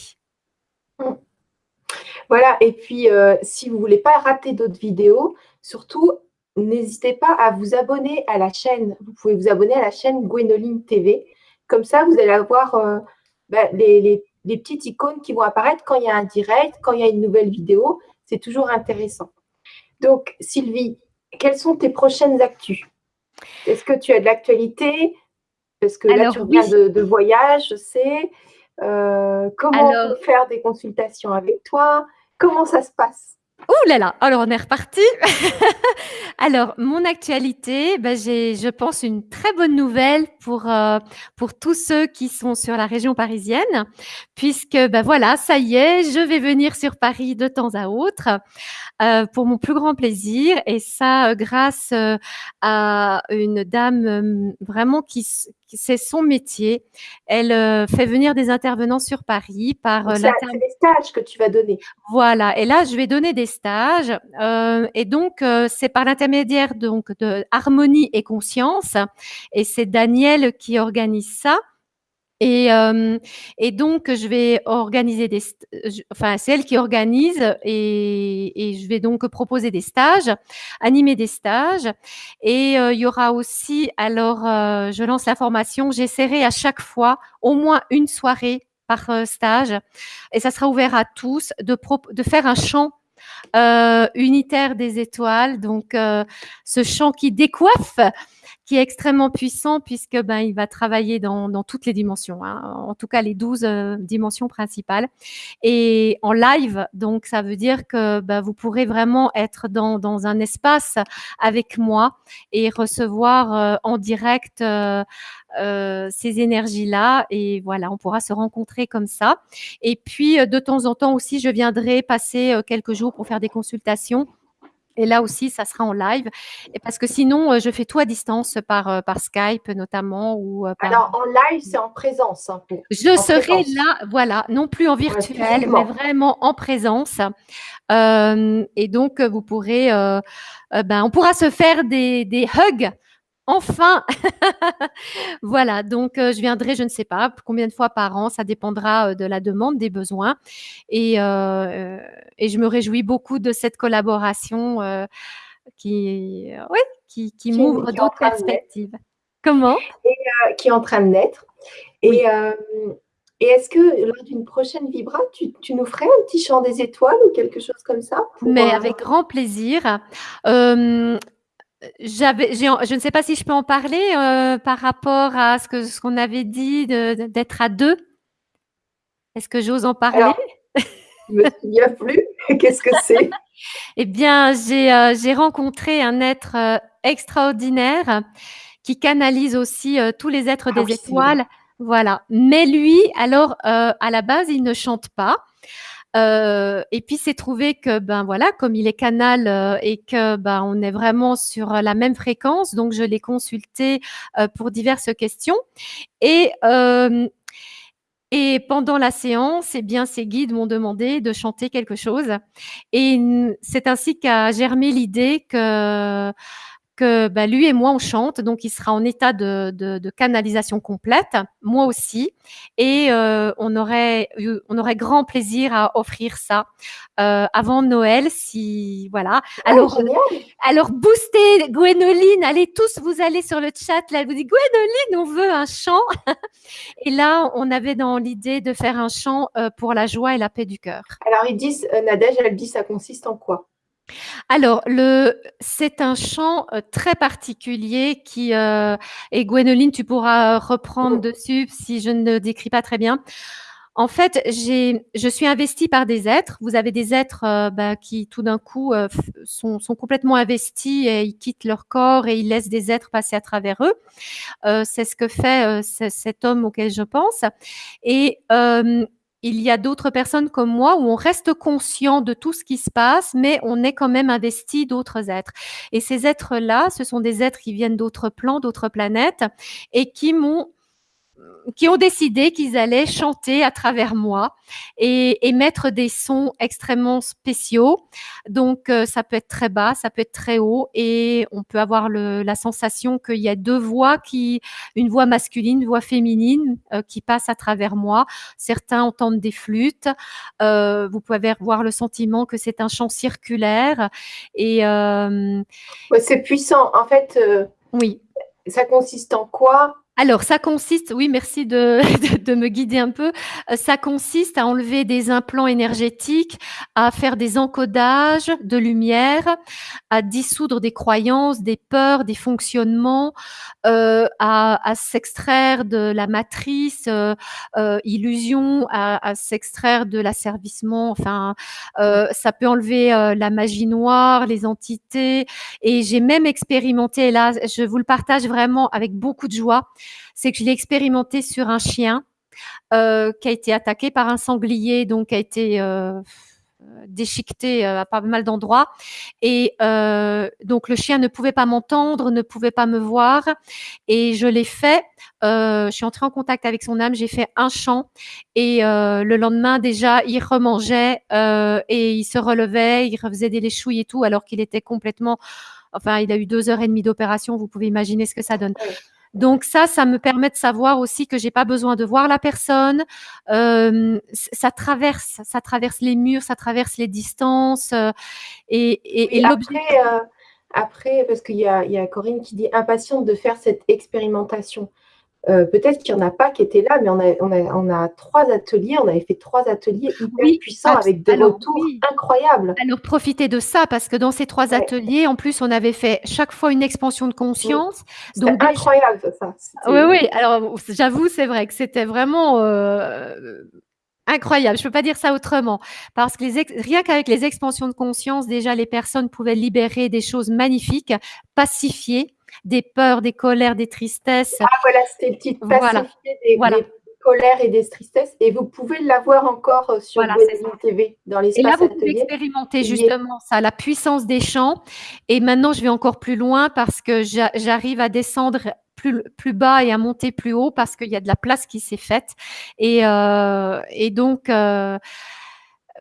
Voilà, et puis euh, si vous ne voulez pas rater d'autres vidéos, surtout n'hésitez pas à vous abonner à la chaîne. Vous pouvez vous abonner à la chaîne Gwenoline TV. Comme ça, vous allez avoir euh, bah, les, les les petites icônes qui vont apparaître quand il y a un direct, quand il y a une nouvelle vidéo. C'est toujours intéressant. Donc, Sylvie, quelles sont tes prochaines actus? Est-ce que tu as de l'actualité? Parce que là, tu reviens de, voyage, je sais. Euh, comment faire des consultations avec toi? Comment ça se passe? Ouh là là, alors on est reparti. alors, mon actualité, ben, j'ai, je pense, une très bonne nouvelle pour, euh, pour tous ceux qui sont sur la région parisienne, puisque ben voilà, ça y est, je vais venir sur Paris de temps à autre euh, pour mon plus grand plaisir, et ça grâce euh, à une dame vraiment qui, c'est son métier. Elle fait venir des intervenants sur Paris par C'est des stages que tu vas donner. Voilà, et là je vais donner des stages. Euh, et donc, euh, c'est par l'intermédiaire donc de Harmonie et Conscience. Et c'est Daniel qui organise ça. Et, euh, et donc, je vais organiser des, enfin, c'est elle qui organise et, et, je vais donc proposer des stages, animer des stages. Et il y aura aussi, alors, je lance la formation, j'essaierai à chaque fois au moins une soirée par stage, et ça sera ouvert à tous de, de faire un chant euh, unitaire des étoiles, donc euh, ce chant qui décoiffe, qui est extrêmement puissant puisque ben il va travailler dans, dans toutes les dimensions, hein, en tout cas les 12 euh, dimensions principales et en live. Donc ça veut dire que ben, vous pourrez vraiment être dans, dans un espace avec moi et recevoir en direct euh, ces énergies-là. Et voilà, on pourra se rencontrer comme ça. Et puis, euh, de temps en temps aussi, je viendrai passer euh, quelques jours pour faire des consultations. Et là aussi, ça sera en live. Et parce que sinon, je fais tout à distance par, par Skype notamment. Ou Alors, en live, c'est en présence. Hein, je serai là, voilà, non plus en virtuel, mais vraiment en présence. et donc, vous pourrez, ben, on pourra se faire des, des hugs Enfin Voilà, donc euh, je viendrai, je ne sais pas combien de fois par an, ça dépendra euh, de la demande, des besoins. Et, euh, et je me réjouis beaucoup de cette collaboration qui, oui, qui, qui, m'ouvre d'autres perspectives. Comment? Et, Qui est en train de naître. Et, et est-ce que lors d'une prochaine Vibra, tu, tu, nous ferais un petit chant des étoiles ou quelque chose comme ça Mais avec grand plaisir j'avais, je ne sais pas si je peux en parler euh, par rapport à ce que ce qu'on avait dit d'être à deux. Est-ce que j'ose en parler? Alors, Je me souviens plus. Qu'est-ce que c'est? Eh bien, j'ai euh, rencontré un être euh, extraordinaire qui canalise aussi tous les êtres des étoiles. Voilà. Mais lui, alors à la base, il ne chante pas. Euh, et puis c'est trouvé que ben voilà, comme il est canal euh, et que ben on est vraiment sur la même fréquence, donc je l'ai consulté euh, pour diverses questions et et pendant la séance, eh bien, ces guides m'ont demandé de chanter quelque chose. Et c'est ainsi qu'a germé l'idée que que bah, lui et moi, on chante, donc il sera en état de, de, canalisation complète, moi aussi, et euh, on, aurait, on aurait grand plaisir à offrir ça euh, avant Noël, si voilà. Ah, alors, alors boostez Gwénoline, allez tous, vous allez sur le chat, là, vous dites Gwénoline, on veut un chant, et là, on avait dans l'idée de faire un chant euh, pour la joie et la paix du cœur. Alors ils disent, Nadège, elle dit, ça consiste en quoi? Alors, le, c'est un chant euh, très particulier qui, euh, et Gwénoline, tu pourras reprendre mmh. dessus si je ne décris pas très bien. En fait, j'ai, je suis investie par des êtres. Vous avez des êtres euh, bah, qui, tout d'un coup, sont, sont, complètement investis et ils quittent leur corps et ils laissent des êtres passer à travers eux. c'est ce que fait cet homme auquel je pense. Et il y a d'autres personnes comme moi où on reste conscient de tout ce qui se passe, mais on est quand même investi d'autres êtres. Et ces êtres-là, ce sont des êtres qui viennent d'autres plans, d'autres planètes, et qui m'ont qui ont décidé qu'ils allaient chanter à travers moi et émettre des sons extrêmement spéciaux. Donc, euh, ça peut être très bas, ça peut être très haut et on peut avoir le, la sensation qu'il y a deux voix qui, une voix masculine, une voix féminine euh, qui passe à travers moi. Certains entendent des flûtes. Euh, vous pouvez avoir le sentiment que c'est un chant circulaire et c'est puissant. En fait, oui. Ça consiste en quoi Alors ça consiste oui merci de de de me guider un peu. Heu, ça consiste à enlever des implants énergétiques, à faire des encodages de lumière, à dissoudre des croyances, des peurs, des fonctionnements, heu, à à s'extraire de la matrice, heu heu, illusion, à à s'extraire de l'asservissement, enfin, heu, ça peut enlever, heu, la magie noire, les entités et j'ai même expérimenté, là je vous le partage vraiment avec beaucoup de joie, c'est que je l'ai expérimenté sur un chien, heu, qui a été attaqué par un sanglier, donc qui a été, heu, déchiqueté, heu, à pas mal d'endroits. Et donc le chien ne pouvait pas m'entendre, ne pouvait pas me voir. Et je l'ai fait, je suis entrée en contact avec son âme, j'ai fait un chant. Et le lendemain déjà il remangeait, et il se relevait, il refaisait des léchouilles et tout alors qu'il était complètement enfin il a eu 2 heures et demie d'opération, vous pouvez imaginer ce que ça donne. Donc ça, ça me permet de savoir aussi que j'ai pas besoin de voir la personne, ça traverse ça traverse les murs, ça traverse les distances, heu et et l'objectif après, parce qu'il y a Corinne qui dit: «Impatiente de faire cette expérimentation». Heu, peut-être qu'il y en a pas qui étaient là, mais on a on a on a 3 ateliers, on avait fait 3 ateliers hyper Oui, puissants avec des alors retours oui. incroyables. Alors profitez de ça parce que dans ces 3 Ouais. ateliers, en plus, on avait fait chaque fois une expansion de conscience, C'était déj incroyable ça, oui, oui, alors j'avoue, c'est vrai que c'était vraiment, heu, incroyable, je peux pas dire ça autrement. Parce que les ex rien qu'avec les expansions de conscience, déjà les personnes pouvaient libérer des choses magnifiques, pacifier des peurs, des colères, des tristesses. Ah voilà, c'était le titre, Voilà, «Pacifier des voilà. des colères et des tristesses» et vous pouvez l'avoir encore, heu, sur Voilà, ça Gwendoline TV dans et là, l'espace vous pouvez atelier, expérimenter y est. justement ça, la puissance des chants et maintenant je vais encore plus loin parce que j'a j'arrive à descendre plus plus bas et à monter plus haut parce qu'il y a de la place qui s'est faite et heu et donc heu,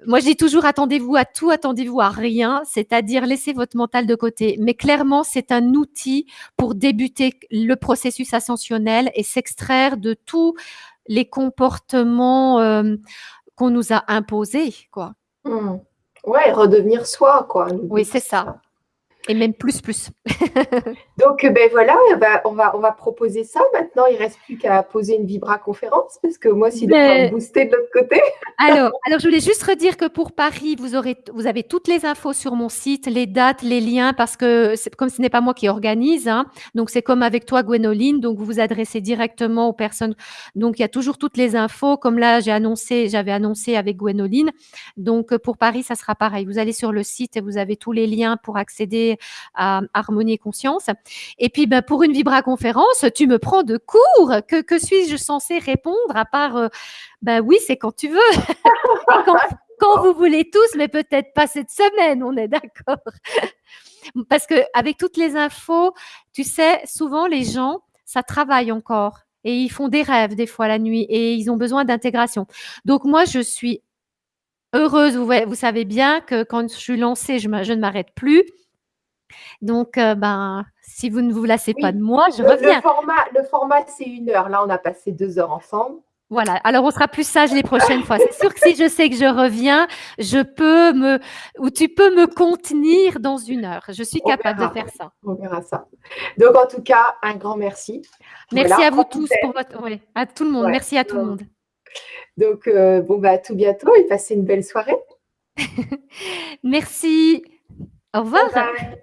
moi je dis toujours: «Attendez-vous à tout, attendez-vous à rien», c'est-à-dire laissez votre mental de côté, mais clairement, c'est un outil pour débuter le processus ascensionnel et s'extraire de tous les comportements, hem, qu'on nous a imposés, quoi. Mmh. Ouais, redevenir soi, quoi, Oui, c'est ça. Et même plus, plus. Donc heu, beh, voilà, bah, on va on va proposer ça maintenant, il reste plus qu'à poser une vibra-conférence parce que moi, va me Beh booster de l'autre côté. alors alors je voulais juste redire que pour Paris, vous aurez vous avez toutes les infos sur mon site, les dates, les liens parce que comme ce n'est pas moi qui organise, hein, donc c'est comme avec toi Gwénoline, donc vous vous adressez directement aux personnes donc il y a toujours toutes les infos comme là, j'ai annoncé j'avais annoncé avec Gwénoline, donc pour Paris, ça sera pareil. Vous allez sur le site et vous avez tous les liens pour accéder à Harmonie et Conscience et puis, bah, pour une vibra-conférence, tu me prends de court, que que suis-je censée répondre à part, heu, bah, oui, c'est quand tu veux quand vous voulez tous, mais peut-être pas cette semaine, on est d'accord? Parce qu'avec toutes les infos, tu sais, souvent les gens, ça travaille encore et ils font des rêves des fois la nuit et ils ont besoin d'intégration. Donc moi, je suis heureuse, vous savez bien que quand je suis lancée, je ne m'arrête plus. Donc heu, ben, si vous ne vous lassez pas de moi, je le le reviens. format le format, c'est 1 heure. Là, on a passé 2 heures ensemble. Voilà, alors on sera plus sages les prochaines fois. C'est sûr que si je sais que je reviens, je peux me ou tu peux me contenir dans 1 heure. Je suis On capable de faire ça. on verra ça. Donc en tout cas, un grand merci. Merci Voilà, à vous tous pour votre ouais, à tout le monde. Ouais, Merci à tout le monde. Donc heu, bon, bah, à tout bientôt et passez une belle soirée. Merci. Au Bye revoir. bye.